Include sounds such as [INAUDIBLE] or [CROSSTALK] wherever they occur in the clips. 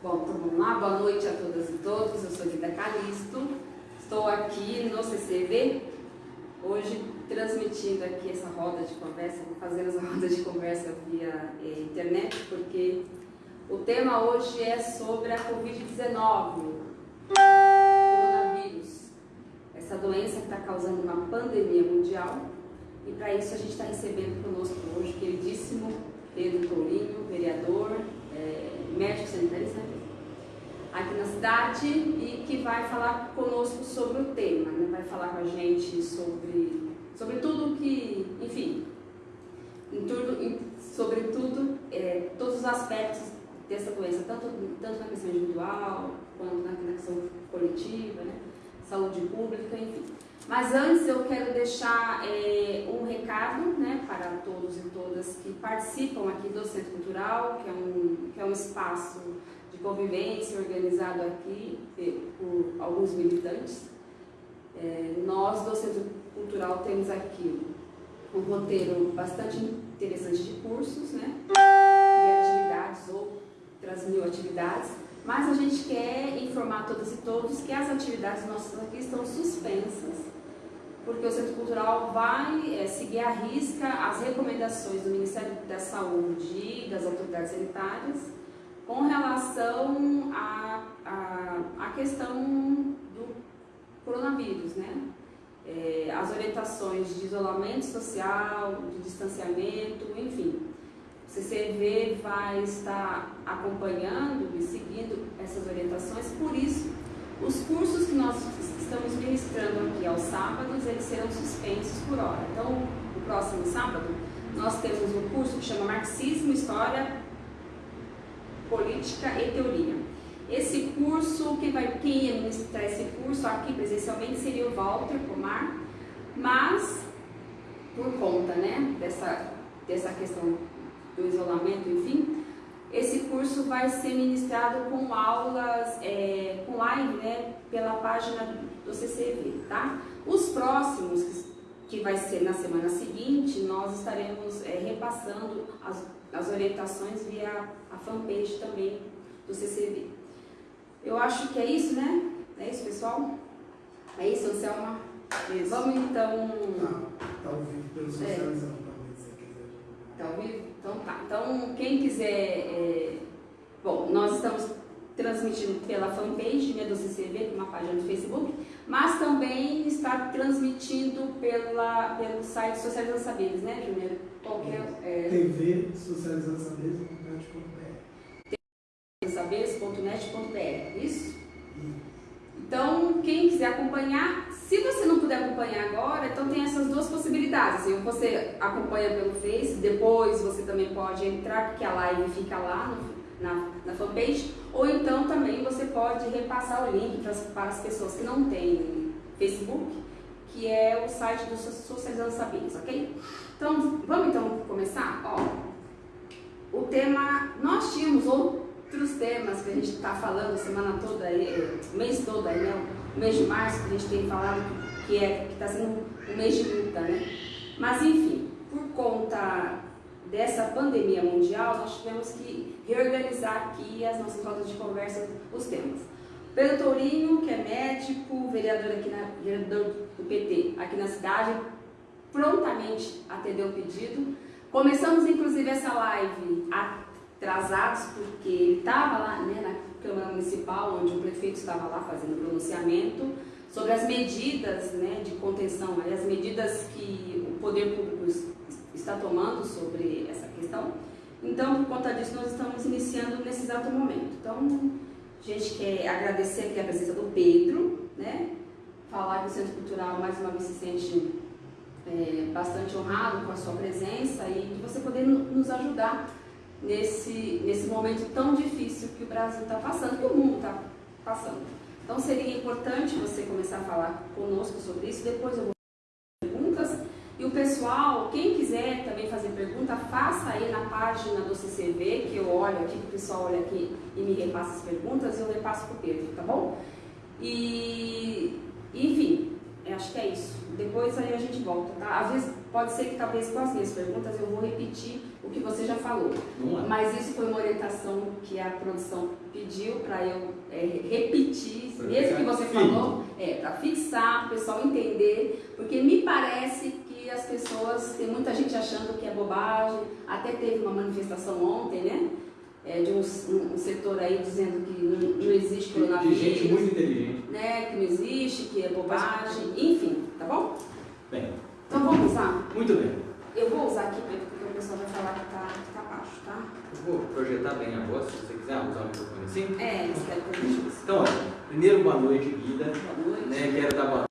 Bom, então vamos lá. Boa noite a todas e todos. Eu sou Guida Calisto. Estou aqui no CCV, hoje transmitindo aqui essa roda de conversa, fazer essa [LAUGHS] roda de conversa via eh, internet, porque o tema hoje é sobre a Covid-19, coronavírus, essa doença que está causando uma pandemia mundial. E para isso a gente está recebendo conosco hoje o queridíssimo Pedro Tourinho, vereador, é, médico sanitarista aqui na cidade e que vai falar conosco sobre o tema, né? vai falar com a gente sobre, sobre tudo que, enfim, em tudo, em, sobre tudo, é, todos os aspectos dessa doença, tanto, tanto na questão individual quanto na questão coletiva, né? saúde pública, enfim. Mas antes eu quero deixar é, um recado né, para todos e todas que participam aqui do Centro Cultural, que é um, que é um espaço de convivência organizado aqui por alguns militantes. É, nós do Centro Cultural temos aqui um roteiro bastante interessante de cursos né, e atividades, outras mil atividades, mas a gente quer informar todas e todos que as atividades nossas aqui estão suspensas porque o Centro Cultural vai é, seguir à risca as recomendações do Ministério da Saúde e das autoridades sanitárias com relação à a, a, a, questão do coronavírus, né? É, as orientações de isolamento social, de distanciamento, enfim. O CCV vai estar acompanhando e seguindo essas orientações, por isso os cursos que nós estamos ministrando aqui aos sábados, eles serão suspensos por hora. Então, o próximo sábado, nós temos um curso que chama Marxismo, História, Política e Teoria. Esse curso, quem, vai, quem ia ministrar esse curso aqui presencialmente seria o Walter Pomar, mas por conta né, dessa, dessa questão do isolamento, enfim, esse curso vai ser ministrado com aulas, é, com live, né, pela página do CCV, tá? Os próximos, que vai ser na semana seguinte, nós estaremos é, repassando as, as orientações via a fanpage também do CCV. Eu acho que é isso, né? É isso, pessoal? É isso, Anselma? Isso. Vamos então... Tá, tá ao vivo pelo socializando é. também, se quiser. Tá ao vivo? Então tá. Então, quem quiser... É... Bom, nós estamos transmitindo pela fanpage né, do CCV, uma página do Facebook, mas também está transmitindo pela, pelo site Socializando Saberes, né, Júnior? Qualquer, é, é... TV Socializando Saberes.net.br Saberes.net.br, isso? Então, quem quiser acompanhar, se você não puder acompanhar agora, então tem essas duas possibilidades. Assim, você acompanha pelo Face, depois você também pode entrar, porque a live fica lá no na, na fanpage, ou então também você pode repassar o link para, para as pessoas que não têm Facebook, que é o site do Socializando Saberes, ok? Então, vamos então começar? Ó, o tema, nós tínhamos outros temas que a gente está falando semana toda, aí, mês todo aí, né? O mês de março que a gente tem falado que é está sendo um mês de luta, né? Mas enfim, por conta dessa pandemia mundial, nós tivemos que reorganizar aqui as nossas rodas de conversa, os temas. Pedro Tourinho, que é médico, vereador, aqui na, vereador do PT aqui na cidade, prontamente atendeu o pedido. Começamos, inclusive, essa live atrasados, porque ele estava lá né, na Câmara Municipal, onde o prefeito estava lá fazendo pronunciamento sobre as medidas né, de contenção, as medidas que o poder público está tomando sobre essa questão. Então, por conta disso, nós estamos iniciando nesse exato momento. Então, a gente quer agradecer aqui a presença do Pedro, né? Falar que o Centro Cultural, mais uma vez, se sente é, bastante honrado com a sua presença e de você poder nos ajudar nesse, nesse momento tão difícil que o Brasil está passando, que o mundo está passando. Então, seria importante você começar a falar conosco sobre isso. Depois eu vou e o pessoal, quem quiser também fazer pergunta, faça aí na página do CCV, que eu olho aqui, que o pessoal olha aqui e me repassa as perguntas, eu repasso para o Pedro, tá bom? E, enfim, acho que é isso. Depois aí a gente volta, tá? Às vezes pode ser que talvez com as minhas perguntas eu vou repetir o que você já falou. Mas isso foi uma orientação que a produção pediu para eu é, repetir, pra mesmo que você falou, é, para fixar, para o pessoal entender, porque me parece que as pessoas, tem muita gente achando que é bobagem, até teve uma manifestação ontem, né? É, de um, um, setor aí dizendo que não, não existe coronavírus. De gente muito inteligente. Né, que não existe, que é bobagem, enfim, tá bom? Bem. Então vamos usar? Muito bem. Eu vou usar aqui o pessoal vai falar que tá, que tá baixo, tá? Eu vou projetar bem a voz, se você quiser usar o microfone assim. É, espero que eu deixe isso. Então, olha, primeiro boa noite, Guida. Boa noite. Né, quero dar boa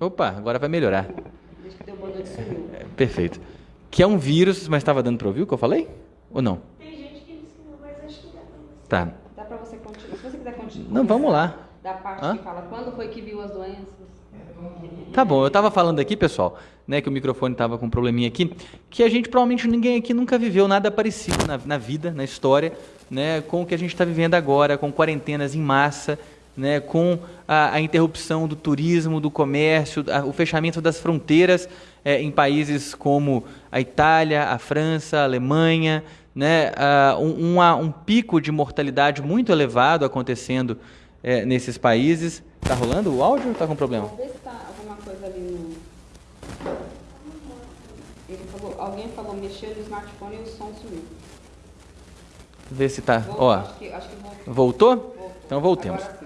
Opa, agora vai melhorar. Desde que deu boa noite sumiu. É, perfeito. Que é um vírus, mas estava dando para ouvir o que eu falei? Ou não? Tem gente que disse que não, mas acho que dá pra você. Tá. Dá pra você continuar. Se você quiser continuar. Não, vamos lá. Da parte Hã? que fala quando foi que viu as doenças. Tá bom, eu estava falando aqui, pessoal, né, que o microfone estava com um probleminha aqui, que a gente provavelmente ninguém aqui nunca viveu nada parecido na, na vida, na história, né, com o que a gente está vivendo agora, com quarentenas em massa, né, com a, a interrupção do turismo, do comércio, a, o fechamento das fronteiras é, em países como a Itália, a França, a Alemanha, né, a, um, um, um pico de mortalidade muito elevado acontecendo é, nesses países. Está rolando o áudio ou está com problema? Vamos ver se tá alguma coisa ali no. Ele falou, alguém falou mexer no smartphone e o som sumiu. Vê se tá. Voltou, Ó, acho que, acho que voltou. voltou? Voltou. Então voltemos. Agora.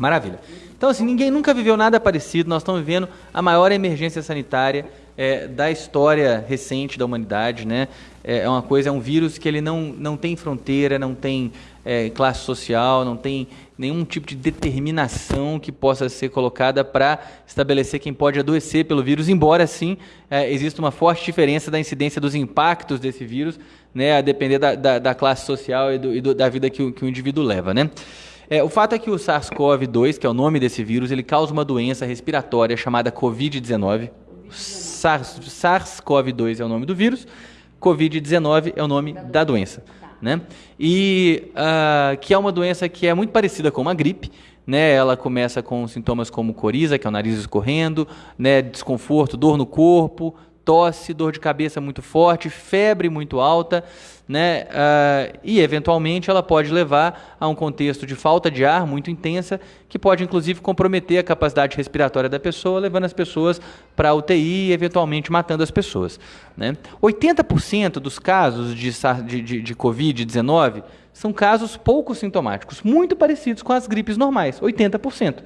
Maravilha. Então, assim, ninguém nunca viveu nada parecido. Nós estamos vivendo a maior emergência sanitária é, da história recente da humanidade, né? É é uma coisa, é um vírus que ele não, não tem fronteira, não tem é, classe social, não tem nenhum tipo de determinação que possa ser colocada para estabelecer quem pode adoecer pelo vírus, embora sim é, exista uma forte diferença da incidência dos impactos desse vírus, né, a depender da, da, da classe social e, do, e do, da vida que o, que o indivíduo leva, né? É, o fato é que o SARS-CoV-2, que é o nome desse vírus, ele causa uma doença respiratória chamada Covid-19. SARS-CoV-2 é o nome do vírus, Covid-19 é o nome da doença. Né? E uh, que é uma doença que é muito parecida com uma gripe. Né? Ela começa com sintomas como coriza, que é o nariz escorrendo, né? desconforto, dor no corpo, tosse, dor de cabeça muito forte, febre muito alta, né? Uh, e eventualmente ela pode levar a um contexto de falta de ar muito intensa, que pode inclusive comprometer a capacidade respiratória da pessoa, levando as pessoas para a UTI e eventualmente matando as pessoas. Né? 80% dos casos de, de, de, de Covid-19 são casos pouco sintomáticos, muito parecidos com as gripes normais, 80%.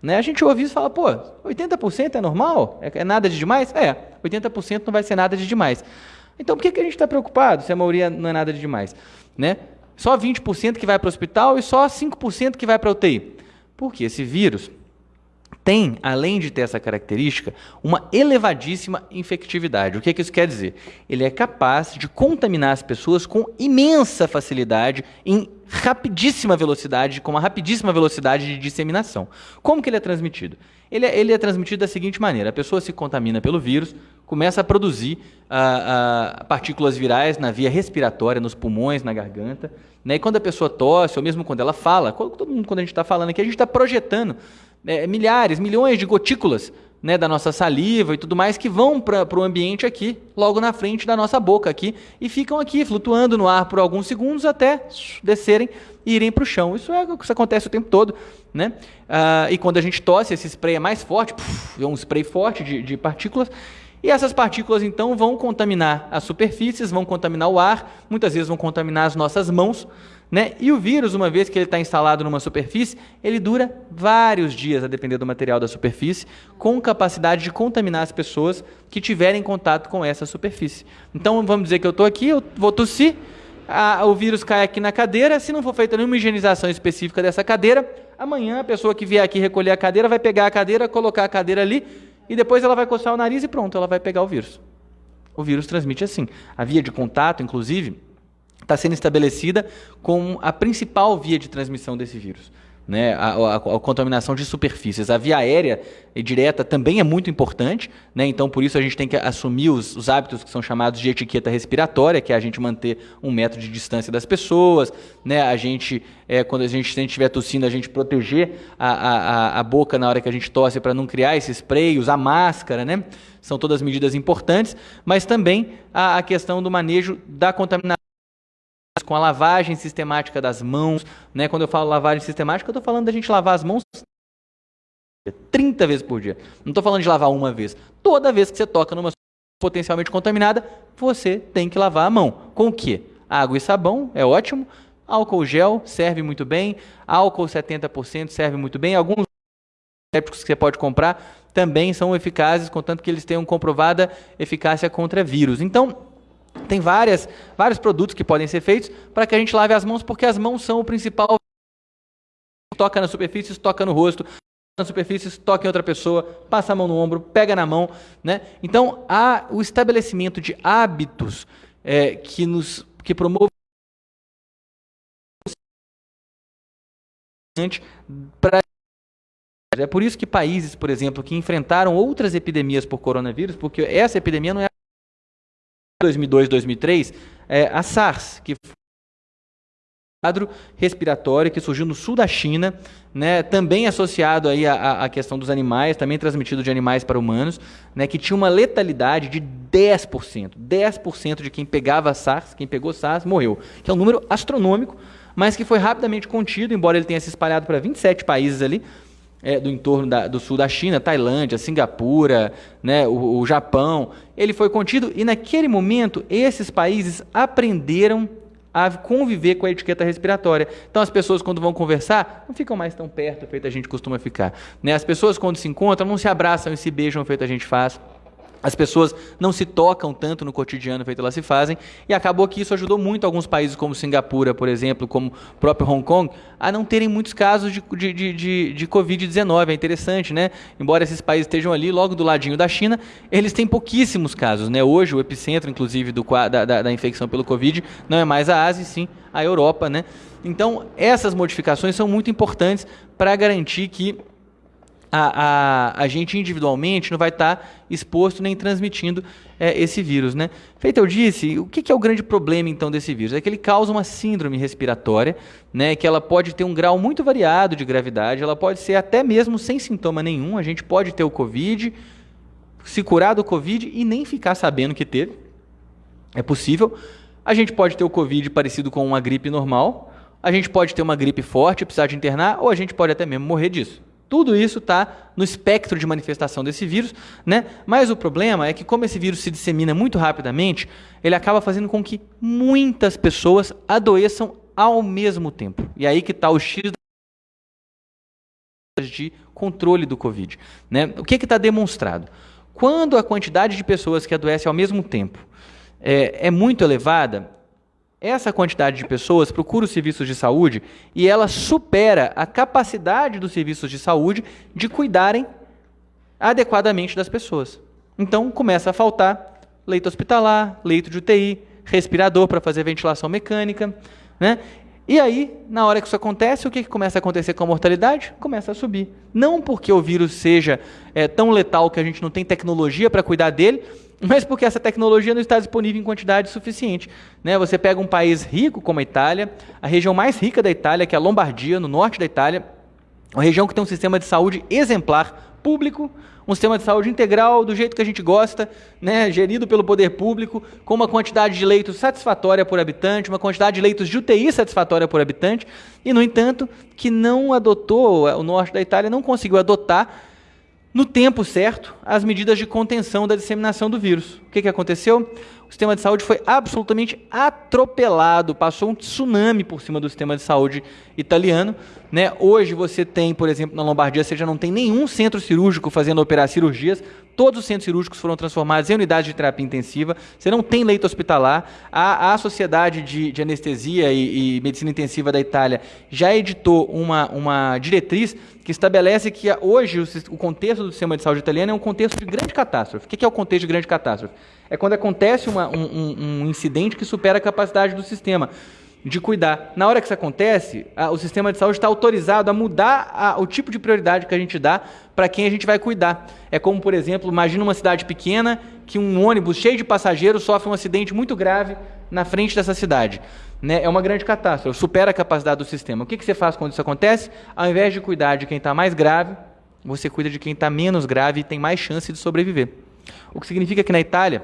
Né? A gente ouve isso e fala, pô, 80% é normal? É, é nada de demais? É, 80% não vai ser nada de demais. Então por que, que a gente está preocupado se a maioria não é nada de demais? Né? Só 20% que vai para o hospital e só 5% que vai para a UTI. Porque esse vírus tem, além de ter essa característica, uma elevadíssima infectividade. O que, que isso quer dizer? Ele é capaz de contaminar as pessoas com imensa facilidade, em rapidíssima velocidade, com uma rapidíssima velocidade de disseminação. Como que ele é transmitido? Ele é, ele é transmitido da seguinte maneira: a pessoa se contamina pelo vírus, começa a produzir ah, ah, partículas virais na via respiratória, nos pulmões, na garganta. Né? E quando a pessoa tosse, ou mesmo quando ela fala, todo mundo, quando a gente está falando aqui, a gente está projetando é, milhares, milhões de gotículas né, da nossa saliva e tudo mais que vão para o ambiente aqui, logo na frente da nossa boca aqui, e ficam aqui flutuando no ar por alguns segundos até descerem e irem para o chão. Isso, é, isso acontece o tempo todo. Né? Ah, e quando a gente tosse, esse spray é mais forte, é um spray forte de, de partículas, e essas partículas então vão contaminar as superfícies, vão contaminar o ar, muitas vezes vão contaminar as nossas mãos, né? E o vírus, uma vez que ele está instalado numa superfície, ele dura vários dias, a depender do material da superfície, com capacidade de contaminar as pessoas que tiverem contato com essa superfície. Então, vamos dizer que eu estou aqui, eu vou tossir, a, o vírus cai aqui na cadeira, se não for feita nenhuma higienização específica dessa cadeira, amanhã a pessoa que vier aqui recolher a cadeira vai pegar a cadeira, colocar a cadeira ali, e depois ela vai coçar o nariz e pronto, ela vai pegar o vírus. O vírus transmite assim. A via de contato, inclusive, está sendo estabelecida como a principal via de transmissão desse vírus. Né, a, a, a, contaminação de superfícies. A via aérea e direta também é muito importante, né, então por isso a gente tem que assumir os, os, hábitos que são chamados de etiqueta respiratória, que é a gente manter um metro de distância das pessoas, né, a gente, é, quando a gente estiver tossindo, a gente proteger a, a, a boca na hora que a gente tosse para não criar esse spray, usar máscara, né, são todas medidas importantes, mas também a, a questão do manejo da contaminação com a lavagem sistemática das mãos. Né? Quando eu falo lavagem sistemática, eu estou falando da gente lavar as mãos 30 vezes por dia. Não estou falando de lavar uma vez. Toda vez que você toca numa potencialmente contaminada, você tem que lavar a mão. Com o quê? Água e sabão, é ótimo. Álcool gel serve muito bem. Álcool 70% serve muito bem. Alguns sépticos que você pode comprar também são eficazes, contanto que eles tenham comprovada eficácia contra vírus. Então, tem várias, vários produtos que podem ser feitos para que a gente lave as mãos, porque as mãos são o principal. Toca na superfície, toca no rosto, na superfície, toca em outra pessoa, passa a mão no ombro, pega na mão. Né? Então, há o estabelecimento de hábitos é, que nos que promovem para é por isso que países, por exemplo, que enfrentaram outras epidemias por coronavírus, porque essa epidemia não é 2002, 2003, é, a SARS, que foi um quadro respiratório que surgiu no sul da China, né, também associado aí à, à, questão dos animais, também transmitido de animais para humanos, né, que tinha uma letalidade de 10%. 10% de quem pegava SARS, quem pegou SARS, morreu. Que é um número astronômico, mas que foi rapidamente contido, embora ele tenha se espalhado para 27 países ali, é, do entorno da, do sul da China, Tailândia, Singapura, né, o, o Japão, ele foi contido e naquele momento esses países aprenderam a conviver com a etiqueta respiratória. Então as pessoas quando vão conversar não ficam mais tão perto, feito a gente costuma ficar. Né? As pessoas quando se encontram não se abraçam e se beijam, feito a gente faz. As pessoas não se tocam tanto no cotidiano feito elas se fazem, e acabou que isso ajudou muito alguns países, como Singapura, por exemplo, como próprio Hong Kong, a não terem muitos casos de, de, de, de Covid-19. É interessante, né? Embora esses países estejam ali, logo do ladinho da China, eles têm pouquíssimos casos. Né? Hoje, o epicentro, inclusive, do, da, da, da infecção pelo Covid não é mais a Ásia, sim a Europa. Né? Então, essas modificações são muito importantes para garantir que a, a, a gente individualmente não vai estar tá exposto nem transmitindo é, esse vírus. Né? Feito eu disse, o que, que, é o grande problema então desse vírus? É que ele causa uma síndrome respiratória, né, que ela pode ter um grau muito variado de gravidade, ela pode ser até mesmo sem sintoma nenhum, a gente pode ter o Covid se curar do Covid e nem ficar sabendo que teve. É possível. A gente pode ter o Covid parecido com uma gripe normal, a gente pode ter uma gripe forte, precisar de internar, ou a gente pode até mesmo morrer disso. Tudo isso está no espectro de manifestação desse vírus, né? Mas o problema é que, como esse vírus se dissemina muito rapidamente, ele acaba fazendo com que muitas pessoas adoeçam ao mesmo tempo. E aí que está o X de controle do Covid. Né? O que está demonstrado? Quando a quantidade de pessoas que adoecem ao mesmo tempo é, é muito elevada, essa quantidade de pessoas procura os serviços de saúde e ela supera a capacidade dos serviços de saúde de cuidarem adequadamente das pessoas. Então começa a faltar leito hospitalar, leito de UTI, respirador para fazer ventilação mecânica, né? E aí, na hora que isso acontece, o que, que começa a acontecer com a mortalidade? Começa a subir. Não porque o vírus seja é, tão letal que a gente não tem tecnologia para cuidar dele, mas porque essa tecnologia não está disponível em quantidade suficiente. Né? Você pega um país rico como a Itália, a região mais rica da Itália, que é a Lombardia, no norte da Itália, uma região que tem um sistema de saúde exemplar, público, um sistema de saúde integral do jeito que a gente gosta, né, gerido pelo poder público, com uma quantidade de leitos satisfatória por habitante, uma quantidade de leitos de UTI satisfatória por habitante, e no entanto, que não adotou, o norte da Itália não conseguiu adotar no tempo certo as medidas de contenção da disseminação do vírus. O que, que aconteceu? O sistema de saúde foi absolutamente atropelado, passou um tsunami por cima do sistema de saúde italiano. Né? Hoje você tem, por exemplo, na Lombardia, você já não tem nenhum centro cirúrgico fazendo operar cirurgias, todos os centros cirúrgicos foram transformados em unidades de terapia intensiva, você não tem leito hospitalar. A, a Sociedade de, de Anestesia e, e, Medicina Intensiva da Itália já editou uma, uma diretriz que estabelece que hoje o, contexto do sistema de saúde italiano é um contexto de grande catástrofe. O que é o contexto de grande catástrofe? É quando acontece uma, um, um, incidente que supera a capacidade do sistema de cuidar. Na hora que isso acontece, o sistema de saúde está autorizado a mudar a, o tipo de prioridade que a gente dá para quem a gente vai cuidar. É como, por exemplo, imagina uma cidade pequena que um ônibus cheio de passageiros sofre um acidente muito grave na frente dessa cidade. Né? É uma grande catástrofe, supera a capacidade do sistema. O que, que você faz quando isso acontece? Ao invés de cuidar de quem está mais grave, você cuida de quem está menos grave e tem mais chance de sobreviver. O que significa que na Itália,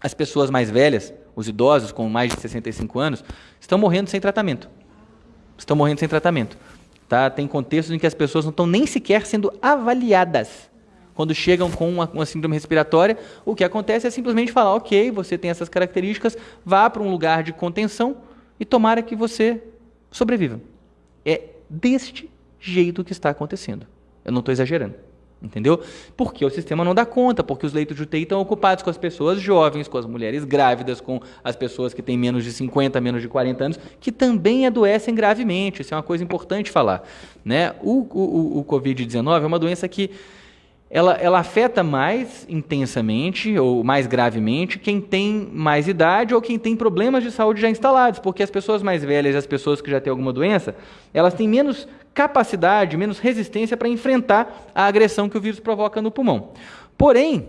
as pessoas mais velhas, os idosos com mais de 65 anos, estão morrendo sem tratamento. Estão morrendo sem tratamento. Tá? Tem contextos em que as pessoas não estão nem sequer sendo avaliadas. Quando chegam com uma, uma síndrome respiratória, o que acontece é simplesmente falar: ok, você tem essas características, vá para um lugar de contenção e tomara que você sobreviva. É deste jeito que está acontecendo. Eu não estou exagerando. Entendeu? Porque o sistema não dá conta, porque os leitos de UTI estão ocupados com as pessoas jovens, com as mulheres grávidas, com as pessoas que têm menos de 50, menos de 40 anos, que também adoecem gravemente. Isso é uma coisa importante falar. Né? O, o, o Covid-19 é uma doença que ela, ela afeta mais intensamente ou mais gravemente quem tem mais idade ou quem tem problemas de saúde já instalados, porque as pessoas mais velhas e as pessoas que já têm alguma doença, elas têm menos capacidade, menos resistência para enfrentar a agressão que o vírus provoca no pulmão. Porém,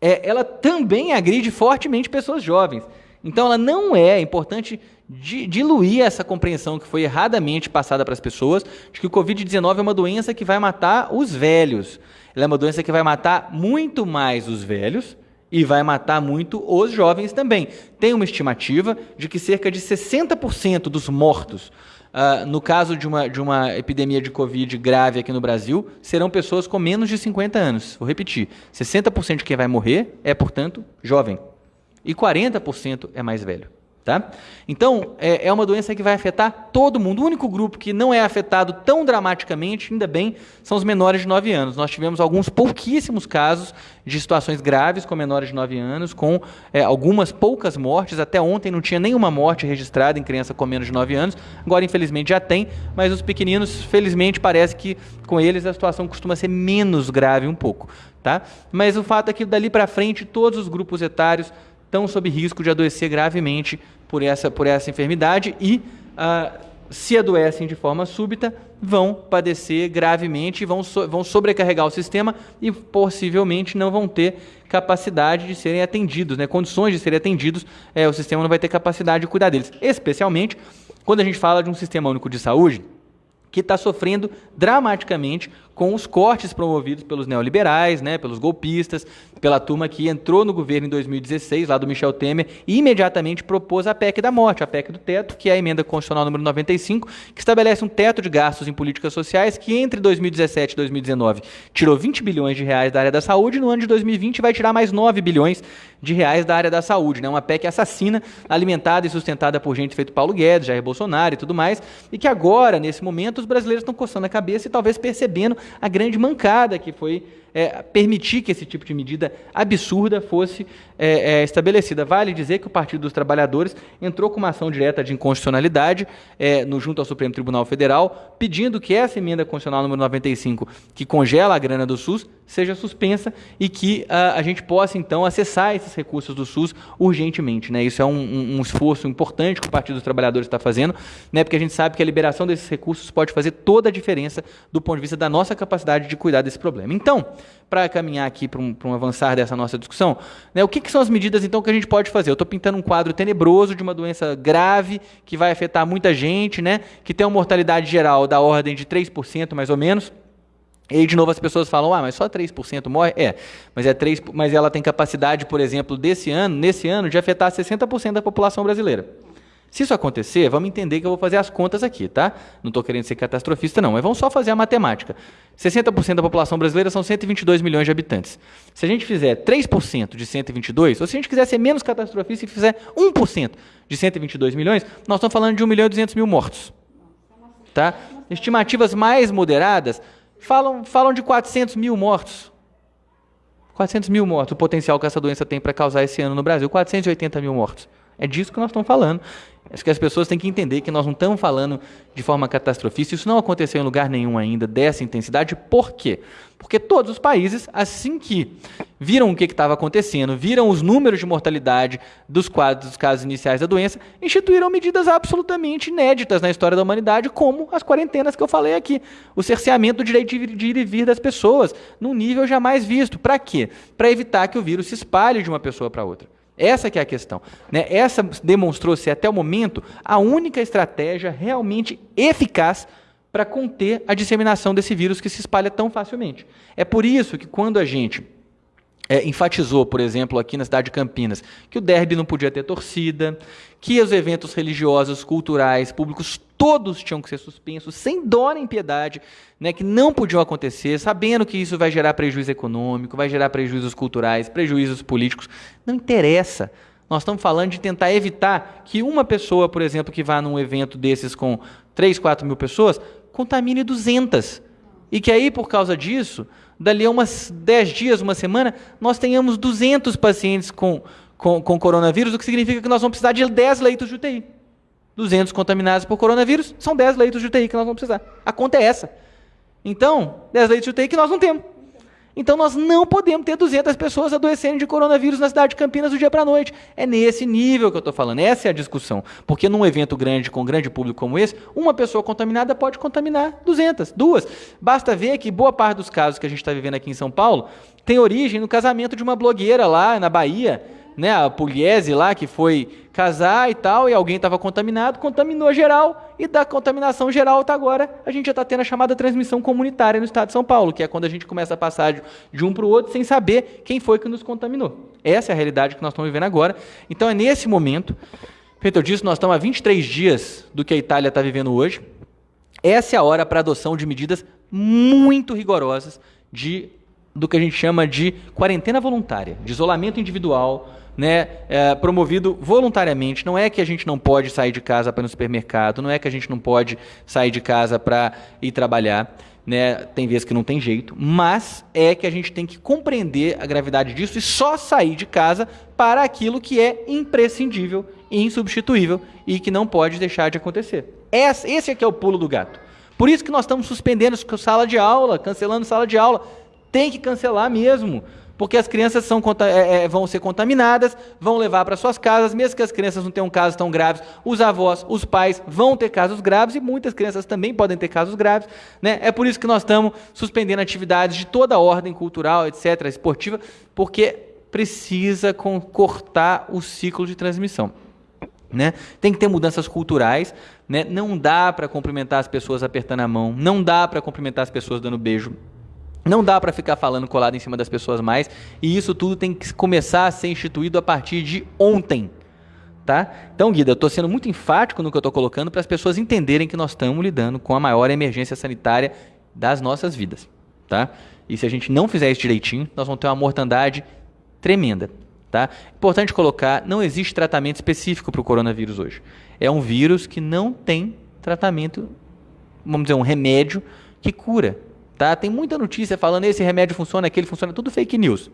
é, ela também agride fortemente pessoas jovens. Então, ela não é, é importante diluir essa compreensão que foi erradamente passada para as pessoas de que o Covid-19 é uma doença que vai matar os velhos. Ela é uma doença que vai matar muito mais os velhos e vai matar muito os jovens também. Tem uma estimativa de que cerca de 60% dos mortos, uh, no caso de uma, de uma epidemia de Covid grave aqui no Brasil, serão pessoas com menos de 50 anos. Vou repetir: 60% de quem vai morrer é, portanto, jovem. E 40% é mais velho. Tá? Então, é, é, uma doença que vai afetar todo mundo. O único grupo que não é afetado tão dramaticamente, ainda bem, são os menores de 9 anos. Nós tivemos alguns pouquíssimos casos de situações graves com menores de 9 anos, com é, algumas poucas mortes. Até ontem não tinha nenhuma morte registrada em criança com menos de 9 anos. Agora, infelizmente, já tem, mas os pequeninos, felizmente, parece que com eles a situação costuma ser menos grave um pouco. Tá? Mas o fato é que dali para frente, todos os grupos etários estão sob risco de adoecer gravemente por essa, por essa enfermidade e, ah, se adoecem de forma súbita, vão padecer gravemente, vão, so, vão sobrecarregar o sistema e possivelmente não vão ter capacidade de serem atendidos, né? condições de serem atendidos, é, o sistema não vai ter capacidade de cuidar deles. Especialmente quando a gente fala de um sistema único de saúde que está sofrendo dramaticamente com os cortes promovidos pelos neoliberais, né, pelos golpistas, pela turma que entrou no governo em 2016, lá do Michel Temer, e imediatamente propôs a PEC da morte, a PEC do teto, que é a emenda constitucional número 95, que estabelece um teto de gastos em políticas sociais que entre 2017 e 2019 tirou 20 bilhões de reais da área da saúde, no ano de 2020 vai tirar mais 9 bilhões de reais da área da saúde, né? Uma PEC assassina, alimentada e sustentada por gente feito Paulo Guedes, Jair Bolsonaro e tudo mais, e que agora, nesse momento, os brasileiros estão coçando a cabeça e talvez percebendo a grande mancada que foi é, permitir que esse tipo de medida absurda fosse é, é, estabelecida. Vale dizer que o Partido dos Trabalhadores entrou com uma ação direta de inconstitucionalidade é, no, junto ao Supremo Tribunal Federal, pedindo que essa emenda constitucional número 95, que congela a grana do SUS, seja suspensa e que uh, a gente possa, então, acessar esses recursos do SUS urgentemente. Né? Isso é um, um, um esforço importante que o Partido dos Trabalhadores está fazendo, né? porque a gente sabe que a liberação desses recursos pode fazer toda a diferença do ponto de vista da nossa capacidade de cuidar desse problema. Então, para caminhar aqui para um, um, avançar dessa nossa discussão, né, o que, que, são as medidas então que a gente pode fazer? Eu estou pintando um quadro tenebroso de uma doença grave que vai afetar muita gente, né, que tem uma mortalidade geral da ordem de 3% mais ou menos. E aí, de novo, as pessoas falam, ah, mas só 3% morre? É, mas, é 3, mas ela tem capacidade, por exemplo, desse ano, nesse ano, de afetar 60% da população brasileira. Se isso acontecer, vamos entender que eu vou fazer as contas aqui, tá? Não estou querendo ser catastrofista, não, mas vamos só fazer a matemática. 60% da população brasileira são 122 milhões de habitantes. Se a gente fizer 3% de 122, ou se a gente quiser ser menos catastrofista e fizer 1% de 122 milhões, nós estamos falando de 1 milhão e 200 mil mortos. Tá? Estimativas mais moderadas falam, falam de 400 mil mortos. 400 mil mortos, o potencial que essa doença tem para causar esse ano no Brasil. 480 mil mortos. É disso que nós estamos falando. Acho que as pessoas têm que entender que nós não estamos falando de forma catastrofista. Isso não aconteceu em lugar nenhum ainda dessa intensidade. Por quê? Porque todos os países, assim que viram o que estava acontecendo, viram os números de mortalidade dos quadros dos casos iniciais da doença, instituíram medidas absolutamente inéditas na história da humanidade, como as quarentenas que eu falei aqui. O cerceamento do direito de ir e vir das pessoas, num nível jamais visto. Para quê? Para evitar que o vírus se espalhe de uma pessoa para outra. Essa que é a questão. Né? Essa demonstrou ser até o momento a única estratégia realmente eficaz para conter a disseminação desse vírus que se espalha tão facilmente. É por isso que quando a gente é, enfatizou, por exemplo, aqui na cidade de Campinas, que o derby não podia ter torcida, que os eventos religiosos, culturais, públicos, todos tinham que ser suspensos, sem dó nem piedade, né, que não podiam acontecer, sabendo que isso vai gerar prejuízo econômico, vai gerar prejuízos culturais, prejuízos políticos. Não interessa. Nós estamos falando de tentar evitar que uma pessoa, por exemplo, que vá num evento desses com 3, 4 mil pessoas, contamine 200. E que aí, por causa disso, dali a umas 10 dias, uma semana, nós tenhamos 200 pacientes com, com, com coronavírus, o que significa que nós vamos precisar de 10 leitos de UTI. 200 contaminados por coronavírus, são 10 leitos de UTI que nós vamos precisar. A conta é essa. Então, 10 leitos de UTI que nós não temos. Então nós não podemos ter 200 pessoas adoecendo de coronavírus na cidade de Campinas do dia para a noite. É nesse nível que eu estou falando, essa é a discussão. Porque num evento grande, com grande público como esse, uma pessoa contaminada pode contaminar 200, duas. Basta ver que boa parte dos casos que a gente está vivendo aqui em São Paulo tem origem no casamento de uma blogueira lá na Bahia, né, a Pugliese lá, que foi casar e tal, e alguém estava contaminado, contaminou geral, e da contaminação geral até agora, a gente já está tendo a chamada transmissão comunitária no estado de São Paulo, que é quando a gente começa a passar de um para o outro sem saber quem foi que nos contaminou. Essa é a realidade que nós estamos vivendo agora. Então é nesse momento, feito eu disse, nós estamos há 23 dias do que a Itália está vivendo hoje. Essa é a hora para a adoção de medidas muito rigorosas de do que a gente chama de quarentena voluntária, de isolamento individual, né, é, promovido voluntariamente. Não é que a gente não pode sair de casa para ir no supermercado, não é que a gente não pode sair de casa para ir trabalhar. Né, tem vezes que não tem jeito, mas é que a gente tem que compreender a gravidade disso e só sair de casa para aquilo que é imprescindível e insubstituível e que não pode deixar de acontecer. Esse é que é o pulo do gato. Por isso que nós estamos suspendendo sala de aula, cancelando sala de aula. Tem que cancelar mesmo porque as crianças são, é, é, vão ser contaminadas, vão levar para suas casas, mesmo que as crianças não tenham casos tão graves, os avós, os pais vão ter casos graves e muitas crianças também podem ter casos graves. Né? É por isso que nós estamos suspendendo atividades de toda ordem cultural, etc., esportiva, porque precisa cortar o ciclo de transmissão. Né? Tem que ter mudanças culturais. Né? Não dá para cumprimentar as pessoas apertando a mão. Não dá para cumprimentar as pessoas dando beijo. Não dá para ficar falando colado em cima das pessoas mais. E isso tudo tem que começar a ser instituído a partir de ontem. Tá? Então, Guida, eu estou sendo muito enfático no que eu estou colocando para as pessoas entenderem que nós estamos lidando com a maior emergência sanitária das nossas vidas. Tá? E se a gente não fizer isso direitinho, nós vamos ter uma mortandade tremenda. Tá? Importante colocar, não existe tratamento específico para o coronavírus hoje. É um vírus que não tem tratamento, vamos dizer, um remédio que cura. Tá? Tem muita notícia falando esse remédio funciona, aquele funciona, tudo fake news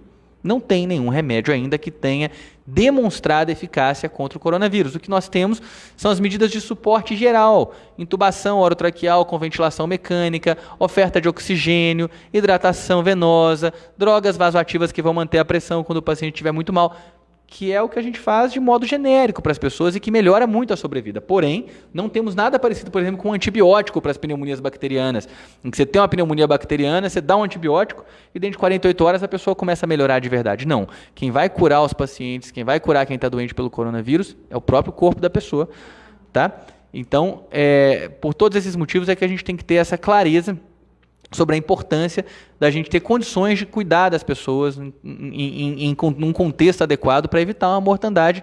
não tem nenhum remédio ainda que tenha demonstrado eficácia contra o coronavírus. O que nós temos são as medidas de suporte geral: intubação orotraqueal com ventilação mecânica, oferta de oxigênio, hidratação venosa, drogas vasoativas que vão manter a pressão quando o paciente estiver muito mal que é o que a gente faz de modo genérico para as pessoas e que melhora muito a sobrevida. Porém, não temos nada parecido, por exemplo, com um antibiótico para as pneumonias bacterianas. Em que você tem uma pneumonia bacteriana, você dá um antibiótico e dentro de 48 horas a pessoa começa a melhorar de verdade. Não. Quem vai curar os pacientes, quem vai curar quem está doente pelo coronavírus é o próprio corpo da pessoa. Tá? Então, é, por todos esses motivos é que a gente tem que ter essa clareza sobre a importância da gente ter condições de cuidar das pessoas em, em, em, em um contexto adequado para evitar uma mortandade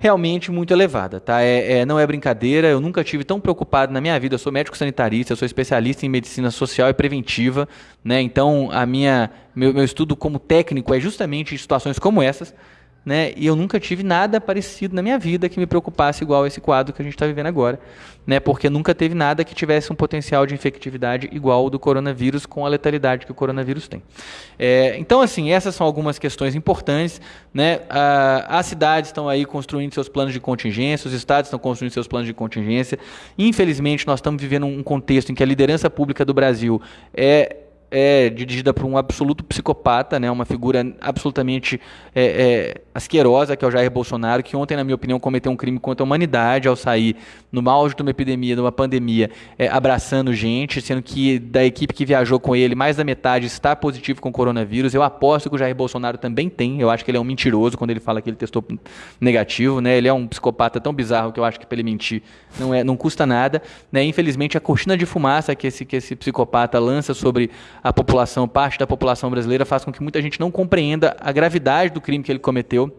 realmente muito elevada. Tá? É, é, não é brincadeira, eu nunca tive tão preocupado na minha vida. Eu sou médico sanitarista, eu sou especialista em medicina social e preventiva. Né? Então, a minha, meu, meu estudo como técnico é justamente em situações como essas né? E eu nunca tive nada parecido na minha vida que me preocupasse igual esse quadro que a gente está vivendo agora, né? Porque nunca teve nada que tivesse um potencial de infectividade igual ao do coronavírus com a letalidade que o coronavírus tem. É, então, assim, essas são algumas questões importantes, né? As cidades estão aí construindo seus planos de contingência, os estados estão construindo seus planos de contingência. Infelizmente, nós estamos vivendo um contexto em que a liderança pública do Brasil é é dirigida por um absoluto psicopata, né, uma figura absolutamente é, é, asquerosa, que é o Jair Bolsonaro, que ontem, na minha opinião, cometeu um crime contra a humanidade ao sair no auge de uma epidemia, de uma pandemia, é, abraçando gente, sendo que da equipe que viajou com ele, mais da metade está positivo com coronavírus. Eu aposto que o Jair Bolsonaro também tem. Eu acho que ele é um mentiroso quando ele fala que ele testou negativo, né? Ele é um psicopata tão bizarro que eu acho que para ele mentir não é, não custa nada, né? Infelizmente, a cortina de fumaça que esse que esse psicopata lança sobre a população, parte da população brasileira, faz com que muita gente não compreenda a gravidade do crime que ele cometeu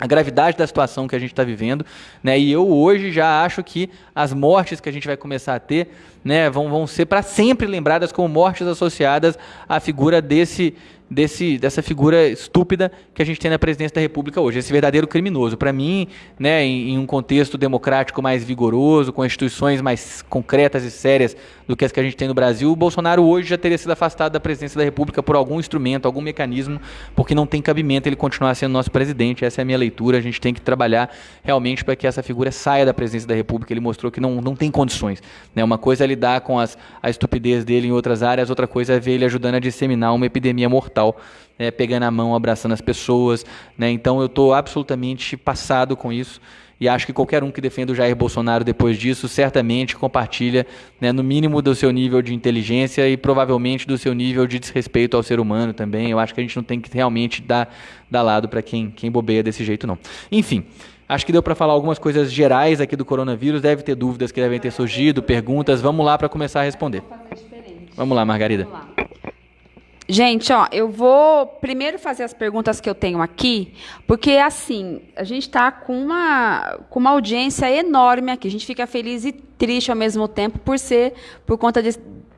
a gravidade da situação que a gente está vivendo, né? E eu hoje já acho que as mortes que a gente vai começar a ter, né, vão, vão ser para sempre lembradas como mortes associadas à figura desse desse, dessa figura estúpida que a gente tem na presidência da República hoje, esse verdadeiro criminoso. Para mim, né, em, em, um contexto democrático mais vigoroso, com instituições mais concretas e sérias do que as que a gente tem no Brasil, o Bolsonaro hoje já teria sido afastado da presidência da República por algum instrumento, algum mecanismo, porque não tem cabimento ele continuar sendo nosso presidente. Essa é a minha leitura. A gente tem que trabalhar realmente para que essa figura saia da presidência da República. Ele mostrou que não, não tem condições. Né? Uma coisa é lidar com as, a estupidez dele em outras áreas, outra coisa é ver ele ajudando a disseminar uma epidemia mortal é, pegando a mão, abraçando as pessoas. Né? Então eu estou absolutamente passado com isso. E acho que qualquer um que defenda o Jair Bolsonaro depois disso certamente compartilha, né, no mínimo, do seu nível de inteligência e provavelmente do seu nível de desrespeito ao ser humano também. Eu acho que a gente não tem que realmente dar, dar lado para quem, quem bobeia desse jeito, não. Enfim. Acho que deu para falar algumas coisas gerais aqui do coronavírus. Deve ter dúvidas que devem ter surgido, perguntas. Vamos lá para começar a responder. Vamos lá, Margarida. Vamos lá. Gente, ó, eu vou primeiro fazer as perguntas que eu tenho aqui, porque assim, a gente está com uma, com uma audiência enorme aqui. A gente fica feliz e triste ao mesmo tempo por ser por conta de,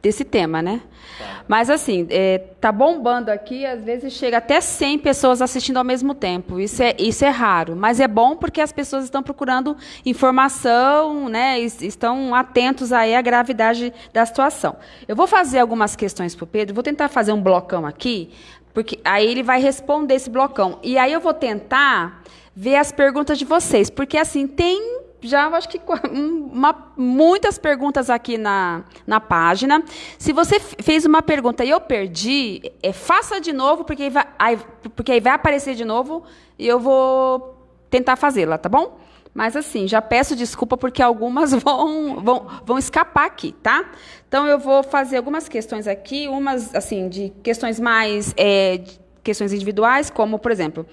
desse tema, né? Tá. Mas assim, é, tá bombando aqui, às vezes chega até 100 pessoas assistindo ao mesmo tempo. Isso é, isso é raro, mas é bom porque as pessoas estão procurando informação, né? Estão atentos aí à gravidade da situação. Eu vou fazer algumas questões para o Pedro, vou tentar fazer um blocão aqui, porque aí ele vai responder esse blocão. E aí eu vou tentar ver as perguntas de vocês, porque assim, tem já acho que uma, muitas perguntas aqui na, na página. Se você fez uma pergunta e eu perdi, é, faça de novo, porque aí, vai, aí, porque aí vai aparecer de novo e eu vou tentar fazê-la, tá bom? Mas assim, já peço desculpa porque algumas [LAUGHS] vão, vão, vão escapar aqui, tá? Então eu vou fazer algumas questões aqui, umas assim de questões mais é, questões individuais, como por exemplo,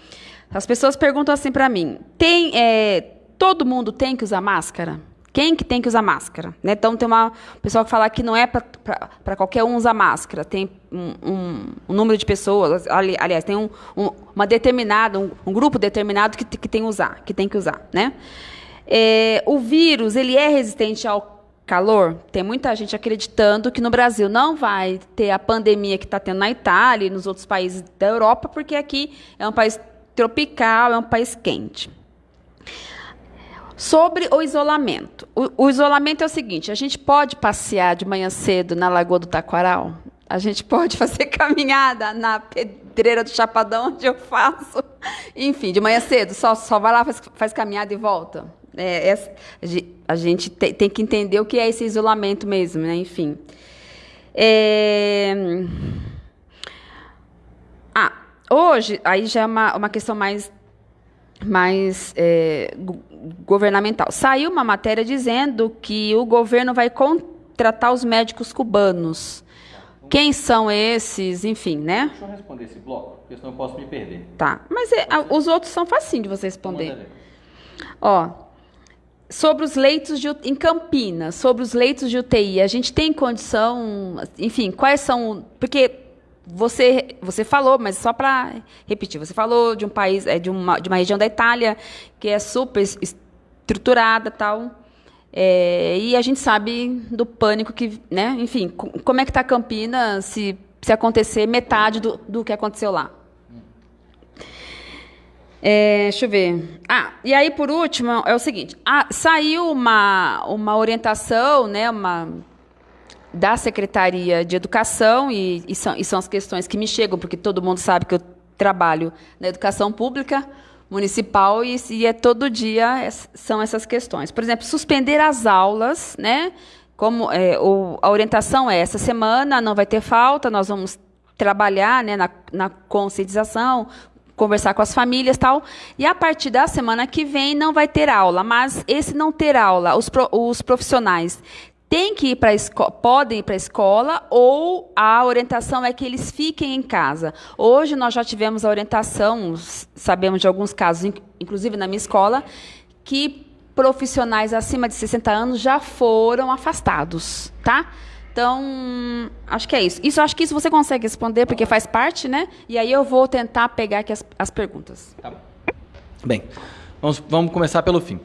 as pessoas perguntam assim para mim: tem é, todo mundo tem que usar máscara? Quem que tem que usar máscara? Né? Então, tem uma pessoa que fala que não é para qualquer um usar máscara. Tem um, um, um número de pessoas, ali, aliás, tem um, uma determinada, um, grupo determinado que, que tem que usar, que tem que usar, né? É, o vírus, ele é resistente ao calor? Tem muita gente acreditando que no Brasil não vai ter a pandemia que está tendo na Itália e nos outros países da Europa, porque aqui é um país tropical, é um país quente. Sobre o isolamento. O, o, isolamento é o seguinte: a gente pode passear de manhã cedo na Lagoa do Taquaral? A gente pode fazer [LAUGHS] caminhada na pedreira do Chapadão, onde eu faço. Enfim, de manhã cedo, só, só vai lá, faz, faz caminhada e volta. É, é, a gente tem, tem, que entender o que é esse isolamento mesmo, né? Enfim. É... Ah, hoje, aí já é uma, uma questão mais mais é, governamental. Saiu uma matéria dizendo que o governo vai contratar os médicos cubanos. Quem são esses, enfim, né? Deixa eu responder esse bloco, porque senão eu posso me perder. Tá, mas é, os outros são facinho de você responder. Ó, sobre os leitos de, em Campinas, sobre os leitos de UTI, a gente tem condição, enfim, quais são, porque você, você falou, mas só para repetir, você falou de um país, é, de, uma, de uma região da Itália que é super estruturada tal. É, e a gente sabe do pânico que, né? Enfim, como é que está Campinas se, se acontecer metade do, do que aconteceu lá? É, deixa eu ver. Ah, e aí por último é o seguinte: ah, saiu uma, uma orientação, né? Uma da Secretaria de Educação, e, e, são, e são as questões que me chegam, porque todo mundo sabe que eu trabalho na educação pública municipal e, e é todo dia são essas questões. Por exemplo, suspender as aulas, né? Como é, a orientação é essa semana não vai ter falta, nós vamos trabalhar né, na, na conscientização, conversar com as famílias tal. E a partir da semana que vem não vai ter aula, mas esse não ter aula, os, pro, os profissionais tem que ir para podem ir para a escola ou a orientação é que eles fiquem em casa. Hoje nós já tivemos a orientação, sabemos de alguns casos, inclusive na minha escola, que profissionais acima de 60 anos já foram afastados, tá? Então, acho que é isso. Isso acho que isso você consegue responder porque faz parte, né? E aí eu vou tentar pegar aqui as, as perguntas. Tá Bem, vamos, vamos começar pelo fim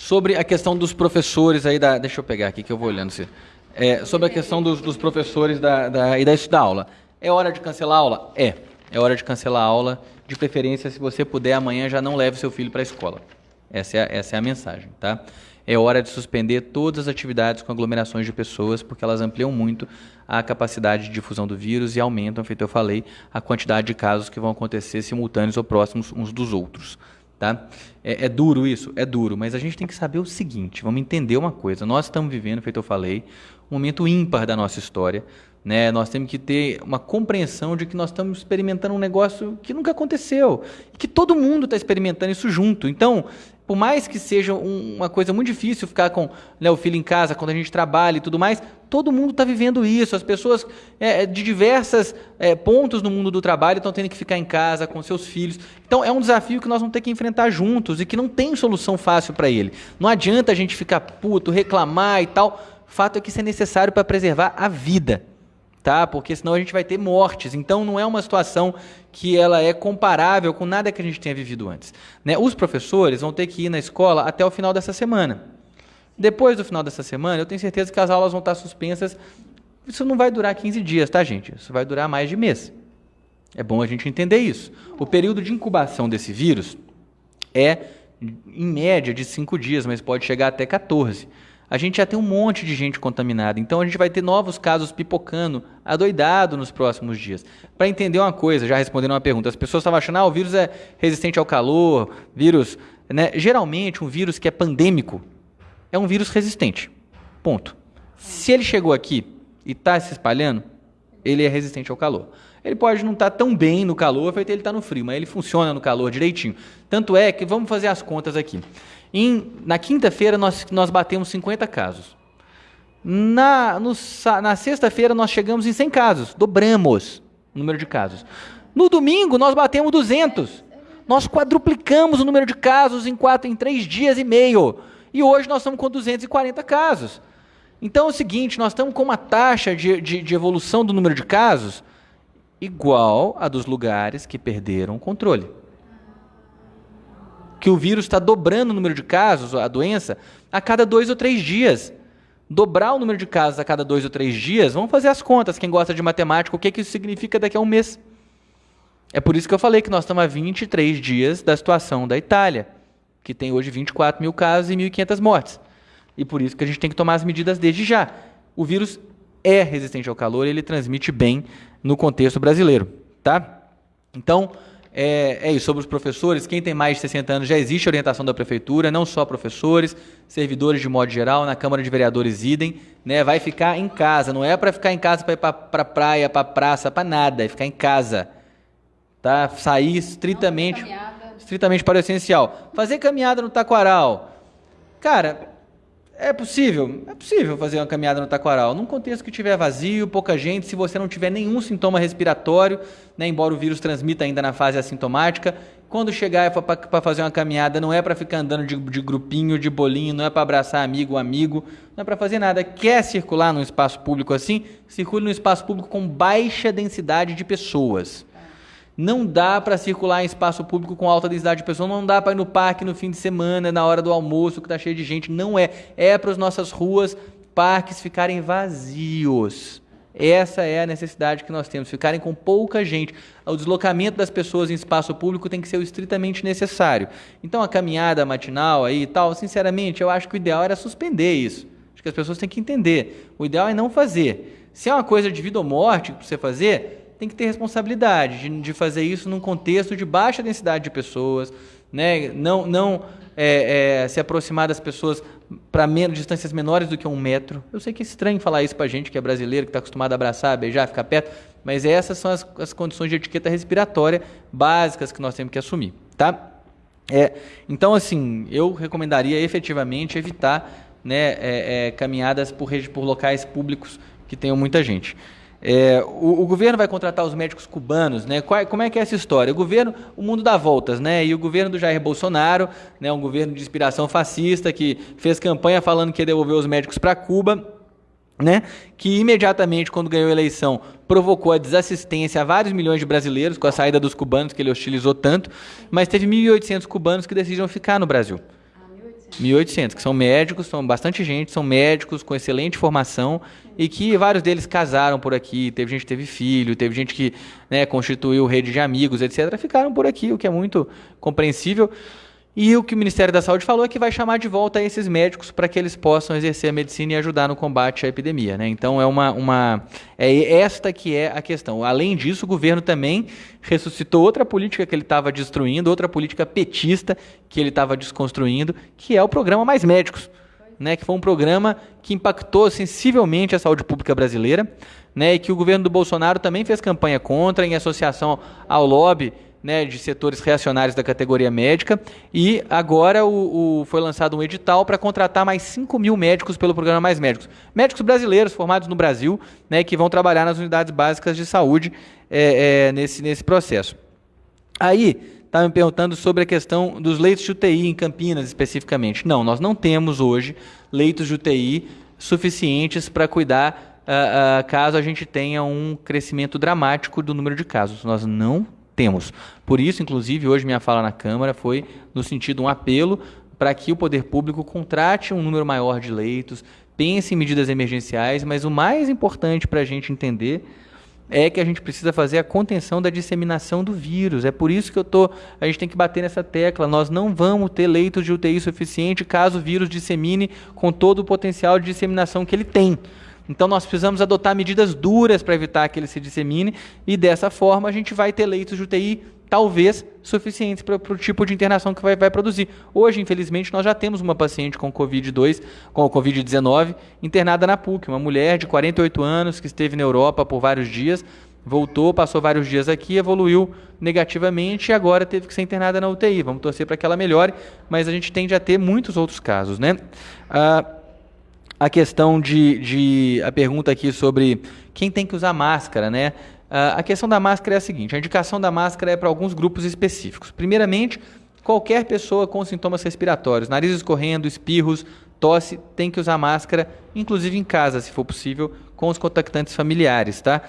sobre a questão dos professores aí da. Deixa eu pegar aqui que eu vou olhando. Se, é, sobre a questão dos, dos professores da, da, e da, da aula. É hora de cancelar a aula? É. É hora de cancelar a aula. De preferência, se você puder, amanhã já não leve seu filho para a escola. Essa é, a, essa é a mensagem, tá? É hora de suspender todas as atividades com aglomerações de pessoas, porque elas ampliam muito a capacidade de difusão do vírus e aumentam, feito eu falei, a quantidade de casos que vão acontecer simultâneos ou próximos uns dos outros. Tá? É, é, duro isso? É duro, mas a gente tem que saber o seguinte: vamos entender uma coisa. Nós estamos vivendo, feito eu falei, um momento ímpar da nossa história. Né? Nós temos que ter uma compreensão de que nós estamos experimentando um negócio que nunca aconteceu. E que todo mundo está experimentando isso junto. Então, por mais que seja um, uma coisa muito difícil ficar com né, o filho em casa quando a gente trabalha e tudo mais, todo mundo está vivendo isso. As pessoas é, de diversos é, pontos no mundo do trabalho estão tendo que ficar em casa com seus filhos. Então é um desafio que nós vamos ter que enfrentar juntos e que não tem solução fácil para ele. Não adianta a gente ficar puto, reclamar e tal. O fato é que isso é necessário para preservar a vida tá? Porque senão a gente vai ter mortes. Então não é uma situação que ela é comparável com nada que a gente tenha vivido antes. Né? Os professores vão ter que ir na escola até o final dessa semana. Depois do final dessa semana, eu tenho certeza que as aulas vão estar suspensas. Isso não vai durar 15 dias, tá, gente? Isso vai durar mais de mês. É bom a gente entender isso. O período de incubação desse vírus é, em média, de 5 dias, mas pode chegar até 14 a gente já tem um monte de gente contaminada. Então a gente vai ter novos casos pipocando, adoidado nos próximos dias. Para entender uma coisa, já respondendo uma pergunta, as pessoas estavam achando, ah, o vírus é resistente ao calor, vírus. Né? Geralmente, um vírus que é pandêmico é um vírus resistente. Ponto. Se ele chegou aqui e está se espalhando, ele é resistente ao calor. Ele pode não estar tá tão bem no calor, feito ele está no frio, mas ele funciona no calor direitinho. Tanto é que, vamos fazer as contas aqui. Em, na quinta-feira nós, nós batemos 50 casos. Na, na sexta-feira nós chegamos em 100 casos, dobramos o número de casos. No domingo nós batemos 200. Nós quadruplicamos o número de casos em quatro, em três dias e meio. E hoje nós estamos com 240 casos. Então é o seguinte, nós estamos com uma taxa de, de, de evolução do número de casos igual a dos lugares que perderam o controle. Que o vírus está dobrando o número de casos, a doença, a cada dois ou três dias. Dobrar o número de casos a cada dois ou três dias, vamos fazer as contas, quem gosta de matemática, o que, que isso significa daqui a um mês. É por isso que eu falei que nós estamos a 23 dias da situação da Itália, que tem hoje 24 mil casos e 1.500 mortes. E por isso que a gente tem que tomar as medidas desde já. O vírus é resistente ao calor e ele transmite bem no contexto brasileiro, tá? Então, é, é, isso. Sobre os professores, quem tem mais de 60 anos já existe orientação da prefeitura, não só professores, servidores de modo geral, na Câmara de Vereadores idem, né? Vai ficar em casa, não é para ficar em casa para ir para pra praia, para praça, para nada, é ficar em casa. Tá? Sair estritamente, estritamente para o essencial. Fazer caminhada no taquaral. Cara, é possível, é possível fazer uma caminhada no taquaral. Num contexto que tiver vazio, pouca gente, se você não tiver nenhum sintoma respiratório, né, embora o vírus transmita ainda na fase assintomática, quando chegar para fazer uma caminhada, não é para ficar andando de, de, grupinho, de bolinho, não é para abraçar amigo, amigo, não é para fazer nada. Quer circular num espaço público assim? Circule num espaço público com baixa densidade de pessoas. Não dá para circular em espaço público com alta densidade de pessoas, não dá para ir no parque no fim de semana, na hora do almoço, que está cheio de gente. Não é. É para as nossas ruas, parques ficarem vazios. Essa é a necessidade que nós temos, ficarem com pouca gente. O deslocamento das pessoas em espaço público tem que ser estritamente necessário. Então a caminhada matinal aí e tal, sinceramente, eu acho que o ideal era suspender isso. Acho que as pessoas têm que entender. O ideal é não fazer. Se é uma coisa de vida ou morte para você fazer, tem que ter responsabilidade de, de fazer isso num contexto de baixa densidade de pessoas, né? não, não é, é, se aproximar das pessoas para distâncias menores do que um metro. Eu sei que é estranho falar isso para gente que é brasileiro, que está acostumado a abraçar, beijar, ficar perto, mas essas são as, as condições de etiqueta respiratória básicas que nós temos que assumir, tá? É, então, assim, eu recomendaria efetivamente evitar né, é, é, caminhadas por, por locais públicos que tenham muita gente. É, o, o, governo vai contratar os médicos cubanos, né? Qual, como é que é essa história? O governo, o mundo dá voltas, né? E o governo do Jair Bolsonaro, né, um governo de inspiração fascista que fez campanha falando que ia devolver os médicos para Cuba, né? Que imediatamente, quando ganhou a eleição, provocou a desassistência a vários milhões de brasileiros com a saída dos cubanos que ele hostilizou tanto, mas teve 1.800 cubanos que decidiram ficar no Brasil. 1.800, que são médicos, são bastante gente, são médicos com excelente formação e que vários deles casaram por aqui, teve gente que teve filho, teve gente que né, constituiu rede de amigos, etc. Ficaram por aqui, o que é muito compreensível. E o que o Ministério da Saúde falou é que vai chamar de volta esses médicos para que eles possam exercer a medicina e ajudar no combate à epidemia. Né? Então é uma, uma é esta que é a questão. Além disso, o governo também ressuscitou outra política que ele estava destruindo, outra política petista que ele estava desconstruindo, que é o programa Mais Médicos, né? que foi um programa que impactou sensivelmente a saúde pública brasileira, né? e que o governo do Bolsonaro também fez campanha contra em associação ao lobby né, de setores reacionários da categoria médica. E agora o, o foi lançado um edital para contratar mais 5 mil médicos pelo programa Mais Médicos. Médicos brasileiros formados no Brasil, né, que vão trabalhar nas unidades básicas de saúde é, é, nesse, nesse processo. Aí, estava me perguntando sobre a questão dos leitos de UTI em Campinas especificamente. Não, nós não temos hoje leitos de UTI suficientes para cuidar uh, uh, caso a gente tenha um crescimento dramático do número de casos. Nós não temos. Por isso, inclusive, hoje minha fala na Câmara foi no sentido um apelo para que o poder público contrate um número maior de leitos, pense em medidas emergenciais, mas o mais importante para a gente entender é que a gente precisa fazer a contenção da disseminação do vírus. É por isso que eu tô, a gente tem que bater nessa tecla. Nós não vamos ter leitos de UTI suficiente caso o vírus dissemine com todo o potencial de disseminação que ele tem. Então nós precisamos adotar medidas duras para evitar que ele se dissemine e dessa forma a gente vai ter leitos de UTI talvez suficientes para o tipo de internação que vai, vai, produzir. Hoje, infelizmente, nós já temos uma paciente com Covid-2, com Covid-19, internada na PUC, uma mulher de 48 anos que esteve na Europa por vários dias, voltou, passou vários dias aqui, evoluiu negativamente e agora teve que ser internada na UTI. Vamos torcer para que ela melhore, mas a gente tende a ter muitos outros casos, né? Ah, a questão de, de, a pergunta aqui sobre quem tem que usar máscara, né? Uh, a questão da máscara é a seguinte: a indicação da máscara é para alguns grupos específicos. Primeiramente, qualquer pessoa com sintomas respiratórios, nariz escorrendo, espirros, tosse, tem que usar máscara, inclusive em casa, se for possível, com os contactantes familiares, tá?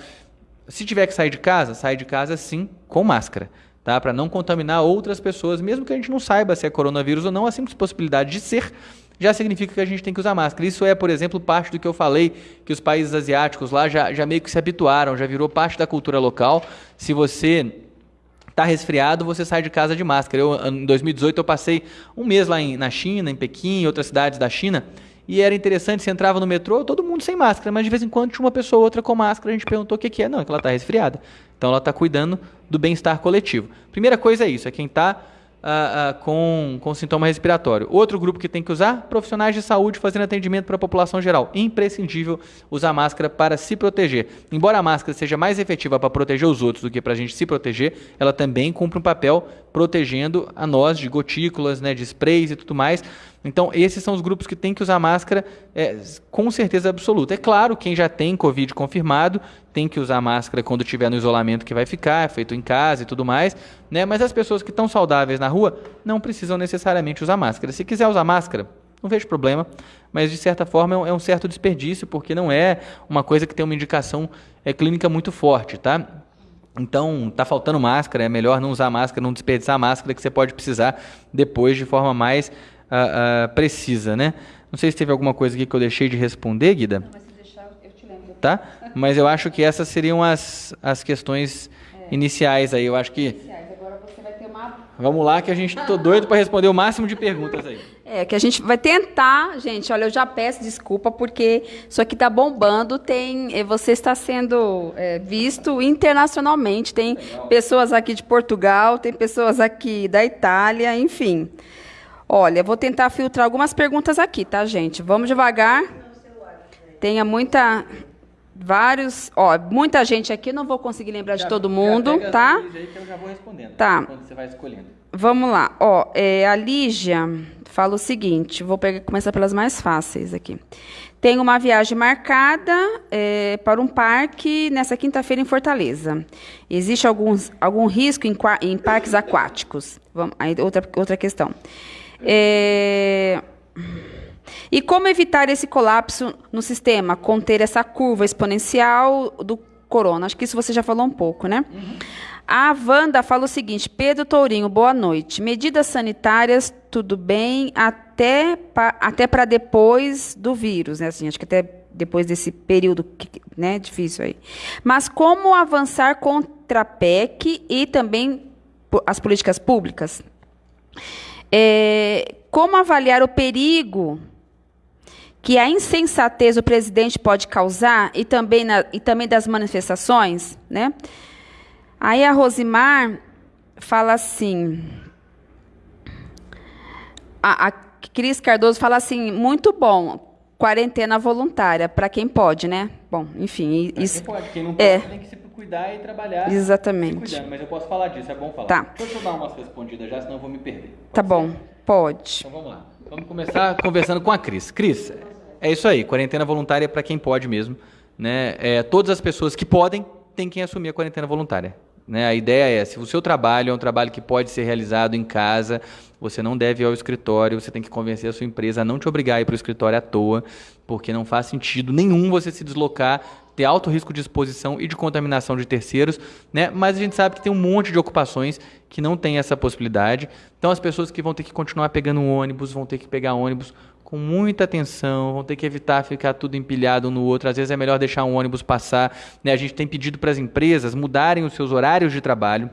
Se tiver que sair de casa, sai de casa sim com máscara, tá? Para não contaminar outras pessoas, mesmo que a gente não saiba se é coronavírus ou não, a simples possibilidade de ser já significa que a gente tem que usar máscara. Isso é, por exemplo, parte do que eu falei, que os países asiáticos lá já, já meio que se habituaram, já virou parte da cultura local. Se você está resfriado, você sai de casa de máscara. Eu, em 2018 eu passei um mês lá em, na China, em Pequim, em outras cidades da China, e era interessante, você entrava no metrô, todo mundo sem máscara, mas de vez em quando tinha uma pessoa ou outra com máscara, a gente perguntou o que, que é. Não, é que ela está resfriada. Então ela está cuidando do bem-estar coletivo. Primeira coisa é isso, é quem está uh, uh, com, com sintoma respiratório. Outro grupo que tem que usar, profissionais de saúde fazendo atendimento para a população geral. Imprescindível usar máscara para se proteger. Embora a máscara seja mais efetiva para proteger os outros do que para a gente se proteger, ela também cumpre um papel protegendo a nós de gotículas, né, de sprays e tudo mais. Então, esses são os grupos que têm que usar máscara é, com certeza absoluta. É claro, quem já tem Covid confirmado tem que usar máscara quando estiver no isolamento que vai ficar, é feito em casa e tudo mais. Né? Mas as pessoas que estão saudáveis na rua não precisam necessariamente usar máscara. Se quiser usar máscara, não vejo problema, mas de certa forma é um certo desperdício, porque não é uma coisa que tem uma indicação é, clínica muito forte, tá? Então, tá faltando máscara, é melhor não usar máscara, não desperdiçar máscara que você pode precisar depois de forma mais uh, uh, precisa, né? Não sei se teve alguma coisa aqui que eu deixei de responder, Guida. Não, mas se deixar, eu te lembro. Tá? Mas eu acho que essas seriam as, as questões é. iniciais aí. Eu acho que. Iniciais. Agora você vai ter uma. Vamos lá, que a gente tô doido para responder o máximo de perguntas aí. É, que a gente vai tentar, gente, olha, eu já peço desculpa porque isso aqui está bombando, tem, eh, você está sendo é, visto internacionalmente, tem Legal. pessoas aqui de Portugal, tem pessoas aqui da Itália, enfim. Olha, vou tentar filtrar algumas perguntas aqui, tá, gente? Vamos devagar. Tenha muita vários, ó, muita gente aqui, não vou conseguir lembrar já, de todo mundo, tá? Aí que eu já vou respondendo. Tá. Quando você vai escolhendo. Vamos lá. Ó, é, a Lígia fala o seguinte, vou pegar, começar pelas mais fáceis aqui. Tenho uma viagem marcada é, para um parque nessa quinta-feira em Fortaleza. Existe alguns, algum risco em, em parques aquáticos? Vamos, aí outra, outra questão. É... E como evitar esse colapso no sistema? Conter essa curva exponencial do corona. Acho que isso você já falou um pouco, né? Uhum. A Wanda fala o seguinte: Pedro Tourinho, boa noite. Medidas sanitárias, tudo bem, até, pa, até para depois do vírus, né? Assim, acho que até depois desse período né, difícil aí. Mas como avançar contra a PEC e também as políticas públicas? É, como avaliar o perigo que a insensatez do presidente pode causar e também, na, e também das manifestações, né? Aí a Rosimar fala assim, a, a Cris Cardoso fala assim, muito bom, quarentena voluntária para quem pode, né? Bom, enfim, pra isso. Quem pode, quem não pode, é, tem que se cuidar e trabalhar. Exatamente. Cuidando, mas eu posso falar disso, é bom falar. Tá. Deixa eu dar umas respondidas já, senão eu vou me perder. Pode tá ser? bom, pode. Então vamos lá. Vamos começar conversando com a Cris. Cris, é isso aí, quarentena voluntária é para quem pode mesmo. Né? É, todas as pessoas que podem têm que assumir a quarentena voluntária. Né? A ideia é, se o seu trabalho é um trabalho que pode ser realizado em casa, você não deve ir ao escritório, você tem que convencer a sua empresa a não te obrigar a ir para o escritório à toa, porque não faz sentido nenhum você se deslocar ter alto risco de exposição e de contaminação de terceiros, né? Mas a gente sabe que tem um monte de ocupações que não tem essa possibilidade. Então as pessoas que vão ter que continuar pegando ônibus, vão ter que pegar ônibus com muita atenção, vão ter que evitar ficar tudo empilhado um no outro. Às vezes é melhor deixar um ônibus passar. Né? A gente tem pedido para as empresas mudarem os seus horários de trabalho,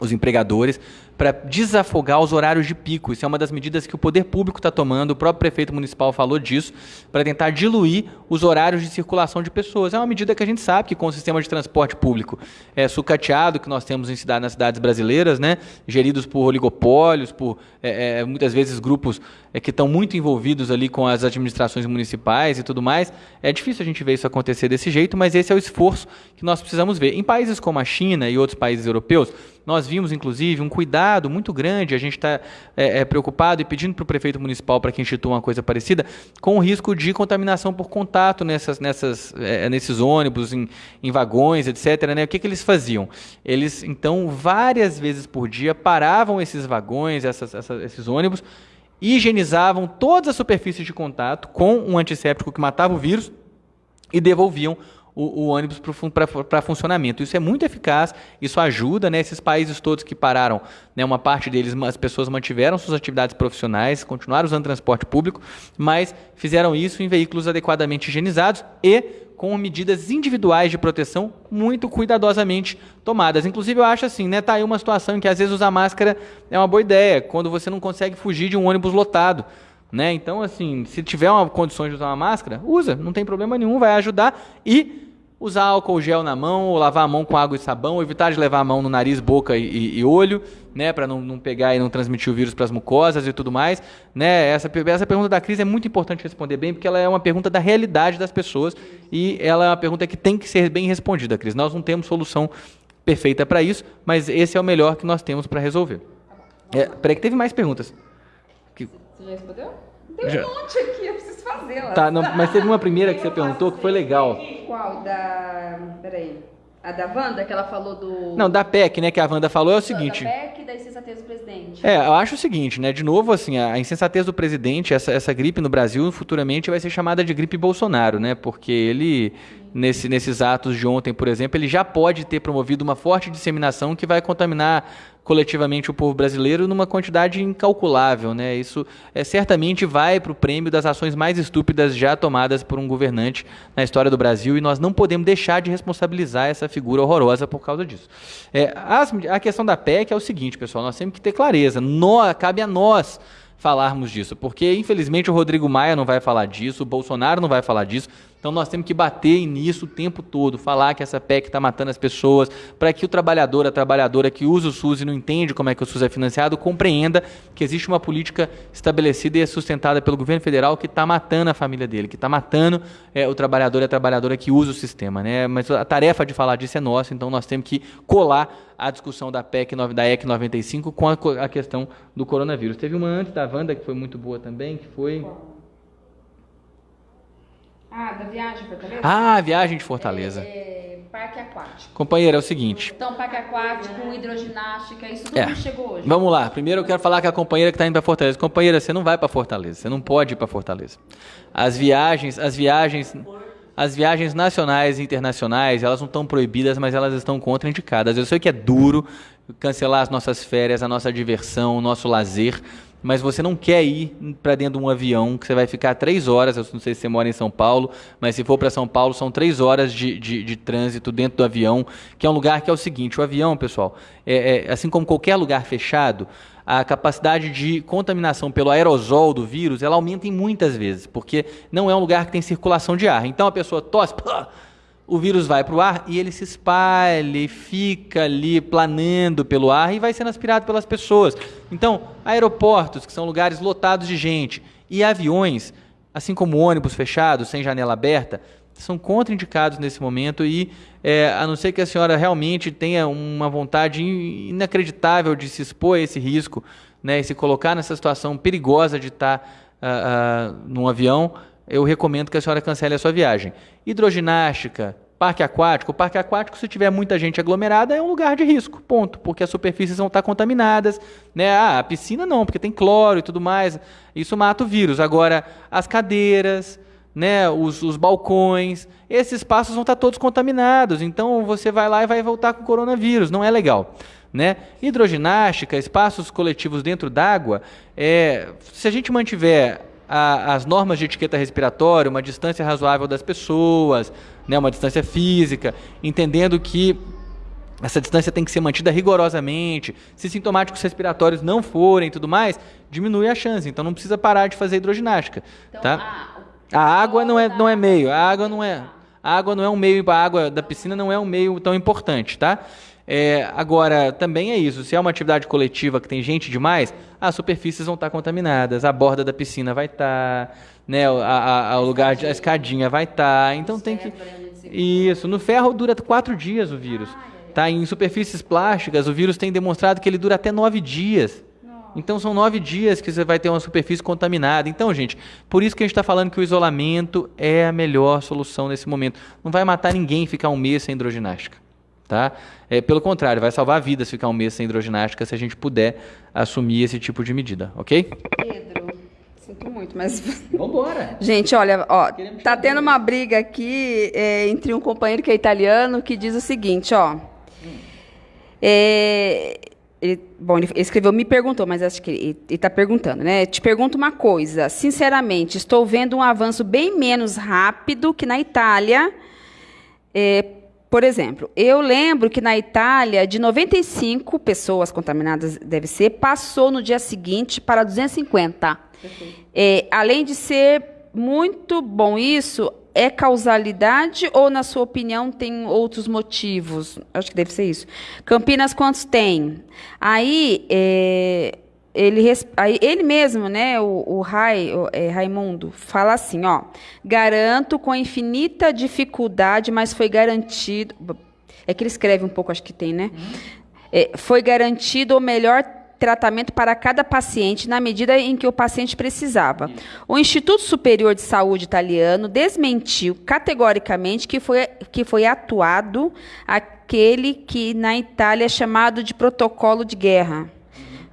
os empregadores, para desafogar os horários de pico. Isso é uma das medidas que o poder público está tomando, o próprio prefeito municipal falou disso, para tentar diluir os horários de circulação de pessoas. É uma medida que a gente sabe que com o sistema de transporte público é, sucateado que nós temos em cidade, nas cidades brasileiras, né, geridos por oligopólios, por é, é, muitas vezes grupos é, que estão muito envolvidos ali com as administrações municipais e tudo mais, é difícil a gente ver isso acontecer desse jeito, mas esse é o esforço que nós precisamos ver. Em países como a China e outros países europeus, nós vimos inclusive um cuidado Estado muito grande. A gente está é, é, preocupado e pedindo para o prefeito municipal para que institua uma coisa parecida, com o risco de contaminação por contato nessas, nessas, é, nesses ônibus, em, em, vagões, etc. Né? O que, que eles faziam? Eles, então, várias vezes por dia paravam esses vagões, essas, essas, esses ônibus, higienizavam todas as superfícies de contato com um antisséptico que matava o vírus e devolviam o, o ônibus para funcionamento. Isso é muito eficaz, isso ajuda, né? Esses países todos que pararam, né, uma parte deles, as pessoas mantiveram suas atividades profissionais, continuaram usando transporte público, mas fizeram isso em veículos adequadamente higienizados e com medidas individuais de proteção muito cuidadosamente tomadas. Inclusive, eu acho assim, né? Tá aí uma situação em que às vezes usar máscara é uma boa ideia, quando você não consegue fugir de um ônibus lotado. Né? Então, assim, se tiver uma condição de usar uma máscara, usa, não tem problema nenhum, vai ajudar. E usar álcool gel na mão, ou lavar a mão com água e sabão, evitar de levar a mão no nariz, boca e, e olho, né, para não, não, pegar e não transmitir o vírus para as mucosas e tudo mais, né? Essa, essa pergunta da crise é muito importante responder bem, porque ela é uma pergunta da realidade das pessoas e ela é uma pergunta que tem que ser bem respondida, Cris. Nós não temos solução perfeita para isso, mas esse é o melhor que nós temos para resolver. É, peraí que teve mais perguntas. Que... Você já respondeu? Tem um já. monte aqui, eu preciso fazer. Tá, não, mas teve uma primeira que você perguntou que foi legal. Qual? Da. Peraí. A da Wanda, que ela falou do. Não, da PEC, né, que a Wanda falou é o seguinte. Da PEC e da insensatez do presidente. É, eu acho o seguinte, né? De novo, assim, a insensatez do presidente, essa, essa gripe no Brasil, futuramente vai ser chamada de gripe Bolsonaro, né? Porque ele, nesse, nesses atos de ontem, por exemplo, ele já pode ter promovido uma forte disseminação que vai contaminar coletivamente o povo brasileiro numa quantidade incalculável. Né? Isso é, certamente vai para o prêmio das ações mais estúpidas já tomadas por um governante na história do Brasil e nós não podemos deixar de responsabilizar essa figura horrorosa por causa disso. É, as, a questão da PEC é o seguinte, pessoal, nós temos que ter clareza. Cabe a nós falarmos disso, porque infelizmente o Rodrigo Maia não vai falar disso, o Bolsonaro não vai falar disso, então nós temos que bater nisso o tempo todo, falar que essa PEC está matando as pessoas, para que o trabalhador, a trabalhadora que usa o SUS e não entende como é que o SUS é financiado, compreenda que existe uma política estabelecida e sustentada pelo governo federal que está matando a família dele, que está matando é, o trabalhador e a trabalhadora que usa o sistema. Né? Mas a tarefa de falar disso é nossa, então nós temos que colar a discussão da PEC da EC 95 com a, a questão do coronavírus. Teve uma antes da Wanda que foi muito boa também, que foi. Ah, da viagem de Fortaleza? Ah, viagem de Fortaleza. É, é, parque aquático. Companheira, é o seguinte. Então, parque aquático, hidroginástica, isso tudo é. chegou hoje. Vamos lá. Primeiro eu quero falar com a companheira que está indo para Fortaleza. Companheira, você não vai para Fortaleza. Você não pode ir para Fortaleza. As viagens, as viagens, as viagens nacionais e internacionais, elas não estão proibidas, mas elas estão contraindicadas. Eu sei que é duro cancelar as nossas férias, a nossa diversão, o nosso lazer mas você não quer ir para dentro de um avião que você vai ficar três horas. Eu não sei se você mora em São Paulo, mas se for para São Paulo, são três horas de, de, de, trânsito dentro do avião, que é um lugar que é o seguinte: o avião, pessoal, é, é, assim como qualquer lugar fechado, a capacidade de contaminação pelo aerosol do vírus ela aumenta em muitas vezes, porque não é um lugar que tem circulação de ar. Então a pessoa tosse. Pá, o vírus vai para o ar e ele se espalha e fica ali planando pelo ar e vai sendo aspirado pelas pessoas. Então, aeroportos, que são lugares lotados de gente, e aviões, assim como ônibus fechados, sem janela aberta, são contraindicados nesse momento e, é, a não ser que a senhora realmente tenha uma vontade inacreditável de se expor a esse risco, né, e se colocar nessa situação perigosa de estar uh, uh, num avião, eu recomendo que a senhora cancele a sua viagem. Hidroginástica, parque aquático. Parque aquático, se tiver muita gente aglomerada, é um lugar de risco, ponto. Porque as superfícies vão estar contaminadas. Né? Ah, a piscina não, porque tem cloro e tudo mais. Isso mata o vírus. Agora, as cadeiras, né, os, os balcões, esses espaços vão estar todos contaminados. Então, você vai lá e vai voltar com coronavírus. Não é legal. Né? Hidroginástica, espaços coletivos dentro d'água, é, se a gente mantiver a, as normas de etiqueta respiratória, uma distância razoável das pessoas, né, uma distância física, entendendo que essa distância tem que ser mantida rigorosamente. Se sintomáticos respiratórios não forem e tudo mais, diminui a chance. Então não precisa parar de fazer hidroginástica. Então, tá? a, a água não é, não é meio. A água não é. A água não é um meio. A água da piscina não é um meio tão importante, tá? É, agora, também é isso. Se é uma atividade coletiva que tem gente demais, as superfícies vão estar contaminadas, a borda da piscina vai estar, né, a, a, a o lugar de a escadinha vai estar. Então tem que. Isso. No ferro dura quatro dias o vírus. Tá? Em superfícies plásticas, o vírus tem demonstrado que ele dura até nove dias. Então são nove dias que você vai ter uma superfície contaminada. Então, gente, por isso que a gente está falando que o isolamento é a melhor solução nesse momento. Não vai matar ninguém ficar um mês sem hidroginástica. Tá? É, pelo contrário, vai salvar vidas ficar um mês sem hidroginástica se a gente puder assumir esse tipo de medida, ok? Pedro, sinto muito, mas. [LAUGHS] Vambora! Gente, olha, ó, tá tendo uma briga aqui é, entre um companheiro que é italiano que diz o seguinte, ó. É, ele, bom, ele escreveu, me perguntou, mas acho que ele está perguntando, né? Te pergunto uma coisa. Sinceramente, estou vendo um avanço bem menos rápido que na Itália. É, por exemplo, eu lembro que na Itália, de 95 pessoas contaminadas, deve ser, passou no dia seguinte para 250. É, além de ser muito bom isso, é causalidade ou, na sua opinião, tem outros motivos? Acho que deve ser isso. Campinas, quantos tem? Aí, é, ele, ele mesmo, né, o, o, Rai, o é, Raimundo, fala assim, ó, garanto com infinita dificuldade, mas foi garantido, é que ele escreve um pouco, acho que tem, né? Uhum. É, foi garantido o melhor tratamento para cada paciente na medida em que o paciente precisava. O Instituto Superior de Saúde italiano desmentiu categoricamente que foi, que foi atuado aquele que na Itália é chamado de protocolo de guerra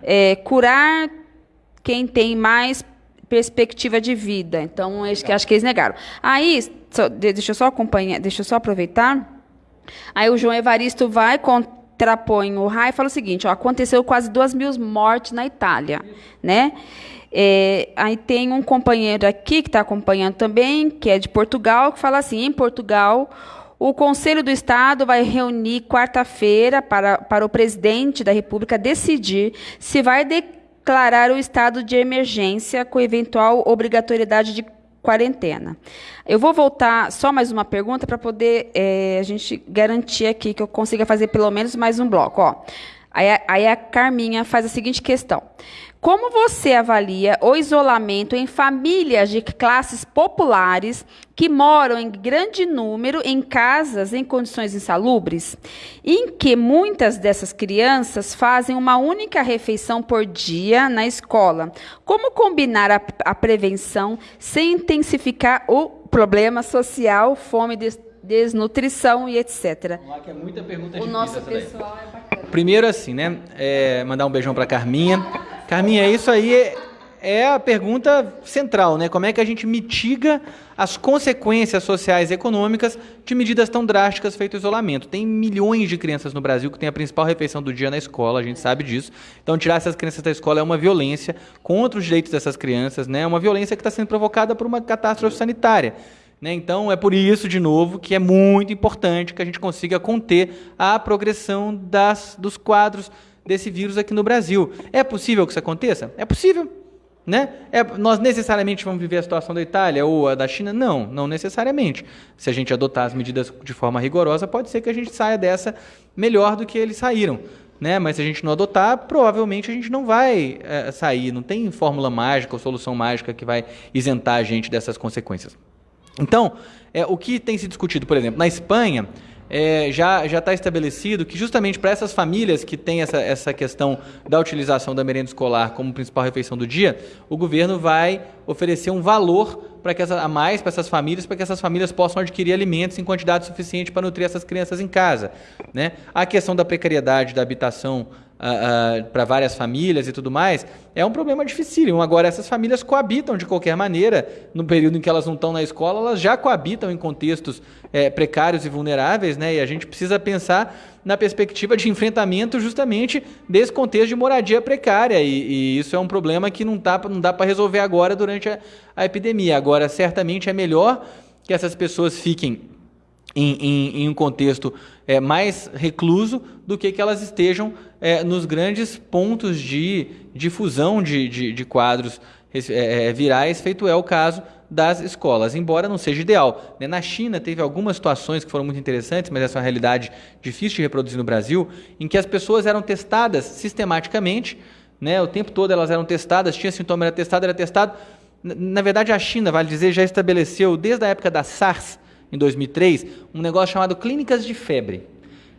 é, curar quem tem mais perspectiva de vida. Então, acho que, acho que eles negaram. Aí, só, deixa eu só acompanhar, deixa eu só aproveitar. Aí o João Evaristo vai contrapõe o RAI e fala o seguinte: ó, aconteceu quase duas mil mortes na Itália, né? É, aí tem um companheiro aqui que está acompanhando também, que é de Portugal, que fala assim: em Portugal o Conselho do Estado vai reunir quarta-feira para, para o presidente da República decidir se vai declarar o estado de emergência com eventual obrigatoriedade de quarentena. Eu vou voltar só mais uma pergunta para poder é, a gente garantir aqui que eu consiga fazer pelo menos mais um bloco. Ó. Aí, aí a Carminha faz a seguinte questão. Como você avalia o isolamento em famílias de classes populares que moram em grande número em casas em condições insalubres, em que muitas dessas crianças fazem uma única refeição por dia na escola? Como combinar a, a prevenção sem intensificar o problema social, fome, des, desnutrição e etc? Vamos lá, que é muita pergunta o nosso pessoal é bacana. Primeiro assim, né? É, mandar um beijão para Carminha. Carminha, isso aí é, é a pergunta central, né? Como é que a gente mitiga as consequências sociais e econômicas de medidas tão drásticas feitas isolamento? Tem milhões de crianças no Brasil que têm a principal refeição do dia na escola, a gente sabe disso. Então, tirar essas crianças da escola é uma violência contra os direitos dessas crianças, né? É uma violência que está sendo provocada por uma catástrofe sanitária. Né? Então, é por isso, de novo, que é muito importante que a gente consiga conter a progressão das, dos quadros desse vírus aqui no Brasil. É possível que isso aconteça? É possível. Né? É, nós necessariamente vamos viver a situação da Itália ou a da China? Não, não necessariamente. Se a gente adotar as medidas de forma rigorosa, pode ser que a gente saia dessa melhor do que eles saíram. Né? Mas se a gente não adotar, provavelmente a gente não vai é, sair. Não tem fórmula mágica ou solução mágica que vai isentar a gente dessas consequências. Então, é, o que tem se discutido, por exemplo, na Espanha, é, já está estabelecido que justamente para essas famílias que têm essa, essa questão da utilização da merenda escolar como principal refeição do dia, o governo vai oferecer um valor para que essa, a mais para essas famílias, para que essas famílias possam adquirir alimentos em quantidade suficiente para nutrir essas crianças em casa. Né? A questão da precariedade da habitação uh, uh, para várias famílias e tudo mais, é um problema difícil. Agora, essas famílias coabitam de qualquer maneira, no período em que elas não estão na escola, elas já coabitam em contextos é, precários e vulneráveis, né? e a gente precisa pensar na perspectiva de enfrentamento justamente desse contexto de moradia precária. E, e isso é um problema que não, tá, não dá para resolver agora durante a, a epidemia. Agora, certamente é melhor que essas pessoas fiquem em, em, em um contexto é, mais recluso do que que elas estejam é, nos grandes pontos de difusão de, de, de quadros é, é, virais, feito é o caso das escolas, embora não seja ideal. Né? Na China teve algumas situações que foram muito interessantes, mas essa é uma realidade difícil de reproduzir no Brasil, em que as pessoas eram testadas sistematicamente, né? o tempo todo elas eram testadas, tinha sintoma, era testado, era testado. Na verdade, a China, vale dizer, já estabeleceu, desde a época da SARS, em 2003, um negócio chamado clínicas de febre.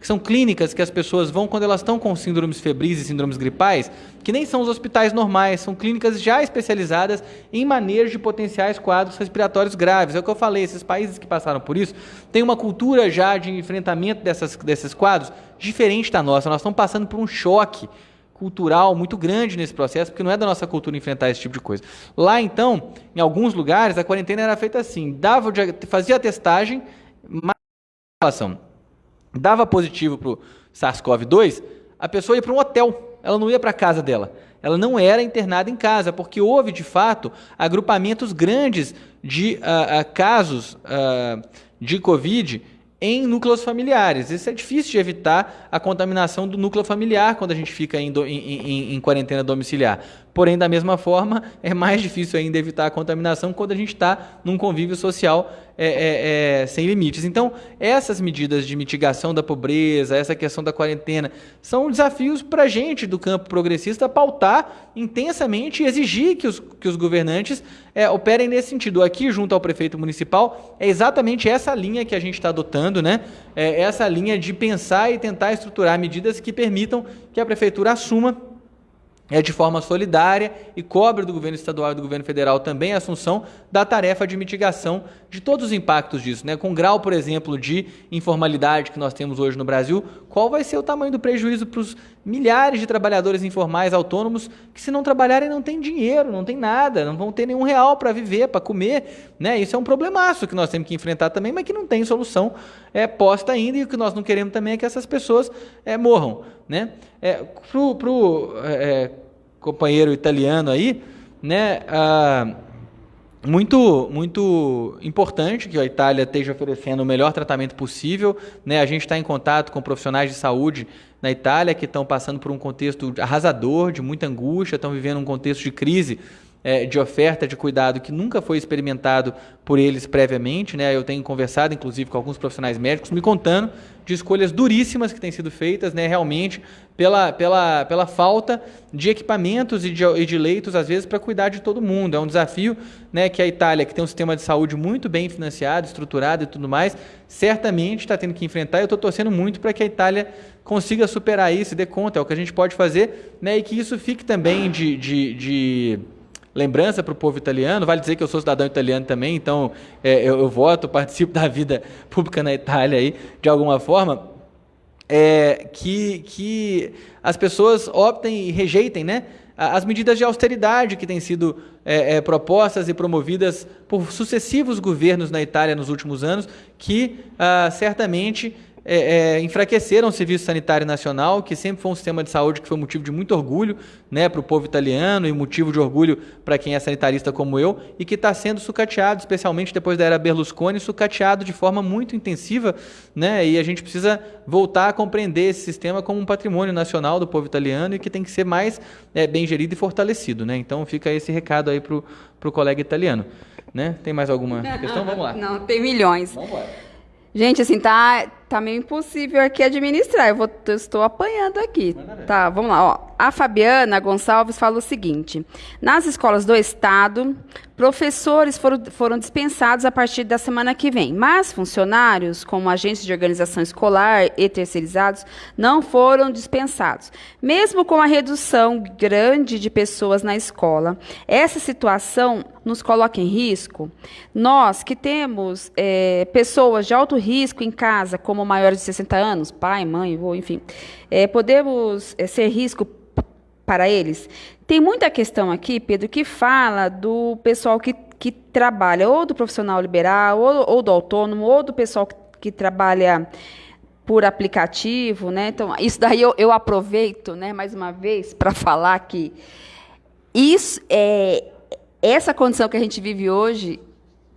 que são clínicas que as pessoas vão quando elas estão com síndromes febris e síndromes gripais, que nem são os hospitais normais, são clínicas já especializadas em manejo de potenciais quadros respiratórios graves. É o que eu falei, esses países que passaram por isso têm uma cultura já de enfrentamento dessas, desses quadros diferente da nossa. Nós estamos passando por um choque cultural muito grande nesse processo, porque não é da nossa cultura enfrentar esse tipo de coisa. Lá, então, em alguns lugares, a quarentena era feita assim: dava, fazia a testagem, relação dava positivo para o SARS-CoV-2, a pessoa ia para um hotel, ela não ia para a casa dela. Ela não era internada em casa, porque houve, de fato, agrupamentos grandes de uh, uh, casos uh, de Covid em núcleos familiares. Isso é difícil de evitar a contaminação do núcleo familiar quando a gente fica em, do, em, em, em, quarentena domiciliar. Porém, da mesma forma, é mais difícil ainda evitar a contaminação quando a gente está num convívio social é, é, é, sem limites. Então, essas medidas de mitigação da pobreza, essa questão da quarentena, são desafios para a gente do campo progressista pautar intensamente e exigir que os, que os governantes é, operem nesse sentido. Aqui, junto ao prefeito municipal, é exatamente essa linha que a gente está adotando, né? É essa linha de pensar e tentar estruturar medidas que permitam que a prefeitura assuma é de forma solidária e cobre do governo estadual e do governo federal também a assunção da tarefa de mitigação de todos os impactos disso. Né? Com o grau, por exemplo, de informalidade que nós temos hoje no Brasil, qual vai ser o tamanho do prejuízo para os milhares de trabalhadores informais autônomos que, se não trabalharem, não tem dinheiro, não tem nada, não vão ter nenhum real para viver, para comer. Né? Isso é um problemaço que nós temos que enfrentar também, mas que não tem solução é, posta ainda e o que nós não queremos também é que essas pessoas é, morram. Né? É, Para o é, companheiro italiano aí, né, ah, muito, muito importante que a Itália esteja oferecendo o melhor tratamento possível. Né? A gente está em contato com profissionais de saúde na Itália que estão passando por um contexto arrasador, de muita angústia, estão vivendo um contexto de crise é, de oferta de cuidado que nunca foi experimentado por eles previamente. Né? Eu tenho conversado, inclusive, com alguns profissionais médicos, me contando de escolhas duríssimas que têm sido feitas, né, realmente, pela, pela, pela falta de equipamentos e de, e de leitos, às vezes, para cuidar de todo mundo. É um desafio né, que a Itália, que tem um sistema de saúde muito bem financiado, estruturado e tudo mais, certamente está tendo que enfrentar. Eu estou torcendo muito para que a Itália consiga superar isso e dê conta. É o que a gente pode fazer né, e que isso fique também de, de, de lembrança para o povo italiano. Vale dizer que eu sou cidadão italiano também, então é, eu, eu, voto, [LAUGHS] participo da vida pública na Itália aí, de alguma forma. É, que, que as pessoas optem e rejeitem né, as medidas de austeridade que têm sido é, é, propostas e promovidas por sucessivos governos na Itália nos últimos anos, que ah, certamente é, é, enfraqueceram o Serviço Sanitário Nacional, que sempre foi um sistema de saúde que foi motivo de muito orgulho né, para o povo italiano e motivo de orgulho para quem é sanitarista como eu, e que está sendo sucateado, especialmente depois da era Berlusconi, sucateado de forma muito intensiva, né, e a gente precisa voltar a compreender esse sistema como um patrimônio nacional do povo italiano e que tem que ser mais é, bem gerido e fortalecido. Né? Então fica esse recado aí para o colega italiano. Né? Tem mais alguma questão? Vamos lá. Não, tem milhões. Vamos embora. Gente, assim, tá, tá meio impossível aqui administrar. Eu, vou, eu estou apanhando aqui. Tá, vamos lá. Ó. A Fabiana Gonçalves fala o seguinte: nas escolas do Estado, professores foram, foram dispensados a partir da semana que vem, mas funcionários, como agentes de organização escolar e terceirizados, não foram dispensados. Mesmo com a redução grande de pessoas na escola, essa situação nos coloca em risco? Nós que temos é, pessoas de alto risco em casa, como maiores de 60 anos, pai, mãe, avô, enfim, é, podemos é, ser risco para eles? Tem muita questão aqui, Pedro, que fala do pessoal que, que trabalha, ou do profissional liberal, ou, ou do autônomo, ou do pessoal que, que trabalha por aplicativo, né? Então, isso daí eu, eu aproveito, né, mais uma vez, para falar que isso é essa condição que a gente vive hoje,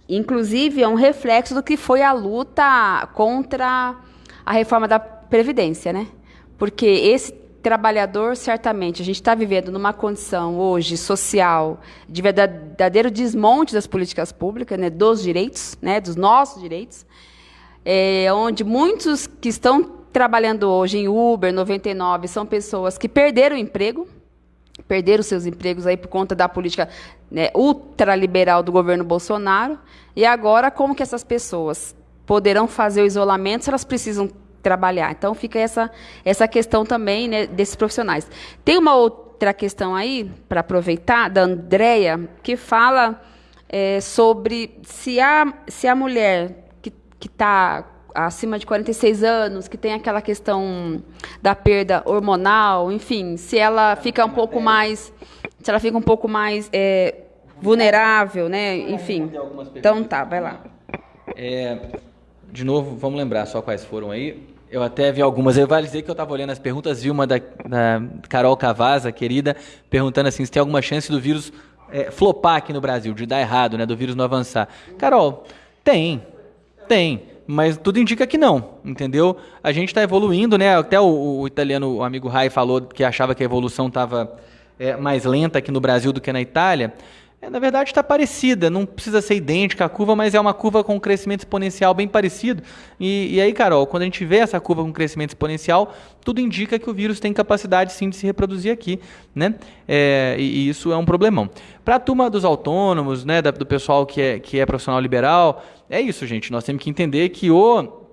inclusive, é um reflexo do que foi a luta contra a reforma da Previdência, né? Porque esse trabalhador, certamente, a gente está vivendo numa condição hoje social de verdadeiro desmonte das políticas públicas, né, dos direitos, né, dos nossos direitos, é, onde muitos que estão trabalhando hoje em Uber 99 são pessoas que perderam o emprego, perderam seus empregos aí por conta da política né, ultraliberal do governo Bolsonaro. E agora, como que essas pessoas poderão fazer o isolamento se elas precisam trabalhar. Então fica essa, essa questão também né, desses profissionais. Tem uma outra questão aí, para aproveitar, da Andrea, que fala é, sobre se a, se a mulher que está acima de 46 anos, que tem aquela questão da perda hormonal, enfim, se ela fica um pouco mais, se ela fica um pouco mais é, vulnerável, né? Enfim. Então tá, vai lá. É, de novo, vamos lembrar só quais foram aí. Eu até vi algumas. Eu vale dizer que eu estava olhando as perguntas, vi uma da, da Carol Cavaza, querida, perguntando assim se tem alguma chance do vírus é, flopar aqui no Brasil, de dar errado, né? Do vírus não avançar. Carol, tem, tem mas tudo indica que não, entendeu? A gente está evoluindo, né? Até o, o, italiano, o amigo Rai, falou que achava que a evolução estava é, mais lenta aqui no Brasil do que na Itália. É, na verdade, está parecida, não precisa ser idêntica a curva, mas é uma curva com crescimento exponencial bem parecido. E, e, aí, Carol, quando a gente vê essa curva com crescimento exponencial, tudo indica que o vírus tem capacidade sim de se reproduzir aqui, né? É, e, e, isso é um problemão. Para a turma dos autônomos, né, do pessoal que é, que é profissional liberal, é isso, gente. Nós temos que entender que o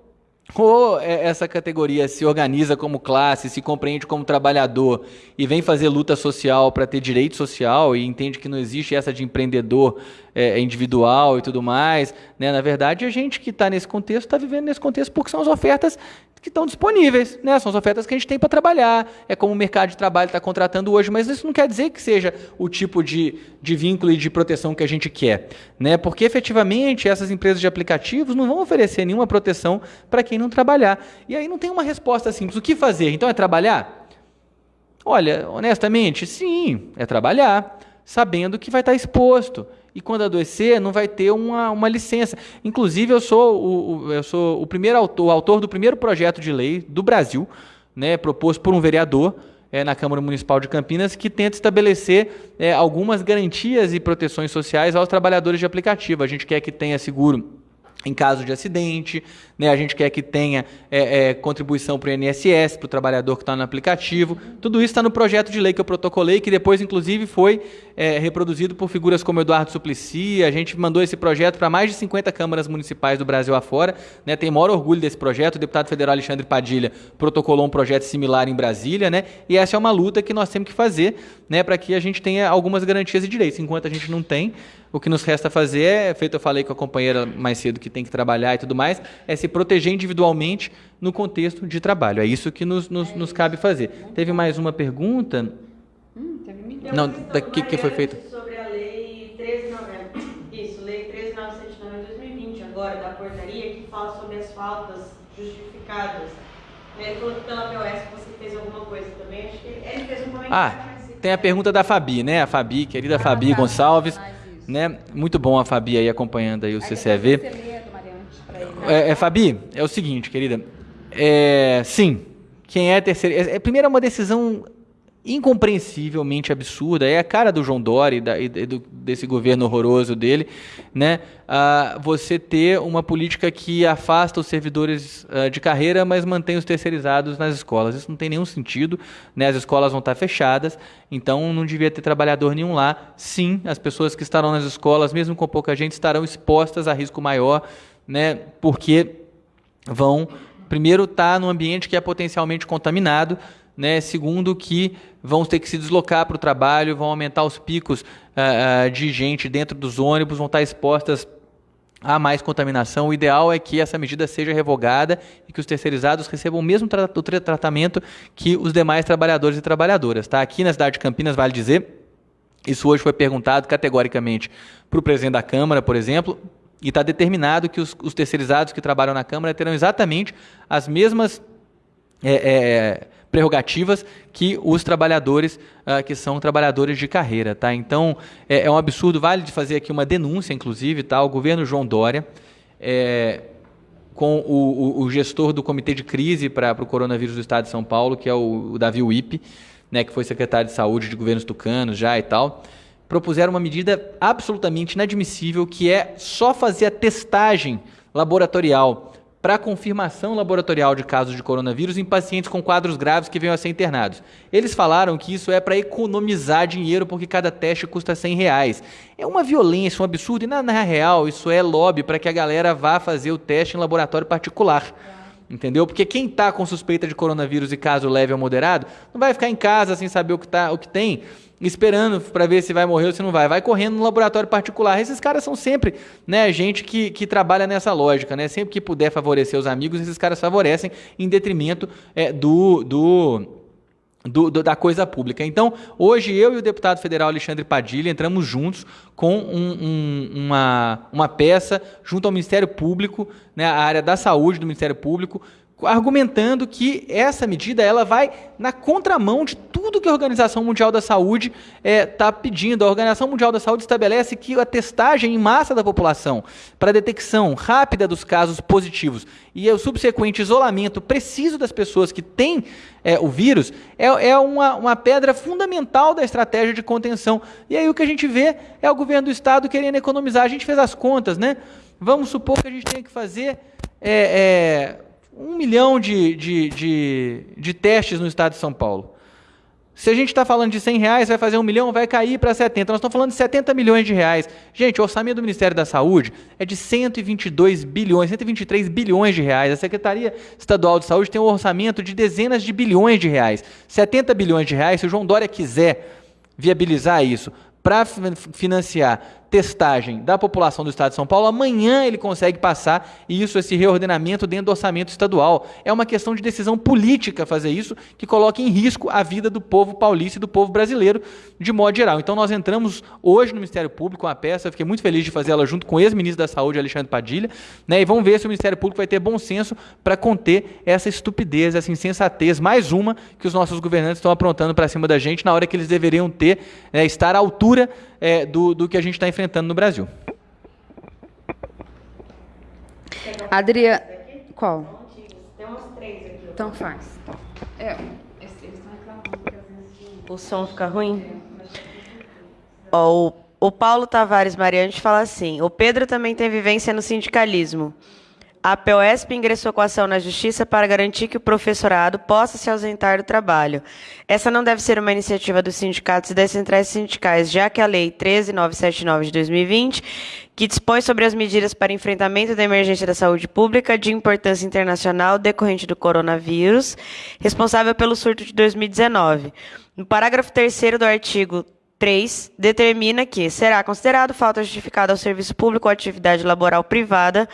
ou essa categoria se organiza como classe, se compreende como trabalhador e vem fazer luta social para ter direito social e entende que não existe essa de empreendedor é, individual e tudo mais. Né? Na verdade, a gente que está nesse contexto está vivendo nesse contexto porque são as ofertas que estão disponíveis, né? São as ofertas que a gente tem para trabalhar. É como o mercado de trabalho está contratando hoje, mas isso não quer dizer que seja o tipo de, de vínculo e de proteção que a gente quer, né? Porque efetivamente essas empresas de aplicativos não vão oferecer nenhuma proteção para quem não trabalhar. E aí não tem uma resposta simples. O que fazer? Então é trabalhar? Olha, honestamente, sim, é trabalhar, sabendo que vai estar exposto e quando adoecer não vai ter uma, uma licença. Inclusive, eu sou o, o, eu sou o primeiro autor, o autor do primeiro projeto de lei do Brasil, né, proposto por um vereador é, na Câmara Municipal de Campinas, que tenta estabelecer é, algumas garantias e proteções sociais aos trabalhadores de aplicativo. A gente quer que tenha seguro em caso de acidente, né? a gente quer que tenha é, é, contribuição para o INSS, para o trabalhador que está no aplicativo. Tudo isso está no projeto de lei que eu protocolei, que depois, inclusive, foi é, reproduzido por figuras como Eduardo Suplicy. A gente mandou esse projeto para mais de 50 câmaras municipais do Brasil afora. Né? Tem maior orgulho desse projeto. O deputado federal Alexandre Padilha protocolou um projeto similar em Brasília. Né? E essa é uma luta que nós temos que fazer né? para que a gente tenha algumas garantias e direitos. Enquanto a gente não tem, o que nos resta fazer é, feito eu falei com a companheira mais cedo que tem que trabalhar e tudo mais, é se proteger individualmente no contexto de trabalho. É isso que nos, nos, nos cabe fazer. Teve mais uma pergunta? Hum, teve Não, daqui que foi feito? Sobre a lei 13.900, isso, lei 13.909 de 2020, agora, da portaria, que fala sobre as faltas justificadas. Ele falou que pela POS você fez alguma coisa também, acho que ele fez um comentário. Ah, tem a pergunta da Fabi, né? A Fabi, querida Fabi Gonçalves. Né? Muito bom a Fabi aí acompanhando aí o CCV. É, é, Fabi, é o seguinte, querida. É, sim, quem é terceiro. É, é, primeiro é uma decisão incompreensivelmente absurda, é a cara do João Dória e, da, e do, desse governo horroroso dele, né? Ah, você ter uma política que afasta os servidores ah, de carreira, mas mantém os terceirizados nas escolas. Isso não tem nenhum sentido, né? As escolas vão estar fechadas, então não devia ter trabalhador nenhum lá. Sim, as pessoas que estarão nas escolas, mesmo com pouca gente, estarão expostas a risco maior, né? Porque vão primeiro estar tá num ambiente que é potencialmente contaminado, né? Segundo, que vão ter que se deslocar para o trabalho, vão aumentar os picos uh, de gente dentro dos ônibus, vão estar expostas a mais contaminação. O ideal é que essa medida seja revogada e que os terceirizados recebam o mesmo tra tratamento que os demais trabalhadores e trabalhadoras. Tá? Aqui na cidade de Campinas, vale dizer, isso hoje foi perguntado categoricamente para o presidente da Câmara, por exemplo, e está determinado que os, os, terceirizados que trabalham na Câmara terão exatamente as mesmas. É, é, prerrogativas que os trabalhadores uh, que são trabalhadores de carreira, tá? Então é, é, um absurdo, vale de fazer aqui uma denúncia, inclusive, tá? O governo João Dória, é, com o, o, o, gestor do comitê de crise para o coronavírus do Estado de São Paulo, que é o, o Davi Wipe, né? Que foi secretário de saúde de governos tucanos já e tal propuseram uma medida absolutamente inadmissível, que é só fazer a testagem laboratorial para confirmação laboratorial de casos de coronavírus em pacientes com quadros graves que venham a ser internados. Eles falaram que isso é para economizar dinheiro porque cada teste custa 100 reais. É uma violência, um absurdo, e na, na real isso é lobby para que a galera vá fazer o teste em laboratório particular. entendeu? Porque quem está com suspeita de coronavírus e caso leve ou moderado, não vai ficar em casa sem saber o que, tá, o que tem, esperando para ver se vai morrer ou se não vai. Vai correndo no laboratório particular. Esses caras são sempre né, gente que, que trabalha nessa lógica. Né? Sempre que puder favorecer os amigos, esses caras favorecem em detrimento é, do, do do, do, da coisa pública. Então, hoje eu e o deputado federal Alexandre Padilha entramos juntos com um, um, uma, uma peça junto ao Ministério Público, né, a área da saúde do Ministério Público, argumentando que essa medida ela vai na contramão de tudo que a Organização Mundial da Saúde está é, tá pedindo. A Organização Mundial da Saúde estabelece que a testagem em massa da população para detecção rápida dos casos positivos e o subsequente isolamento preciso das pessoas que têm é, o vírus é, é uma, uma pedra fundamental da estratégia de contenção. E aí o que a gente vê é o governo do Estado querendo economizar. A gente fez as contas, né? Vamos supor que a gente tenha que fazer. É, é um milhão de, de, de, de, testes no estado de São Paulo. Se a gente está falando de 100 reais, vai fazer um milhão, vai cair para 70. Nós estamos falando de 70 milhões de reais. Gente, o orçamento do Ministério da Saúde é de 122 bilhões, 123 bilhões de reais. A Secretaria Estadual de Saúde tem um orçamento de dezenas de bilhões de reais. 70 bilhões de reais, se o João Dória quiser viabilizar isso para financiar testagem da população do estado de São Paulo, amanhã ele consegue passar isso, esse reordenamento dentro do orçamento estadual. É uma questão de decisão política fazer isso, que coloca em risco a vida do povo paulista e do povo brasileiro de modo geral. Então nós entramos hoje no Ministério Público com a peça, fiquei muito feliz de fazer ela junto com o ex-ministro da Saúde, Alexandre Padilha, né, e vamos ver se o Ministério Público vai ter bom senso para conter essa estupidez, essa insensatez, mais uma que os nossos governantes estão aprontando para cima da gente na hora que eles deveriam ter, né, estar à altura é, do, do que a gente está enfrentando no Brasil. Adriana. Qual? Tem umas três aqui. Então faz. É, eles estão reclamando que às vezes. O som fica ruim? Ó, o, o Paulo Tavares Mariante fala assim: o Pedro também tem vivência no sindicalismo. A POSP ingressou com ação na Justiça para garantir que o professorado possa se ausentar do trabalho. Essa não deve ser uma iniciativa dos sindicatos e das centrais sindicais, já que a Lei 13979 de 2020, que dispõe sobre as medidas para enfrentamento da emergência da saúde pública de importância internacional decorrente do coronavírus, responsável pelo surto de 2019. No parágrafo 3 do artigo 3 determina que será considerado falta justificada ao serviço público ou atividade laboral privada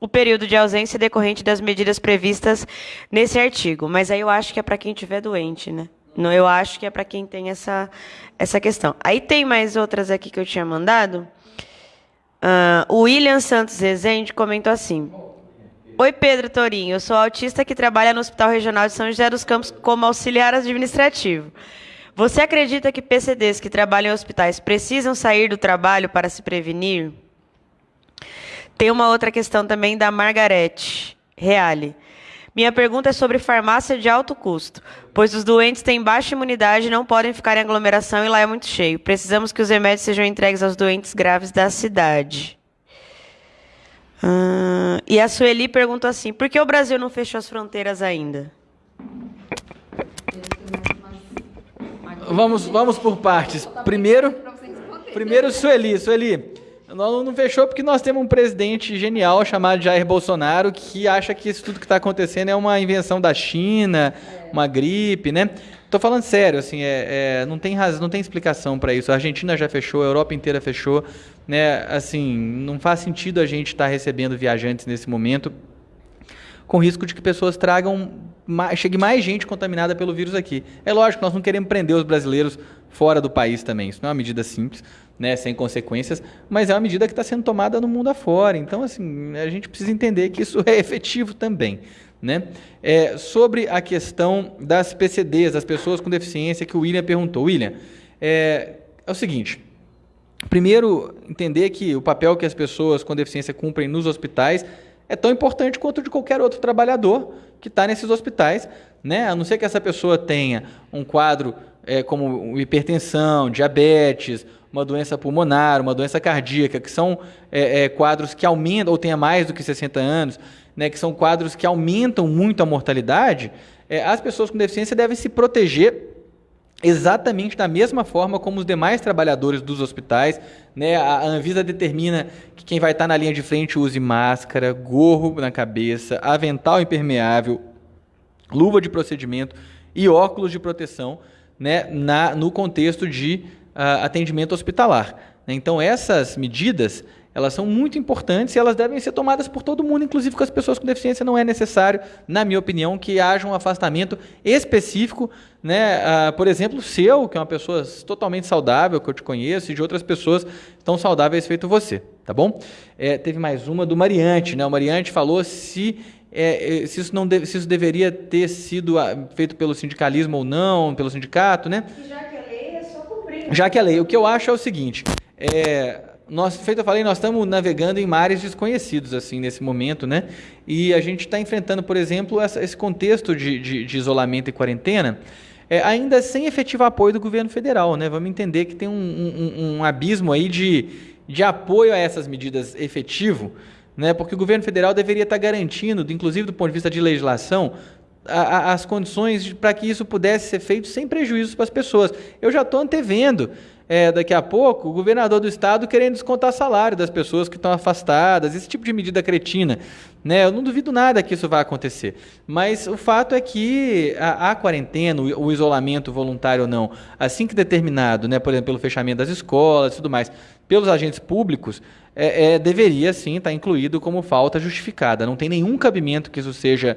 o período de ausência decorrente das medidas previstas nesse artigo. Mas aí eu acho que é para quem estiver doente, né? Não, eu acho que é para quem tem essa, essa questão. Aí tem mais outras aqui que eu tinha mandado. Uh, o William Santos Rezende comentou assim. Oi, Pedro Torinho. Eu sou autista que trabalha no Hospital Regional de São José dos Campos como auxiliar administrativo. Você acredita que PCDs que trabalham em hospitais precisam sair do trabalho para se prevenir? Tem uma outra questão também da Margarete Reale. Minha pergunta é sobre farmácia de alto custo, pois os doentes têm baixa imunidade e não podem ficar em aglomeração e lá é muito cheio. Precisamos que os remédios sejam entregues aos doentes graves da cidade. Uh, e a Sueli perguntou assim: por que o Brasil não fechou as fronteiras ainda? Vamos, vamos por partes. Primeiro, primeiro Sueli. Sueli, não, não fechou porque nós temos um presidente genial chamado Jair Bolsonaro que acha que isso tudo que está acontecendo é uma invenção da China, uma gripe, né? Tô falando sério, assim, é, é não tem razão, não tem explicação para isso. A Argentina já fechou, a Europa inteira fechou, né? Assim, não faz sentido a gente estar tá recebendo viajantes nesse momento com risco de que pessoas tragam chegue mais gente contaminada pelo vírus aqui. É lógico, nós não queremos prender os brasileiros fora do país também. Isso não é uma medida simples, né, sem consequências, mas é uma medida que está sendo tomada no mundo afora. Então, assim, a gente precisa entender que isso [LAUGHS] é efetivo também. Né? É, sobre a questão das PCDs, das pessoas com deficiência, que o William perguntou. William, é, é o seguinte. Primeiro, entender que o papel que as pessoas com deficiência cumprem nos hospitais é tão importante quanto de qualquer outro trabalhador que está nesses hospitais, né? A não ser que essa pessoa tenha um quadro é, como hipertensão, diabetes, uma doença pulmonar, uma doença cardíaca, que são é, é, quadros que aumentam, ou tenha mais do que 60 anos, né, que são quadros que aumentam muito a mortalidade, é, as pessoas com deficiência devem se proteger exatamente da mesma forma como os demais trabalhadores dos hospitais. Né? A Anvisa determina que quem vai estar na linha de frente use máscara, gorro na cabeça, avental impermeável, luva de procedimento e óculos de proteção né? na, no contexto de uh, atendimento hospitalar. Então, essas medidas elas são muito importantes e elas devem ser tomadas por todo mundo, inclusive com as pessoas com deficiência. Não é necessário, na minha opinião, que haja um afastamento específico, né? Ah, por exemplo, seu, que é uma pessoa totalmente saudável, que eu te conheço, e de outras pessoas tão saudáveis feito você, tá bom? É, teve mais uma do Mariante, né? O Mariante falou se é, é se, isso não deve, se isso deveria ter sido ah, feito pelo sindicalismo ou não, pelo sindicato, né? Já que a lei é só cumprir. Já que a lei. O que eu acho é o seguinte: é, nós, feito eu falei, nós estamos navegando em mares desconhecidos assim nesse momento, né? E a gente está enfrentando, por exemplo, essa, esse contexto de, de, de, isolamento e quarentena, é, ainda sem efetivo apoio do governo federal, né? Vamos entender que tem um, um, um abismo aí de, de apoio a essas medidas efetivo, né? Porque o governo federal deveria estar garantindo, inclusive do ponto de vista de legislação, a, a, as condições para que isso pudesse ser feito sem prejuízos para as pessoas. Eu já estou antevendo é, daqui a pouco, o governador do estado querendo descontar salário das pessoas que estão afastadas, esse tipo de medida cretina. Né? Eu não duvido nada que isso vai acontecer. Mas o fato é que a, a quarentena, o, o, isolamento voluntário ou não, assim que determinado, né, por exemplo, pelo fechamento das escolas e tudo mais, pelos agentes públicos, é, é, deveria sim estar incluído como falta justificada. Não tem nenhum cabimento que isso seja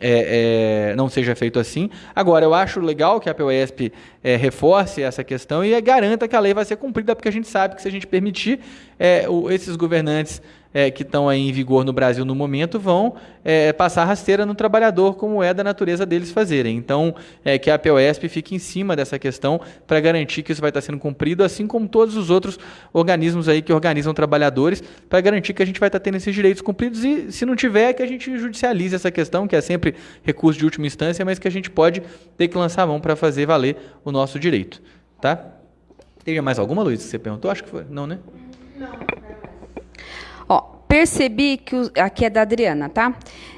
é, é, não seja feito assim. Agora, eu acho legal que a POSP é, reforce essa questão e garanta que a lei vai ser cumprida, porque a gente sabe que se a gente permitir, é, o, esses governantes é, que estão aí em vigor no Brasil no momento vão é, passar rasteira no trabalhador, como é da natureza deles fazerem. Então, é, que a POSP fique em cima dessa questão para garantir que isso vai estar sendo cumprido, assim como todos os outros organismos aí que organizam trabalhadores, para garantir que a gente vai estar tendo esses direitos cumpridos e, se não tiver, que a gente judicialize essa questão, que é sempre recurso de última instância, mas que a gente pode ter que lançar a mão para fazer valer o nosso direito. Tá? Tem mais alguma, Luiz, que você perguntou? Acho que foi. Não, né? Não. Ó, percebi que. Aqui é da Adriana, tá?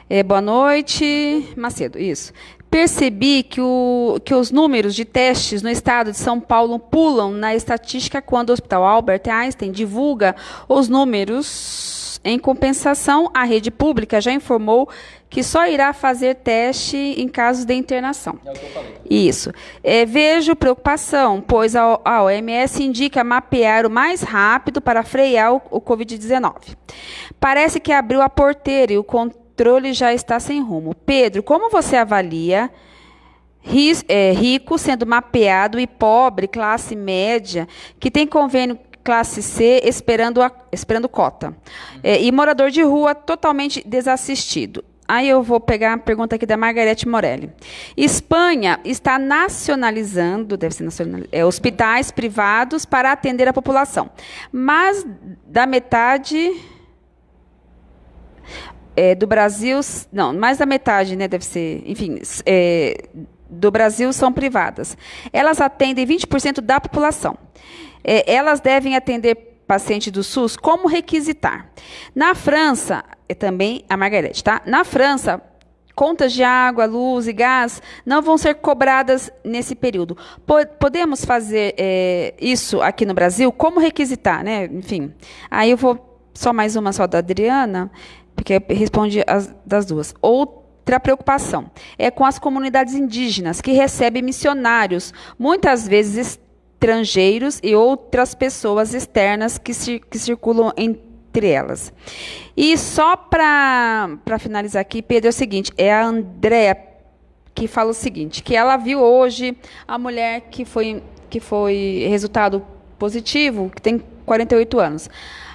É, boa noite, Macedo, isso. Percebi que, o, que os números de testes no estado de São Paulo pulam na estatística quando o Hospital Albert Einstein divulga os números em compensação, a rede pública já informou que só irá fazer teste em casos de internação. É o que eu falei. Isso. É, vejo preocupação, pois a, a OMS indica mapear o mais rápido para frear o, o Covid-19. Parece que abriu a porteira e o controle já está sem rumo. Pedro, como você avalia é, rico sendo mapeado e pobre, classe média, que tem convênio classe C esperando, a, esperando cota. É, e morador de rua totalmente desassistido. Aí eu vou pegar a pergunta aqui da Margarete Morelli. Espanha está nacionalizando, deve ser nacionalizando, é, hospitais privados para atender a população. Mas da metade é, do Brasil, não, mais da metade, né, deve ser, enfim, é, do Brasil são privadas. Elas atendem 20% da população é, elas devem atender paciente do SUS como requisitar. Na França, é também a Margarete, tá? Na França, contas de água, luz e gás não vão ser cobradas nesse período. Podemos fazer é, isso aqui no Brasil? Como requisitar, né? Enfim, aí eu vou só mais uma só da Adriana, porque responde as das duas. Outra preocupação é com as comunidades indígenas que recebem missionários, muitas vezes estrangeiros e outras pessoas externas que, que circulam entre elas. E só para finalizar aqui, Pedro, é o seguinte: é a Andréa que fala o seguinte, que ela viu hoje a mulher que foi, que foi resultado positivo, que tem 48 anos.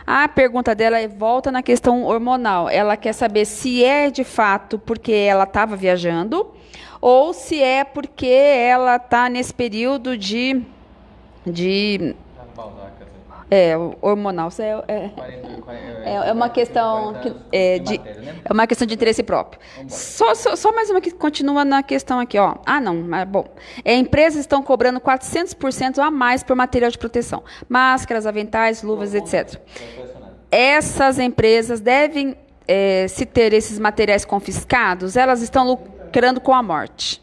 A pergunta dela é, volta na questão hormonal. Ela quer saber se é de fato porque ela estava viajando ou se é porque ela está nesse período de de é, hormonal. É, é, é, é uma questão que, é, de, é uma questão de interesse próprio. Só, só, só, mais uma que continua na questão aqui, ó. Ah, não, mas bom. É, empresas estão cobrando 400% a mais por material de proteção, máscaras, aventais, luvas, etc. Essas empresas devem é, se ter esses materiais confiscados, elas estão lucrando com a morte.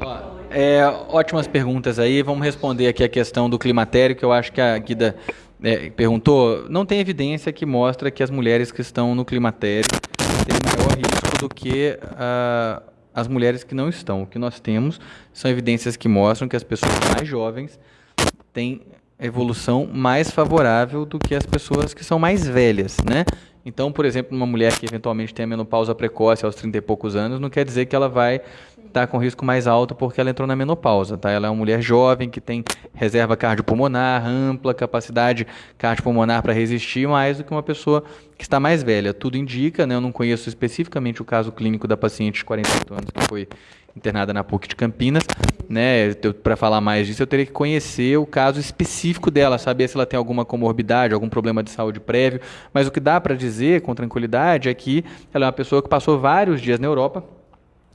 Ó, é, ótimas perguntas aí. Vamos responder aqui a questão do climatério, que eu acho que a Guida é, perguntou. Não tem evidência que mostra que as mulheres que estão no climatério têm maior risco do que uh, as mulheres que não estão. O que nós temos são evidências que mostram que as pessoas mais jovens têm evolução mais favorável do que as pessoas que são mais velhas, né? Então, por exemplo, uma mulher que eventualmente tem a menopausa precoce aos 30 e poucos anos, não quer dizer que ela vai estar tá com risco mais alto porque ela entrou na menopausa, tá? Ela é uma mulher jovem que tem reserva cardiopulmonar ampla, capacidade cardiopulmonar para resistir mais do que uma pessoa que está mais velha. Tudo indica, né? Eu não conheço especificamente o caso clínico da paciente de 48 anos que foi internada na PUC de Campinas, né? Para falar mais disso, eu teria que conhecer o caso específico dela, saber se ela tem alguma comorbidade, algum problema de saúde prévio. Mas o que dá para dizer com tranquilidade é que ela é uma pessoa que passou vários dias na Europa,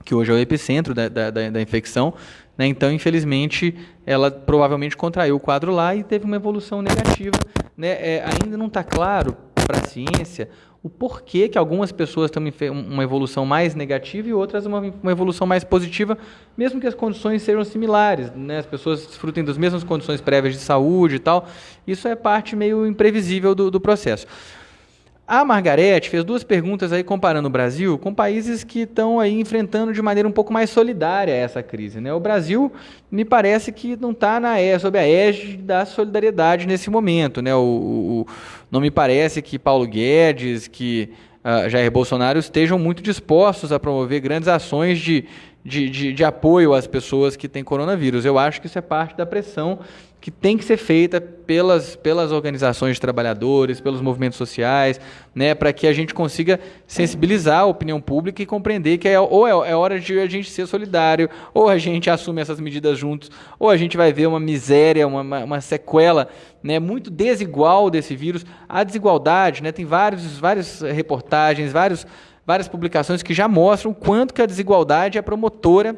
que hoje é o epicentro da, da, da, infecção. Né? Então, infelizmente, ela provavelmente contraiu o quadro lá e teve uma evolução negativa. Né? É, ainda não está claro para a ciência o porquê que algumas pessoas têm uma evolução mais negativa e outras uma, uma evolução mais positiva, mesmo que as condições sejam similares, né? as pessoas desfrutem das mesmas condições prévias de saúde e tal. Isso é parte meio imprevisível do, do processo. A Margarete fez duas perguntas aí comparando o Brasil com países que estão aí enfrentando de maneira um pouco mais solidária essa crise. Né? O Brasil me parece que não está sob a égide da solidariedade nesse momento. Né? O, o, não me parece que Paulo Guedes, que uh, Jair Bolsonaro estejam muito dispostos a promover grandes ações de, de, de, de apoio às pessoas que têm coronavírus. Eu acho que isso é parte da pressão que tem que ser feita pelas, pelas organizações de trabalhadores, pelos movimentos sociais, né, para que a gente consiga sensibilizar a opinião pública e compreender que é, ou é, é, hora de a gente ser solidário, ou a gente assume essas medidas juntos, ou a gente vai ver uma miséria, uma, uma, sequela né, muito desigual desse vírus. A desigualdade, né, tem vários, várias reportagens, vários, várias publicações que já mostram o quanto que a desigualdade é promotora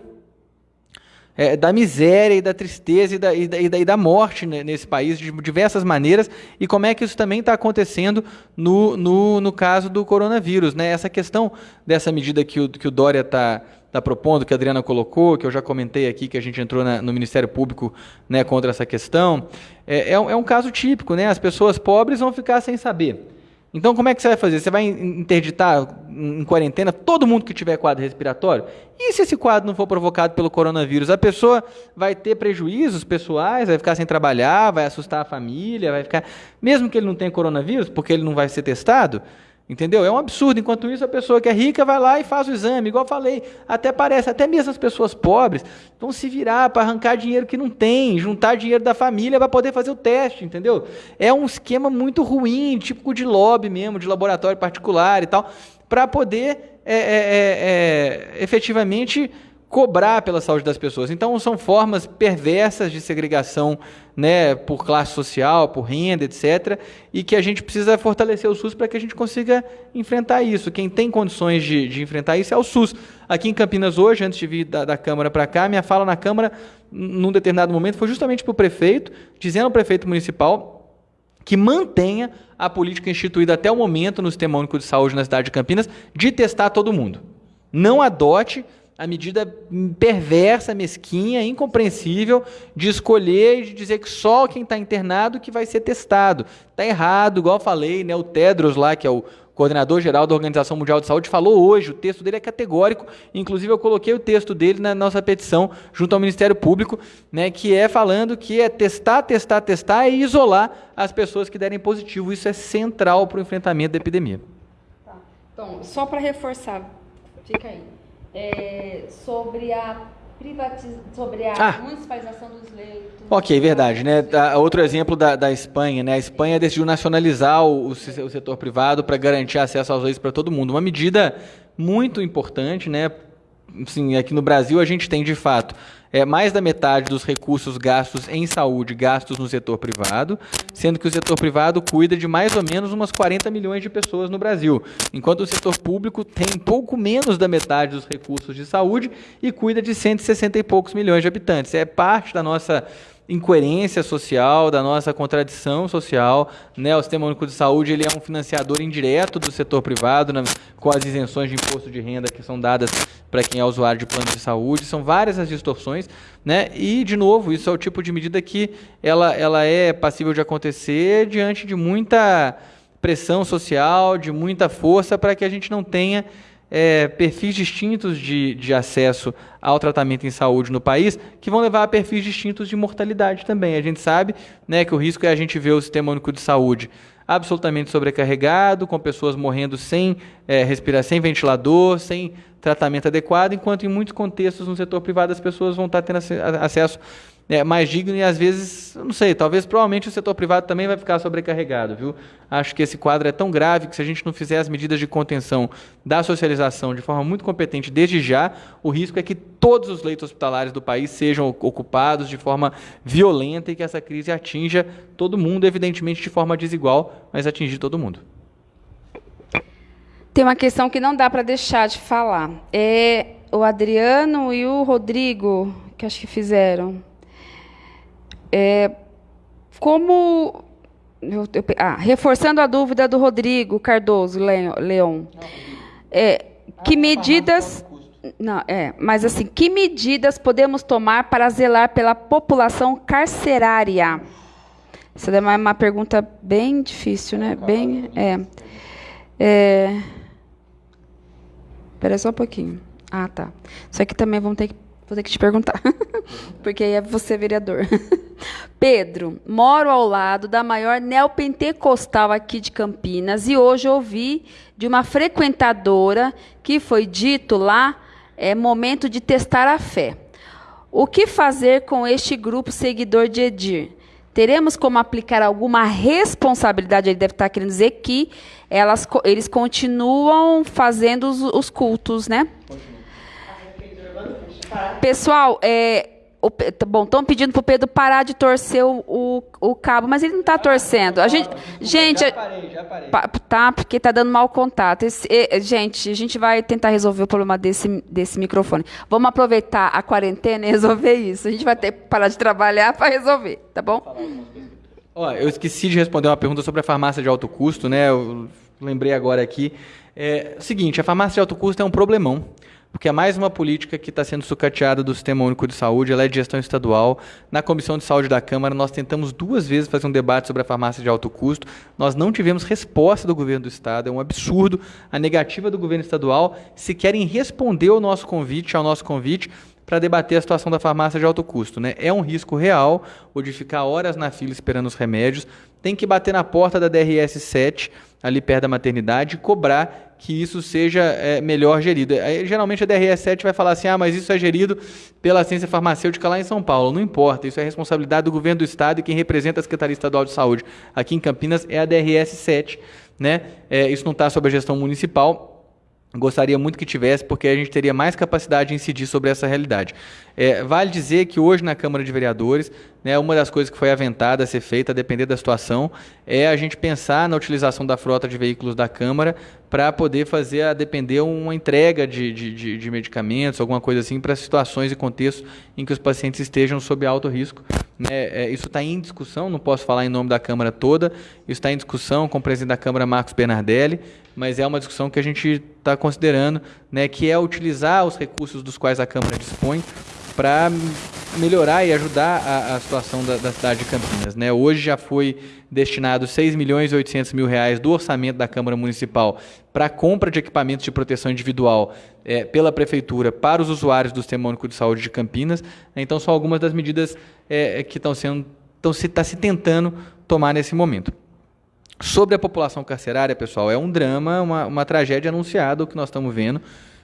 é, da miséria e da tristeza e da, e da, e da, morte nesse país de diversas maneiras e como é que isso também está acontecendo no, no, no caso do coronavírus. Né? Essa questão dessa medida que o, que o Dória está tá propondo, que a Adriana colocou, que eu já comentei aqui, que a gente entrou na, no Ministério Público né, contra essa questão, é, é, um, é um caso típico. Né? As pessoas pobres vão ficar sem saber. Então, como é que você vai fazer? Você vai interditar em quarentena todo mundo que tiver quadro respiratório? E se esse quadro não for provocado pelo coronavírus? A pessoa vai ter prejuízos pessoais, vai ficar sem trabalhar, vai assustar a família, vai ficar. Mesmo que ele não tenha coronavírus, porque ele não vai ser testado, Entendeu? É um absurdo. Enquanto isso, a pessoa que é rica vai lá e faz o exame. Igual eu falei, até parece, até mesmo as pessoas pobres vão se virar para arrancar dinheiro que não tem, juntar dinheiro da família para poder fazer o teste, entendeu? É um esquema muito ruim, típico de lobby mesmo, de laboratório particular e tal, para poder é, é, é, é efetivamente cobrar pela saúde das pessoas. Então são formas perversas de segregação, né, por classe social, por renda, etc, e que a gente precisa fortalecer o SUS para que a gente consiga enfrentar isso. Quem tem condições de, de, enfrentar isso é o SUS. Aqui em Campinas hoje, antes de vir da, da Câmara para cá, minha fala na Câmara, num determinado momento, foi justamente para o prefeito, dizendo ao prefeito municipal que mantenha a política instituída até o momento no Sistema Único de Saúde na cidade de Campinas de testar todo mundo. Não adote a medida perversa, mesquinha, incompreensível de escolher e de dizer que só quem está internado que vai ser testado. Está errado, igual falei, né? O Tedros lá, que é o coordenador geral da Organização Mundial de Saúde, falou hoje, o texto dele é categórico, inclusive eu coloquei o texto dele na nossa petição junto ao Ministério Público, né, que é falando que é testar, testar, testar e isolar as pessoas que derem positivo. Isso é central para o enfrentamento da epidemia. Tá. Então, só para reforçar, fica aí é, sobre a sobre a ah. municipalização dos leitos. Ok, verdade. Né? Outro exemplo da, da Espanha, né? A Espanha decidiu nacionalizar o, o setor privado para garantir acesso aos leitos para todo mundo. Uma medida muito importante, né? Assim, aqui no Brasil a gente tem de fato é, mais da metade dos recursos gastos em saúde gastos no setor privado, sendo que o setor privado cuida de mais ou menos umas 40 milhões de pessoas no Brasil, enquanto o setor público tem pouco menos da metade dos recursos de saúde e cuida de 160 e poucos milhões de habitantes. É parte da nossa incoerência social, da nossa contradição social. Né? O Sistema Único de Saúde ele é um financiador indireto do setor privado, né? com as isenções de imposto de renda que são dadas para quem é usuário de plano de saúde. São várias as distorções. Né? E, de novo, isso é o tipo de medida que ela, ela é passível de acontecer diante de muita pressão social, de muita força, para que a gente não tenha é, perfis distintos de, de acesso ao tratamento em saúde no país, que vão levar a perfis distintos de mortalidade também. A gente sabe né, que o risco é a gente ver o sistema único de saúde absolutamente sobrecarregado, com pessoas morrendo sem é, respirar, sem ventilador, sem tratamento adequado, enquanto em muitos contextos no setor privado as pessoas vão estar tendo acesso é, mais digno e às vezes, não sei, talvez provavelmente o setor privado também vai ficar sobrecarregado, viu? Acho que esse quadro é tão grave que se a gente não fizer as medidas de contenção da socialização de forma muito competente desde já, o risco é que todos os leitos hospitalares do país sejam ocupados de forma violenta e que essa crise atinja todo mundo, evidentemente de forma desigual, mas atingir todo mundo. Tem uma questão que não dá para deixar de falar. É o Adriano e o Rodrigo, que acho que fizeram é, como. Eu, eu, ah, reforçando a dúvida do Rodrigo Cardoso Leon. É, que medidas. Não, é, mas assim, que medidas podemos tomar para zelar pela população carcerária? Essa é uma, uma pergunta bem difícil, né? Bem, é. é Espera só um pouquinho. Ah, tá. Isso aqui também vamos ter que Vou ter que te perguntar, [LAUGHS] porque aí é você vereador. [LAUGHS] Pedro, moro ao lado da maior neopentecostal aqui de Campinas e hoje ouvi de uma frequentadora que foi dito lá é momento de testar a fé. O que fazer com este grupo seguidor de Edir? Teremos como aplicar alguma responsabilidade? Ele deve estar querendo dizer que elas, eles continuam fazendo os, os cultos, né? Pessoal, é, o, tá bom, estão pedindo para o Pedro parar de torcer o, o, o cabo, mas ele não está torcendo. A gente, gente, já parei, já parei. tá, porque está dando mau contato. Esse, gente, a gente vai tentar resolver o problema desse, desse microfone. Vamos aproveitar a quarentena e resolver isso. A gente vai ter que parar de trabalhar para resolver, tá bom? Ó, eu esqueci de responder uma pergunta sobre a farmácia de alto custo, né? Eu lembrei agora aqui. É o seguinte, a farmácia de alto custo é um problemão porque é mais uma política que está sendo sucateada do Sistema Único de Saúde, ela é de gestão estadual. Na Comissão de Saúde da Câmara, nós tentamos duas vezes fazer um debate sobre a farmácia de alto custo. Nós não tivemos resposta do governo do Estado, é um absurdo a negativa do governo estadual se querem responder ao nosso convite, ao nosso convite, para debater a situação da farmácia de alto custo. Né? É um risco real o de ficar horas na fila esperando os remédios. Tem que bater na porta da DRS 7, ali perto da maternidade, e cobrar que isso seja é, melhor gerido. Aí, geralmente a DRS 7 vai falar assim: ah, mas isso é gerido pela ciência farmacêutica lá em São Paulo. Não importa, isso é responsabilidade do governo do Estado e quem representa a Secretaria Estadual de Saúde aqui em Campinas é a DRS 7. Né? É, isso não está sob a gestão municipal, Gostaria muito que tivesse, porque a gente teria mais capacidade de incidir sobre essa realidade. É, vale dizer que hoje na Câmara de Vereadores, né, uma das coisas que foi aventada a ser feita, a depender da situação, é a gente pensar na utilização da frota de veículos da Câmara para poder fazer, a depender, uma entrega de, de, de medicamentos, alguma coisa assim, para situações e contextos em que os pacientes estejam sob alto risco. Né? É, isso está em discussão, não posso falar em nome da Câmara toda, isso está em discussão com o presidente da Câmara, Marcos Bernardelli, mas é uma discussão que a gente está considerando, né, que é utilizar os recursos dos quais a Câmara dispõe para melhorar e ajudar a, a situação da, da, cidade de Campinas. Né? Hoje já foi destinado 6 milhões e 800 mil reais do orçamento da Câmara Municipal para compra de equipamentos de proteção individual é, pela Prefeitura para os usuários do Sistema Único de Saúde de Campinas. Então, são algumas das medidas é, que estão sendo, estão se, está se tentando tomar nesse momento. Sobre a população carcerária, pessoal, é um drama, uma, uma tragédia anunciada o que nós estamos vendo,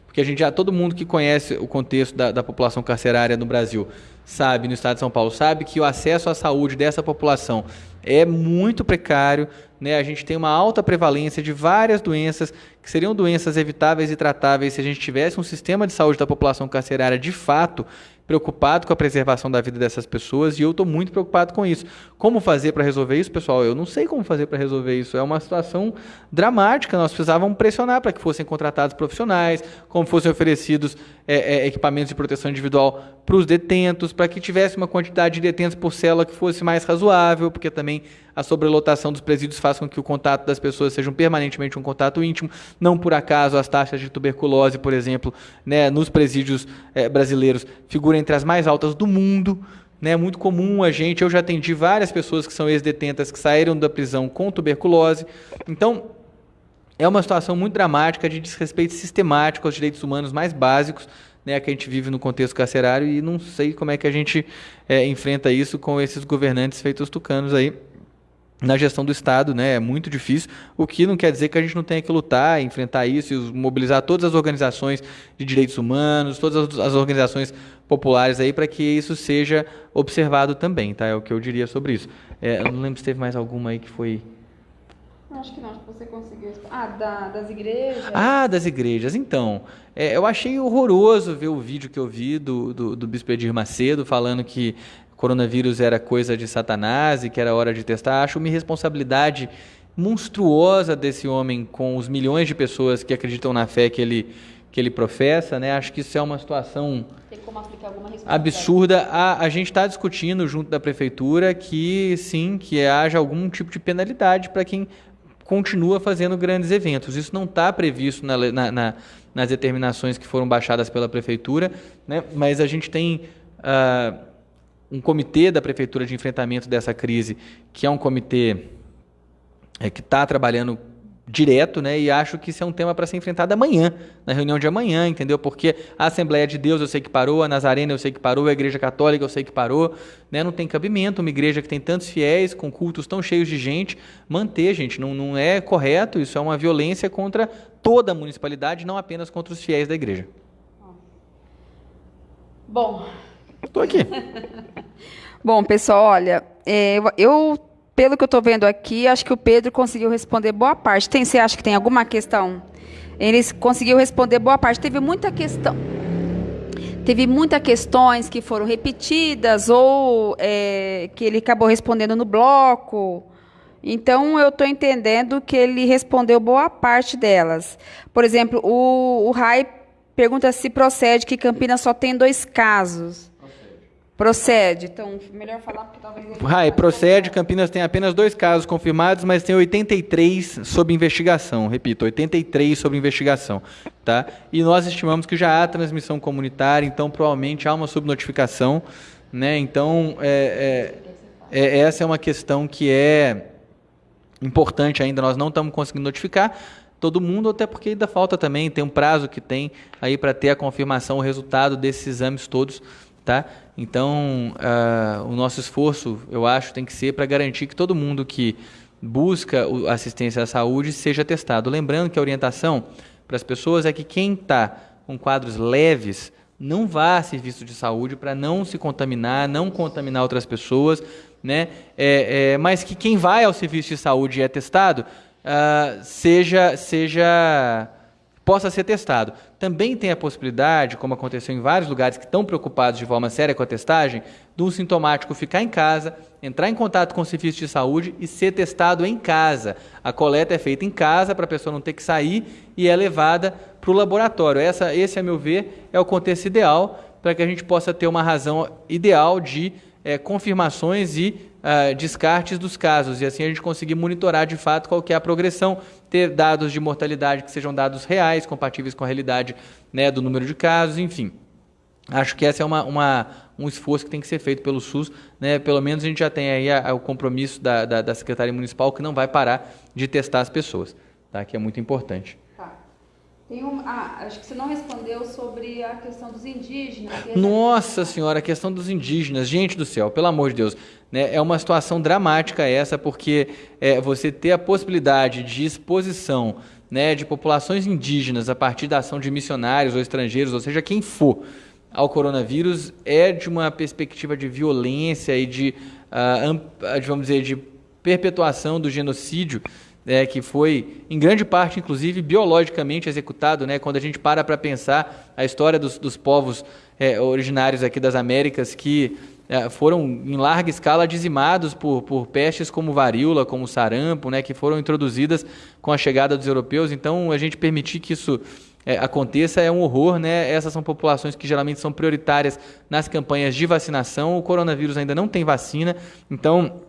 porque a gente já, todo mundo que conhece o contexto da, da população carcerária no Brasil, sabe, no estado de São Paulo, sabe que o acesso à saúde dessa população é muito precário, né? A gente tem uma alta prevalência de várias doenças que seriam doenças evitáveis e tratáveis se a gente tivesse um sistema de saúde da população carcerária de fato preocupado com a preservação da vida dessas pessoas e eu estou muito preocupado com isso. Como fazer para resolver isso, pessoal? Eu não sei como fazer para resolver isso. É uma situação dramática. Nós precisávamos pressionar para que fossem contratados profissionais, como fossem oferecidos é, é, equipamentos de proteção individual para os detentos, para que tivesse uma quantidade de detentos por célula que fosse mais razoável, porque também a sobrelotação dos presídios faz com que o contato das pessoas seja permanentemente um contato íntimo. Não por acaso as taxas de tuberculose, por exemplo, né, nos presídios é, brasileiros figuram entre as mais altas do mundo. É muito comum a gente, eu já atendi várias pessoas que são ex-detentas que saíram da prisão com tuberculose. Então, é uma situação muito dramática de desrespeito sistemático aos direitos humanos mais básicos né, que a gente vive no contexto carcerário e não sei como é que a gente é, enfrenta isso com esses governantes feitos tucanos aí na gestão do Estado, né? É muito difícil, o que não quer dizer que a gente não tenha que lutar, enfrentar isso e mobilizar todas as organizações de direitos humanos, todas as organizações populares aí para que isso seja observado também, tá? É o que eu diria sobre isso. É, eu não lembro se teve mais alguma aí que foi Acho que não, acho que você conseguiu. Ah, da, das igrejas? Ah, das igrejas. Então, é, eu achei horroroso ver o vídeo que eu vi do, do, do Bispo Edir Macedo falando que coronavírus era coisa de Satanás e que era hora de testar. Acho uma irresponsabilidade monstruosa desse homem com os milhões de pessoas que acreditam na fé que ele, que ele professa. Né? Acho que isso é uma situação absurda. A, a gente está discutindo junto da prefeitura que sim, que haja algum tipo de penalidade para quem continua fazendo grandes eventos. Isso não está previsto na, na, na, nas determinações que foram baixadas pela prefeitura, né? mas a gente tem uh, um comitê da prefeitura de enfrentamento dessa crise, que é um comitê é, que está trabalhando direto, né? E acho que isso é um tema para ser enfrentado amanhã, na reunião de amanhã, entendeu? Porque a Assembleia de Deus eu sei que parou, a Nazarena eu sei que parou, a Igreja Católica eu sei que parou, né? Não tem cabimento uma igreja que tem tantos fiéis, com cultos tão cheios de gente, manter, gente, não, não é correto, isso é uma violência contra toda a municipalidade, não apenas contra os fiéis da igreja. Bom. Estou aqui. [LAUGHS] Bom, pessoal, olha, é, eu pelo que eu estou vendo aqui, acho que o Pedro conseguiu responder boa parte. Tem, você acha que tem alguma questão? Ele conseguiu responder boa parte. Teve muita questão. Teve muitas questões que foram repetidas ou é, que ele acabou respondendo no bloco. Então, eu estou entendendo que ele respondeu boa parte delas. Por exemplo, o, o Rai pergunta se procede que Campinas só tem dois casos. Procede. Então, melhor falar porque talvez. Rai, procede. Campinas tem apenas dois casos confirmados, mas tem 83 sob investigação. Repito, 83 sob investigação. Tá? E nós estimamos que já há transmissão comunitária, então provavelmente há uma subnotificação. Né? Então, é, é, é, essa é uma questão que é importante ainda. Nós não estamos conseguindo notificar todo mundo, até porque ainda falta também, tem um prazo que tem aí para ter a confirmação, o resultado desses exames todos. Tá? Então, uh, o nosso esforço, eu acho, tem que ser para garantir que todo mundo que busca assistência à saúde seja testado. Lembrando que a orientação para as pessoas é que quem está com quadros leves não vá a serviço de saúde para não se contaminar, não contaminar outras pessoas, né? É, é, mas que quem vai ao serviço de saúde e é testado uh, seja seja possa ser testado. Também tem a possibilidade, como aconteceu em vários lugares que estão preocupados de forma séria com a testagem, um sintomático ficar em casa, entrar em contato com o serviço de saúde e ser testado em casa. A coleta é feita em casa para a pessoa não ter que sair e é levada para o laboratório. Essa, esse, a meu ver, é o contexto ideal para que a gente possa ter uma razão ideal de é, confirmações e uh, descartes dos casos, e assim a gente conseguir monitorar de fato qual é a progressão, ter dados de mortalidade que sejam dados reais, compatíveis com a realidade né, do número de casos, enfim. Acho que esse é uma, uma, um esforço que tem que ser feito pelo SUS. Né? Pelo menos a gente já tem aí a, a, o compromisso da, da, da Secretaria Municipal que não vai parar de testar as pessoas, tá? que é muito importante. Tem um, ah, acho que você não respondeu sobre a questão dos indígenas. Nossa senhora, a questão dos indígenas. Gente do céu, pelo amor de Deus. Né, é uma situação dramática essa, porque é, você ter a possibilidade de exposição né, de populações indígenas a partir da ação de missionários ou estrangeiros, ou seja, quem for, ao coronavírus, é de uma perspectiva de violência e de, uh, vamos dizer, de perpetuação do genocídio é, que foi, em grande parte, inclusive, biologicamente executado, né? quando a gente para para pensar a história dos, dos povos é, originários aqui das Américas que foram em larga escala dizimados por, por pestes como varíola, como sarampo, né, que foram introduzidas com a chegada dos europeus. Então, a gente permitir que isso é, aconteça é um horror, né? Essas são populações que geralmente são prioritárias nas campanhas de vacinação. O coronavírus ainda não tem vacina, então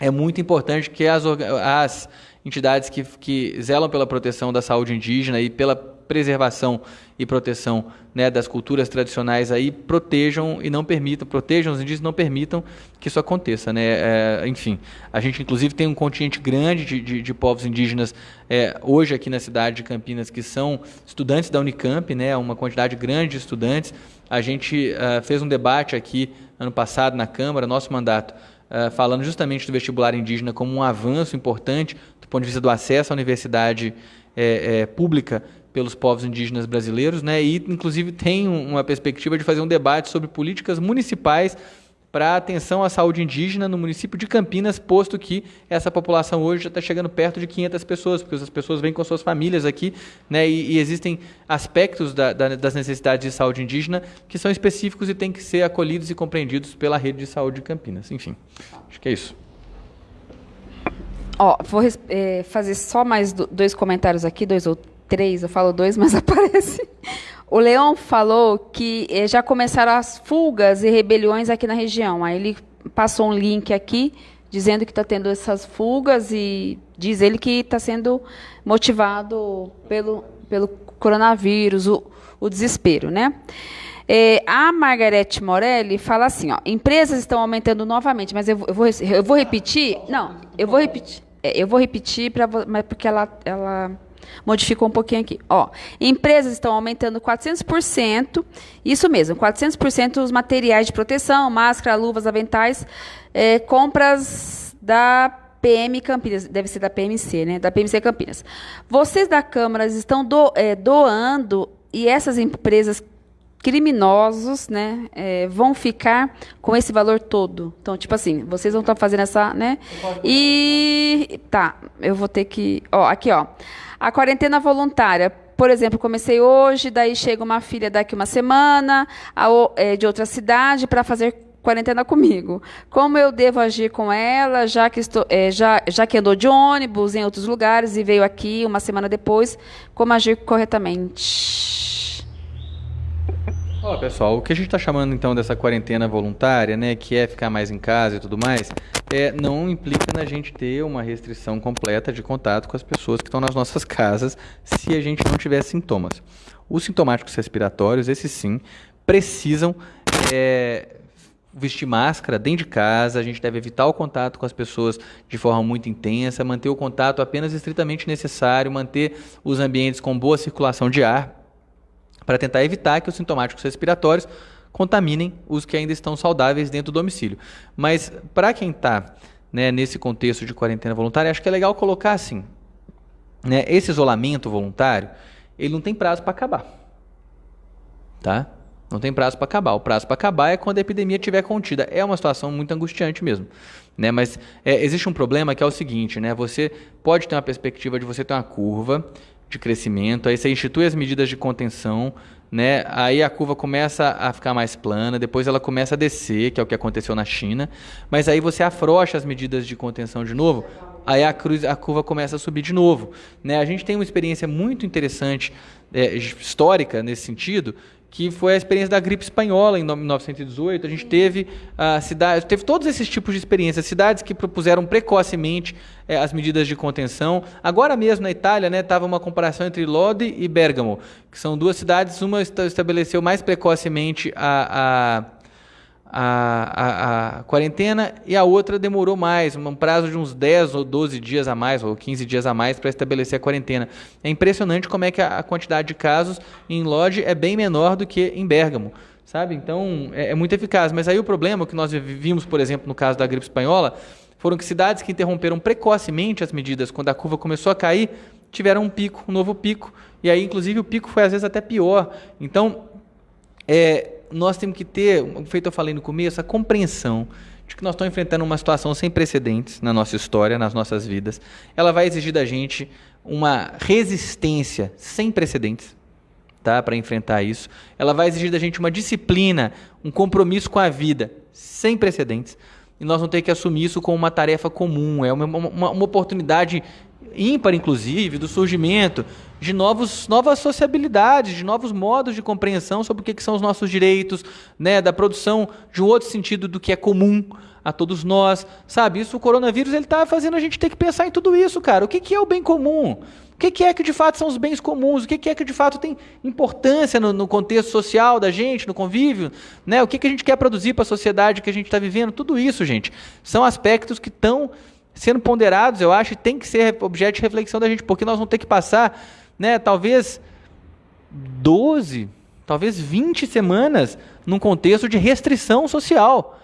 é muito importante que as, as entidades que, que zelam pela proteção da saúde indígena e pela preservação e proteção né, das culturas tradicionais aí protejam e não permitam, protejam os indígenas não permitam que isso aconteça. Né? É, enfim, a gente inclusive tem um contingente grande de, de, de povos indígenas é, hoje aqui na cidade de Campinas que são estudantes da Unicamp, né, uma quantidade grande de estudantes. A gente uh, fez um debate aqui ano passado na Câmara, nosso mandato, uh, falando justamente do vestibular indígena como um avanço importante ponto de vista do acesso à universidade é, é, pública pelos povos indígenas brasileiros, né? E inclusive tem uma perspectiva de fazer um debate sobre políticas municipais para atenção à saúde indígena no município de Campinas, posto que essa população hoje já está chegando perto de 500 pessoas, porque as pessoas vêm com suas famílias aqui, né? E, e existem aspectos da, da, das necessidades de saúde indígena que são específicos e têm que ser acolhidos e compreendidos pela rede de saúde de Campinas. Enfim, acho que é isso. Ó, vou é, fazer só mais dois comentários aqui, dois ou três, eu falo dois, mas [LAUGHS] aparece. O Leão falou que é, já começaram as fugas e rebeliões aqui na região. Aí ele passou um link aqui dizendo que está tendo essas fugas e diz ele que está sendo motivado pelo, pelo coronavírus, o, o desespero, né? É, a Margarete Morelli fala assim, ó, empresas estão aumentando novamente, mas eu, eu, vou, eu vou repetir? Não, eu vou repetir. É, eu vou repetir para mas porque ela, ela modificou um pouquinho aqui. Ó, empresas estão aumentando 400%, isso mesmo, 400% os materiais de proteção, máscara, luvas, aventais, é, compras da PM Campinas, deve ser da PMC, né? Da PMC Campinas. Vocês da Câmara estão do, é, doando e essas empresas criminosos, né, é, vão ficar com esse valor todo. Então, tipo assim, vocês vão estar fazendo essa, né? E tá, eu vou ter que, ó, aqui, ó. A quarentena voluntária, por exemplo, comecei hoje, daí chega uma filha daqui uma semana, é, de outra cidade para fazer quarentena comigo. Como eu devo agir com ela, já que estou, é, já, já que andou de ônibus em outros lugares e veio aqui uma semana depois, como agir corretamente? Oh, pessoal, o que a gente está chamando então dessa quarentena voluntária, né, que é ficar mais em casa e tudo mais, é, não implica na gente ter uma restrição completa de contato com as pessoas que estão nas nossas [LAUGHS] casas se a gente não tiver sintomas. Os sintomáticos respiratórios, esses sim, precisam é, vestir máscara dentro de casa, a gente deve evitar o contato com as pessoas de forma muito intensa, manter o contato apenas estritamente necessário, manter os ambientes com boa circulação de ar, para tentar evitar que os sintomáticos respiratórios contaminem os que ainda estão saudáveis dentro do domicílio. Mas para quem está né, nesse contexto de quarentena voluntária, acho que é legal colocar assim: né, esse isolamento voluntário ele não tem prazo para acabar. Tá? Não tem prazo para acabar. O prazo para acabar é quando a epidemia estiver contida. É uma situação muito angustiante mesmo. Né? Mas é, existe um problema que é o seguinte: né? você pode ter uma perspectiva de você ter uma curva de crescimento, aí você institui as medidas de contenção, né? Aí a curva começa a ficar mais plana, depois ela começa a descer, que é o que aconteceu na China, mas aí você afrouxa as medidas de contenção de novo, aí a, cruz, a curva começa a subir de novo, né? A gente tem uma experiência muito interessante é, histórica nesse sentido, que foi a experiência da gripe espanhola em 1918. A gente teve a cidade, teve todos esses tipos de experiências, cidades que propuseram precocemente é, as medidas de contenção. Agora mesmo na Itália, né, estava uma comparação entre Lodi e Bergamo, que são duas cidades. Uma estabeleceu mais precocemente a, a a, a, a, quarentena e a outra demorou mais, um prazo de uns 10 ou 12 dias a mais, ou 15 dias a mais para estabelecer a quarentena. É impressionante como é que a, a quantidade de casos em Lodge é bem menor do que em Bergamo. Sabe? Então, é, é muito eficaz. Mas aí o problema que nós vimos, por exemplo, no caso da gripe espanhola, foram que cidades que interromperam precocemente as medidas quando a curva começou a cair, tiveram um pico, um novo pico. E aí, inclusive, o pico foi às vezes até pior. Então, é, nós temos que ter, feito eu falei no começo, a compreensão de que nós estamos enfrentando uma situação sem precedentes na nossa história, nas nossas vidas. Ela vai exigir da gente uma resistência sem precedentes tá, para enfrentar isso. Ela vai exigir da gente uma disciplina, um compromisso com a vida sem precedentes. E nós vamos ter que assumir isso como uma tarefa comum, é uma, uma, uma oportunidade ímpar, inclusive, do surgimento de novos, novas sociabilidades, de novos modos de compreensão sobre o que, que são os nossos direitos, né, da produção de um outro sentido do que é comum a todos nós, sabe? Isso, o coronavírus, ele está fazendo a gente ter que pensar em tudo isso, cara. O que, que é o bem comum? O que, que é que de fato são os bens comuns? O que, que é que de fato tem importância no, no contexto social da gente, no convívio? Né? O que, que a gente quer produzir para a sociedade que a gente está vivendo? Tudo isso, gente, são aspectos que estão sendo ponderados, eu acho, e tem que ser objeto de reflexão da gente, porque nós vamos ter que passar, né, talvez 12, talvez 20 semanas num contexto de restrição social.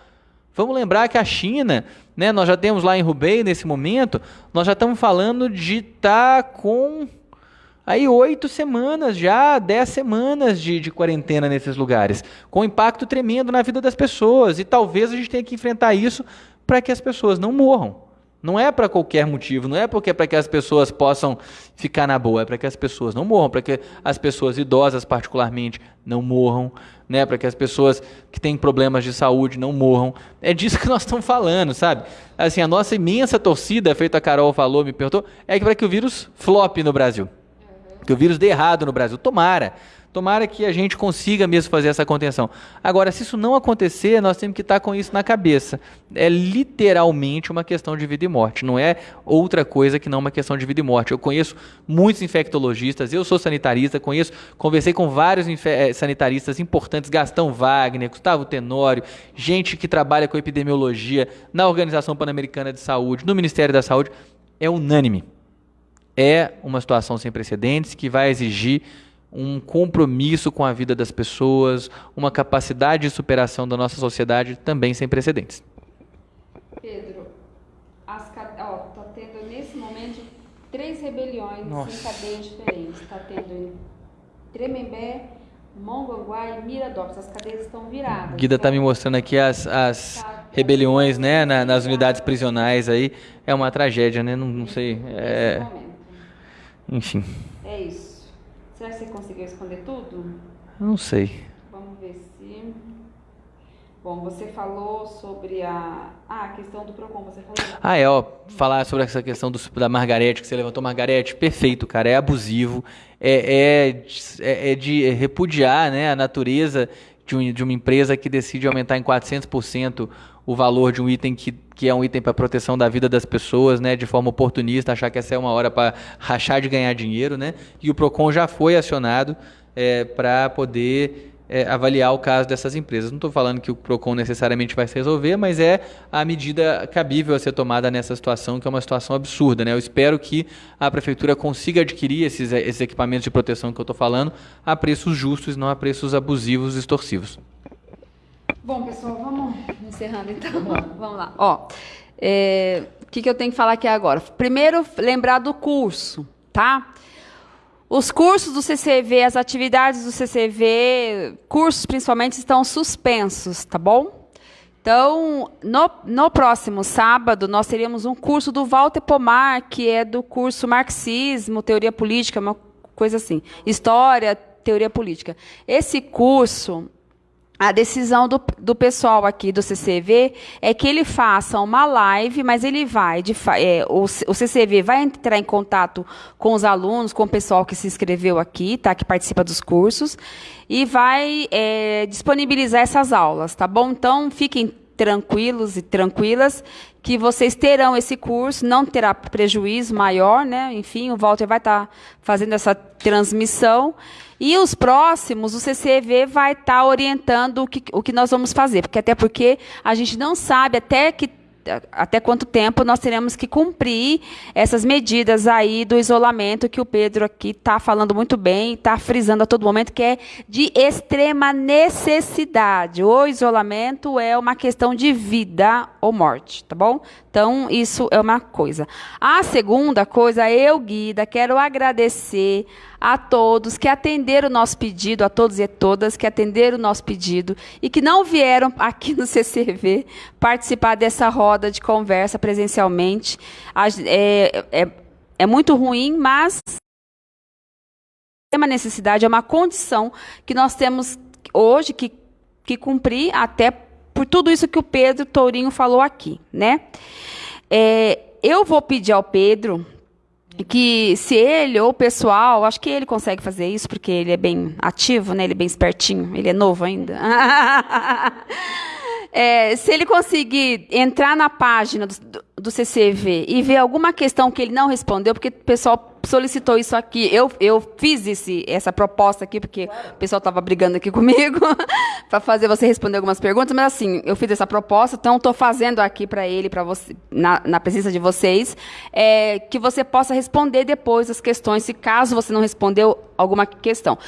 Vamos lembrar que a China, né, nós já temos lá em Hubei nesse momento, nós já estamos falando de estar tá com aí oito semanas já, dez semanas de, de quarentena nesses lugares, com impacto tremendo na vida das pessoas. E talvez a gente tenha que enfrentar isso para que as pessoas não morram. Não é para qualquer motivo, não é porque é para que as pessoas possam ficar na boa, é para que as pessoas não morram, para que as pessoas idosas particularmente não morram, né, para que as pessoas que têm problemas de saúde não morram. É disso [LAUGHS] que nós estamos falando, sabe? Assim, a nossa imensa torcida, feito a Carol falou, me perguntou, é para que o vírus flop no Brasil. Que o vírus dê errado no Brasil. Tomara. Tomara que a gente consiga mesmo fazer essa contenção. Agora, se isso não acontecer, nós temos que estar com isso na cabeça. É literalmente uma questão de vida e morte, não é outra coisa que não uma questão de vida e morte. Eu conheço muitos infectologistas, eu sou sanitarista, conheço, conversei com vários eh, sanitaristas importantes, Gastão Wagner, Gustavo Tenório, gente que trabalha com epidemiologia na Organização Pan-Americana de Saúde, no Ministério da Saúde. É unânime. É uma situação sem precedentes que vai exigir um compromisso com a vida das pessoas, uma capacidade de superação da nossa sociedade também sem precedentes. Pedro, as, ó, tá tendo nesse momento três rebeliões nossa. em cadeias diferentes. Está tendo em Tremembé, Mongaguá e Miradópolis. As cadeias estão viradas. Guida está me mostrando aqui as, as tá, rebeliões né, na, nas unidades prisionais aí. É uma tragédia, né? Não, não sei. É... Enfim. É isso. Será que você conseguiu esconder tudo? Não sei. Vamos ver se. Bom, você falou sobre a. Ah, a questão do PROCON, você falou. Ah, é, ó, falar sobre essa questão do, da Margarete, que você levantou, Margarete, perfeito, cara, é abusivo, é, é, é, é de repudiar né, a natureza de, um, de uma empresa que decide aumentar em 400% o valor de um item que, que é um item para proteção da vida das pessoas, né, de forma oportunista, achar que essa é uma hora para rachar de ganhar dinheiro, né? E o Procon já foi acionado é, para poder é, avaliar o caso dessas empresas. Não estou falando que o Procon necessariamente vai se resolver, mas é a medida cabível a ser tomada nessa situação, que é uma situação absurda. Né? Eu espero que a prefeitura consiga adquirir esses, esses equipamentos de proteção que eu estou falando a preços justos, não a preços abusivos e extorsivos. Bom, pessoal, vamos encerrando então. Vamos lá. [LAUGHS] vamos lá. Ó, é, o que, que eu tenho que falar aqui agora? Primeiro, lembrar do curso, tá? Os cursos do CCV, as atividades do CCV, cursos principalmente, estão suspensos, tá bom? Então, no, no próximo sábado, nós teríamos um curso do Walter Pomar, que é do curso Marxismo, Teoria Política, uma coisa assim. História, Teoria Política. Esse curso, a decisão do, do pessoal aqui do CCV é que ele faça uma live, mas ele vai, de, é, o, o CCV vai entrar em contato com os alunos, com o pessoal que se inscreveu aqui, tá, que participa dos cursos, e vai é, disponibilizar essas aulas, tá bom? Então, fiquem tranquilos e tranquilas que vocês terão esse curso, não terá prejuízo maior, né? Enfim, o Walter vai estar tá fazendo essa transmissão. E os próximos, o CCV vai estar tá orientando o que, o que nós vamos fazer, porque até porque a gente não sabe até que até quanto tempo nós teremos que cumprir essas medidas aí do isolamento que o Pedro aqui está falando muito bem, está frisando a todo momento que é de extrema necessidade. O isolamento é uma questão de vida ou morte, tá bom? Então, isso é uma coisa. A segunda coisa, eu, Guida, quero agradecer a todos que atenderam o nosso pedido, a todos e todas que atenderam o nosso pedido e que não vieram aqui no [LAUGHS] CCV participar dessa roda de conversa presencialmente. É, é, é muito ruim, mas é uma necessidade, é uma condição que nós temos hoje que, que cumprir até por tudo isso que o Pedro Tourinho falou aqui, né? É, eu vou pedir ao Pedro que se ele ou o pessoal, acho que ele consegue fazer isso porque ele é bem ativo, né? Ele é bem espertinho, ele é novo ainda. [LAUGHS] é, se ele conseguir entrar na página do, do CCV e ver alguma questão que ele não respondeu, porque o pessoal solicitou isso aqui. Eu, eu fiz esse, essa proposta aqui, porque claro. o pessoal estava brigando aqui [LAUGHS] comigo [LAUGHS] para fazer você responder algumas perguntas, mas assim, eu fiz essa proposta, então estou fazendo aqui para ele, para você, na, na, presença de vocês, é, que você possa responder depois as questões, se caso você não respondeu alguma questão.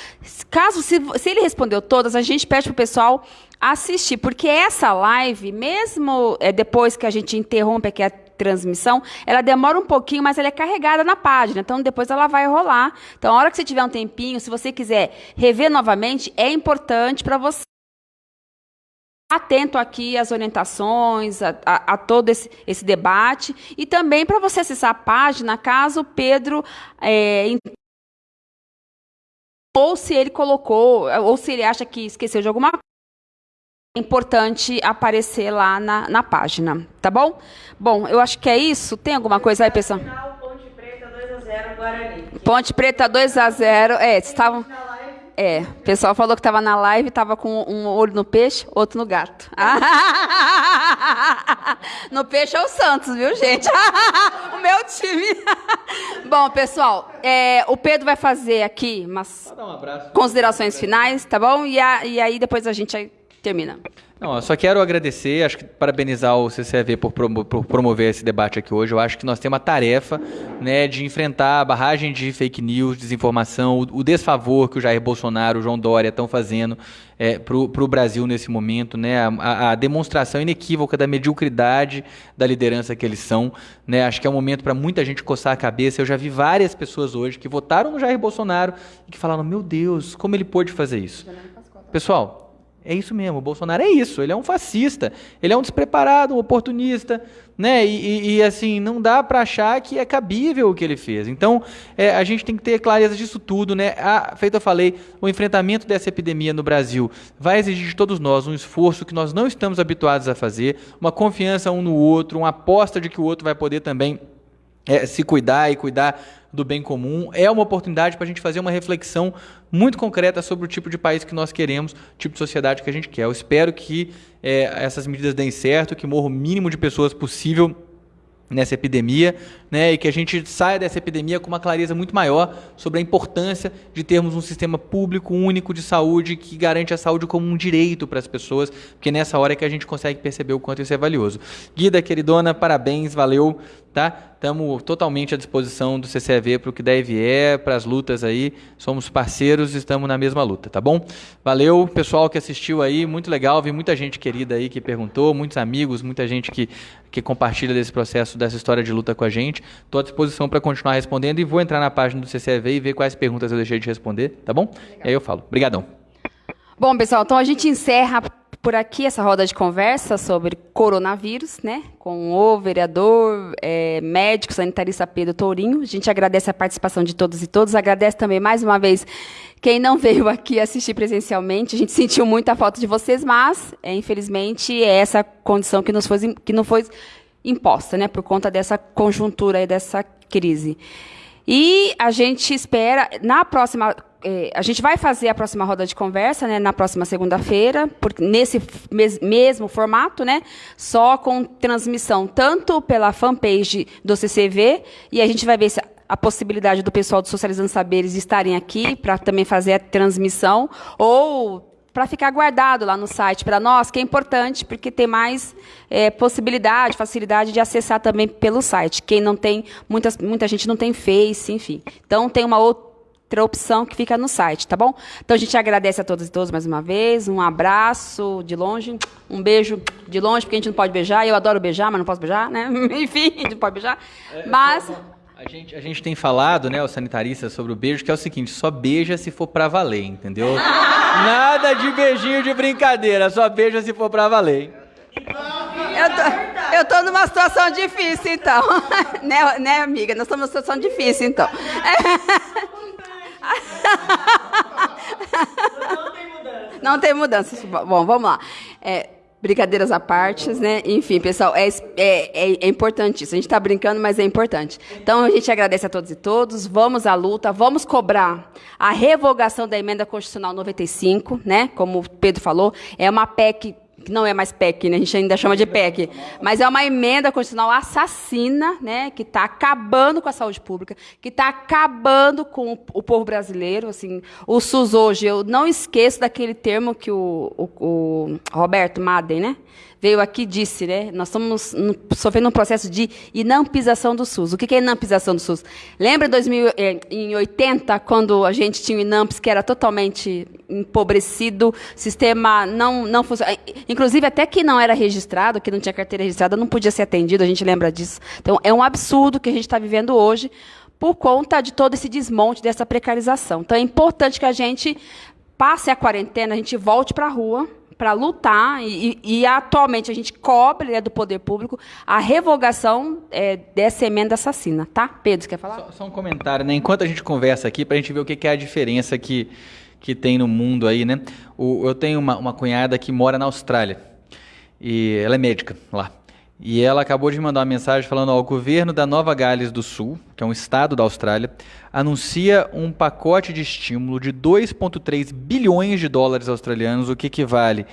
Caso, se, se ele respondeu todas, a gente pede para o pessoal assistir, porque essa live, mesmo é, depois que a gente interrompe aqui a transmissão, ela demora um pouquinho, mas ela é carregada na página. Então, depois ela vai rolar. Então, a hora que você tiver um tempinho, se você quiser rever novamente, é importante para você atento aqui às orientações, a, a, a todo esse, esse, debate, e também para você acessar a página, caso o Pedro é, ou se ele colocou, ou se ele acha que esqueceu de alguma coisa, é importante aparecer lá na, na página, tá bom? Bom, eu acho que é isso. Tem alguma coisa aí, pessoal? Ponte Preta 2 a 0 Guarani. Ponte Preta 2 a 0. É, estavam é, o pessoal falou que estava na live, estava com um olho no peixe, outro no gato. [LAUGHS] no peixe é o Santos, viu, gente? [LAUGHS] o meu time. [LAUGHS] Bom, pessoal, é, o Pedro vai fazer aqui umas um considerações finais, tá bom? E, a, e aí depois a gente termina. Não, eu só quero agradecer, acho que parabenizar o CCV por, promo por, promover esse debate aqui hoje. Eu acho que nós temos uma tarefa né, de enfrentar a barragem de fake news, desinformação, o, o desfavor que o Jair Bolsonaro, o João Dória estão fazendo é, para o Brasil nesse momento, né, a, a, demonstração inequívoca da mediocridade da liderança que eles são. Né, acho que é um momento para muita gente coçar a cabeça. Eu já vi várias pessoas hoje que votaram no Jair Bolsonaro e que falaram: meu Deus, como ele pôde fazer isso? Pessoal, é isso mesmo, o Bolsonaro é isso, ele é um fascista, ele é um despreparado, um oportunista, né? E, e, e assim, não dá para achar que é cabível o que ele fez. Então, é, a gente tem que ter clareza disso tudo, né? A, feito eu falei, o enfrentamento dessa epidemia no Brasil vai exigir de todos nós um esforço que nós não estamos habituados a fazer, uma confiança um no outro, uma aposta de que o outro vai poder também é, se cuidar e cuidar do bem comum. É uma oportunidade para a gente fazer uma reflexão muito concreta sobre o tipo de país que nós queremos, o tipo de sociedade que a gente quer. Eu espero que é, essas medidas deem certo, que morra o mínimo de pessoas possível nessa epidemia, né, e que a gente saia dessa epidemia com uma clareza muito maior sobre a importância de termos um sistema público único de saúde que garante a saúde como um direito para as pessoas, porque nessa hora é que a gente consegue perceber o quanto isso é valioso. Guida, queridona, parabéns, valeu tá? Estamos totalmente à disposição do CCV para o que der e vier, para as lutas aí. Somos parceiros, estamos na mesma luta, tá bom? Valeu, pessoal que assistiu aí, muito legal, vi muita gente querida aí que perguntou, muitos amigos, muita gente que, que compartilha desse processo, dessa história de luta com a gente. Estou à disposição para continuar respondendo e vou entrar na página do CCV e ver quais perguntas eu deixei de responder, tá bom? E aí eu falo. Obrigadão. Bom, pessoal, então a gente encerra por aqui essa roda de conversa sobre coronavírus, né? Com o vereador, é, médico, sanitarista Pedro Tourinho. A gente agradece a participação de todos e todos. Agradece também mais uma vez quem não veio aqui assistir presencialmente. A gente sentiu muita falta de vocês, mas é, infelizmente é essa condição que nos foi que não foi imposta, né? Por conta dessa conjuntura e dessa crise. E a gente espera na próxima é, a gente vai fazer a próxima roda de conversa né, na próxima segunda-feira, nesse mes mesmo formato, né, só com transmissão tanto pela fanpage do CCV, e a gente vai ver se a possibilidade do pessoal do Socializando Saberes estarem aqui para também fazer a transmissão, ou para ficar guardado lá no site para nós, que é importante, porque tem mais é, possibilidade, facilidade de acessar também pelo site. Quem não tem, muitas, muita gente não tem Face, enfim. Então, tem uma outra outra opção que fica no site, tá bom? Então a gente agradece a todos e todas mais uma vez, um abraço de longe, um beijo de longe, porque a gente não pode beijar, eu adoro beijar, mas não posso beijar, né? [LAUGHS] Enfim, a gente não pode beijar. É, mas A gente, a gente tem falado, né, os sanitaristas, sobre o beijo, que é o seguinte: só beija se for pra valer, entendeu? [LAUGHS] Nada de beijinho de brincadeira, só beija se for pra valer. Eu tô, eu tô numa situação difícil, então. [LAUGHS] né, né, amiga? Nós estamos numa situação difícil, então. [LAUGHS] Não tem mudança. Não tem mudança. Bom, vamos lá. É, brincadeiras à parte, né? Enfim, pessoal, é, é, é, é importante isso. A gente está brincando, mas é importante. Então, a gente agradece a todos e todos. Vamos à luta, vamos cobrar a revogação da emenda constitucional 95, né? Como o Pedro falou, é uma PEC que não é mais PEC, né? a gente ainda chama de PEC, mas é uma emenda constitucional assassina, né? que está acabando com a saúde pública, que está acabando com o povo brasileiro. Assim, o SUS hoje, eu não esqueço daquele termo que o, o, o Roberto Madden, né? Veio aqui e disse, né? Nós estamos sofrendo um processo de inampização do SUS. O que é inampização do SUS? Lembra em, 2000, eh, em 80, quando a gente tinha o INAMPS, que era totalmente empobrecido, sistema não, não funcionava. Inclusive, até que não era registrado, que não tinha carteira registrada, não podia ser atendido, a gente lembra disso. Então, é um absurdo que a gente está vivendo hoje por conta de todo esse desmonte, dessa precarização. Então, é importante que a gente passe a quarentena, a gente volte para a rua, para lutar, e, e, atualmente a gente cobre né, do poder público a revogação é, dessa emenda assassina, tá? Pedro, quer falar? Só, só um comentário, né? Enquanto a gente conversa aqui, para a gente ver o que, que é a diferença que, que tem no mundo aí, né? O, eu tenho uma, uma cunhada que mora na Austrália, e ela é médica lá. E ela acabou de mandar uma mensagem falando: ó, o governo da Nova Gales do Sul, que é um estado da Austrália, anuncia um pacote de estímulo de 2,3 bilhões de dólares australianos, o que equivale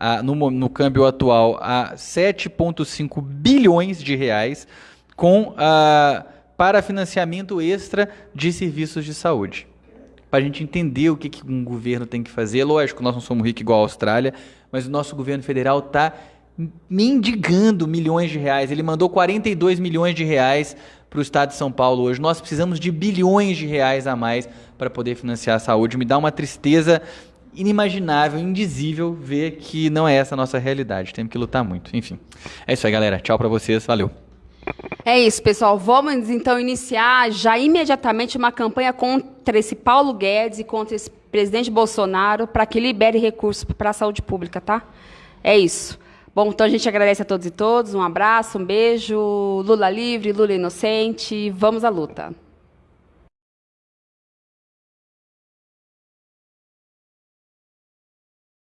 a, no, no câmbio atual a 7,5 bilhões de reais, com a, para financiamento extra de serviços de saúde. Para a gente entender o que, que um governo tem que fazer. Lógico, nós não somos ricos igual a Austrália, mas o nosso governo federal está mendigando milhões de reais. Ele mandou 42 milhões de reais para o estado de São Paulo hoje. Nós precisamos de bilhões de reais a mais para poder financiar a saúde. Me dá uma tristeza inimaginável, indizível ver que não é essa a nossa realidade. Temos que lutar muito. Enfim, é isso aí, galera. Tchau para vocês. Valeu. É isso, pessoal. Vamos então iniciar já imediatamente uma campanha contra esse Paulo Guedes e contra esse presidente Bolsonaro para que libere recursos para a saúde pública, tá? É isso. Bom, então a gente agradece a todos e todos. Um abraço, um beijo. Lula livre, Lula inocente. Vamos à luta.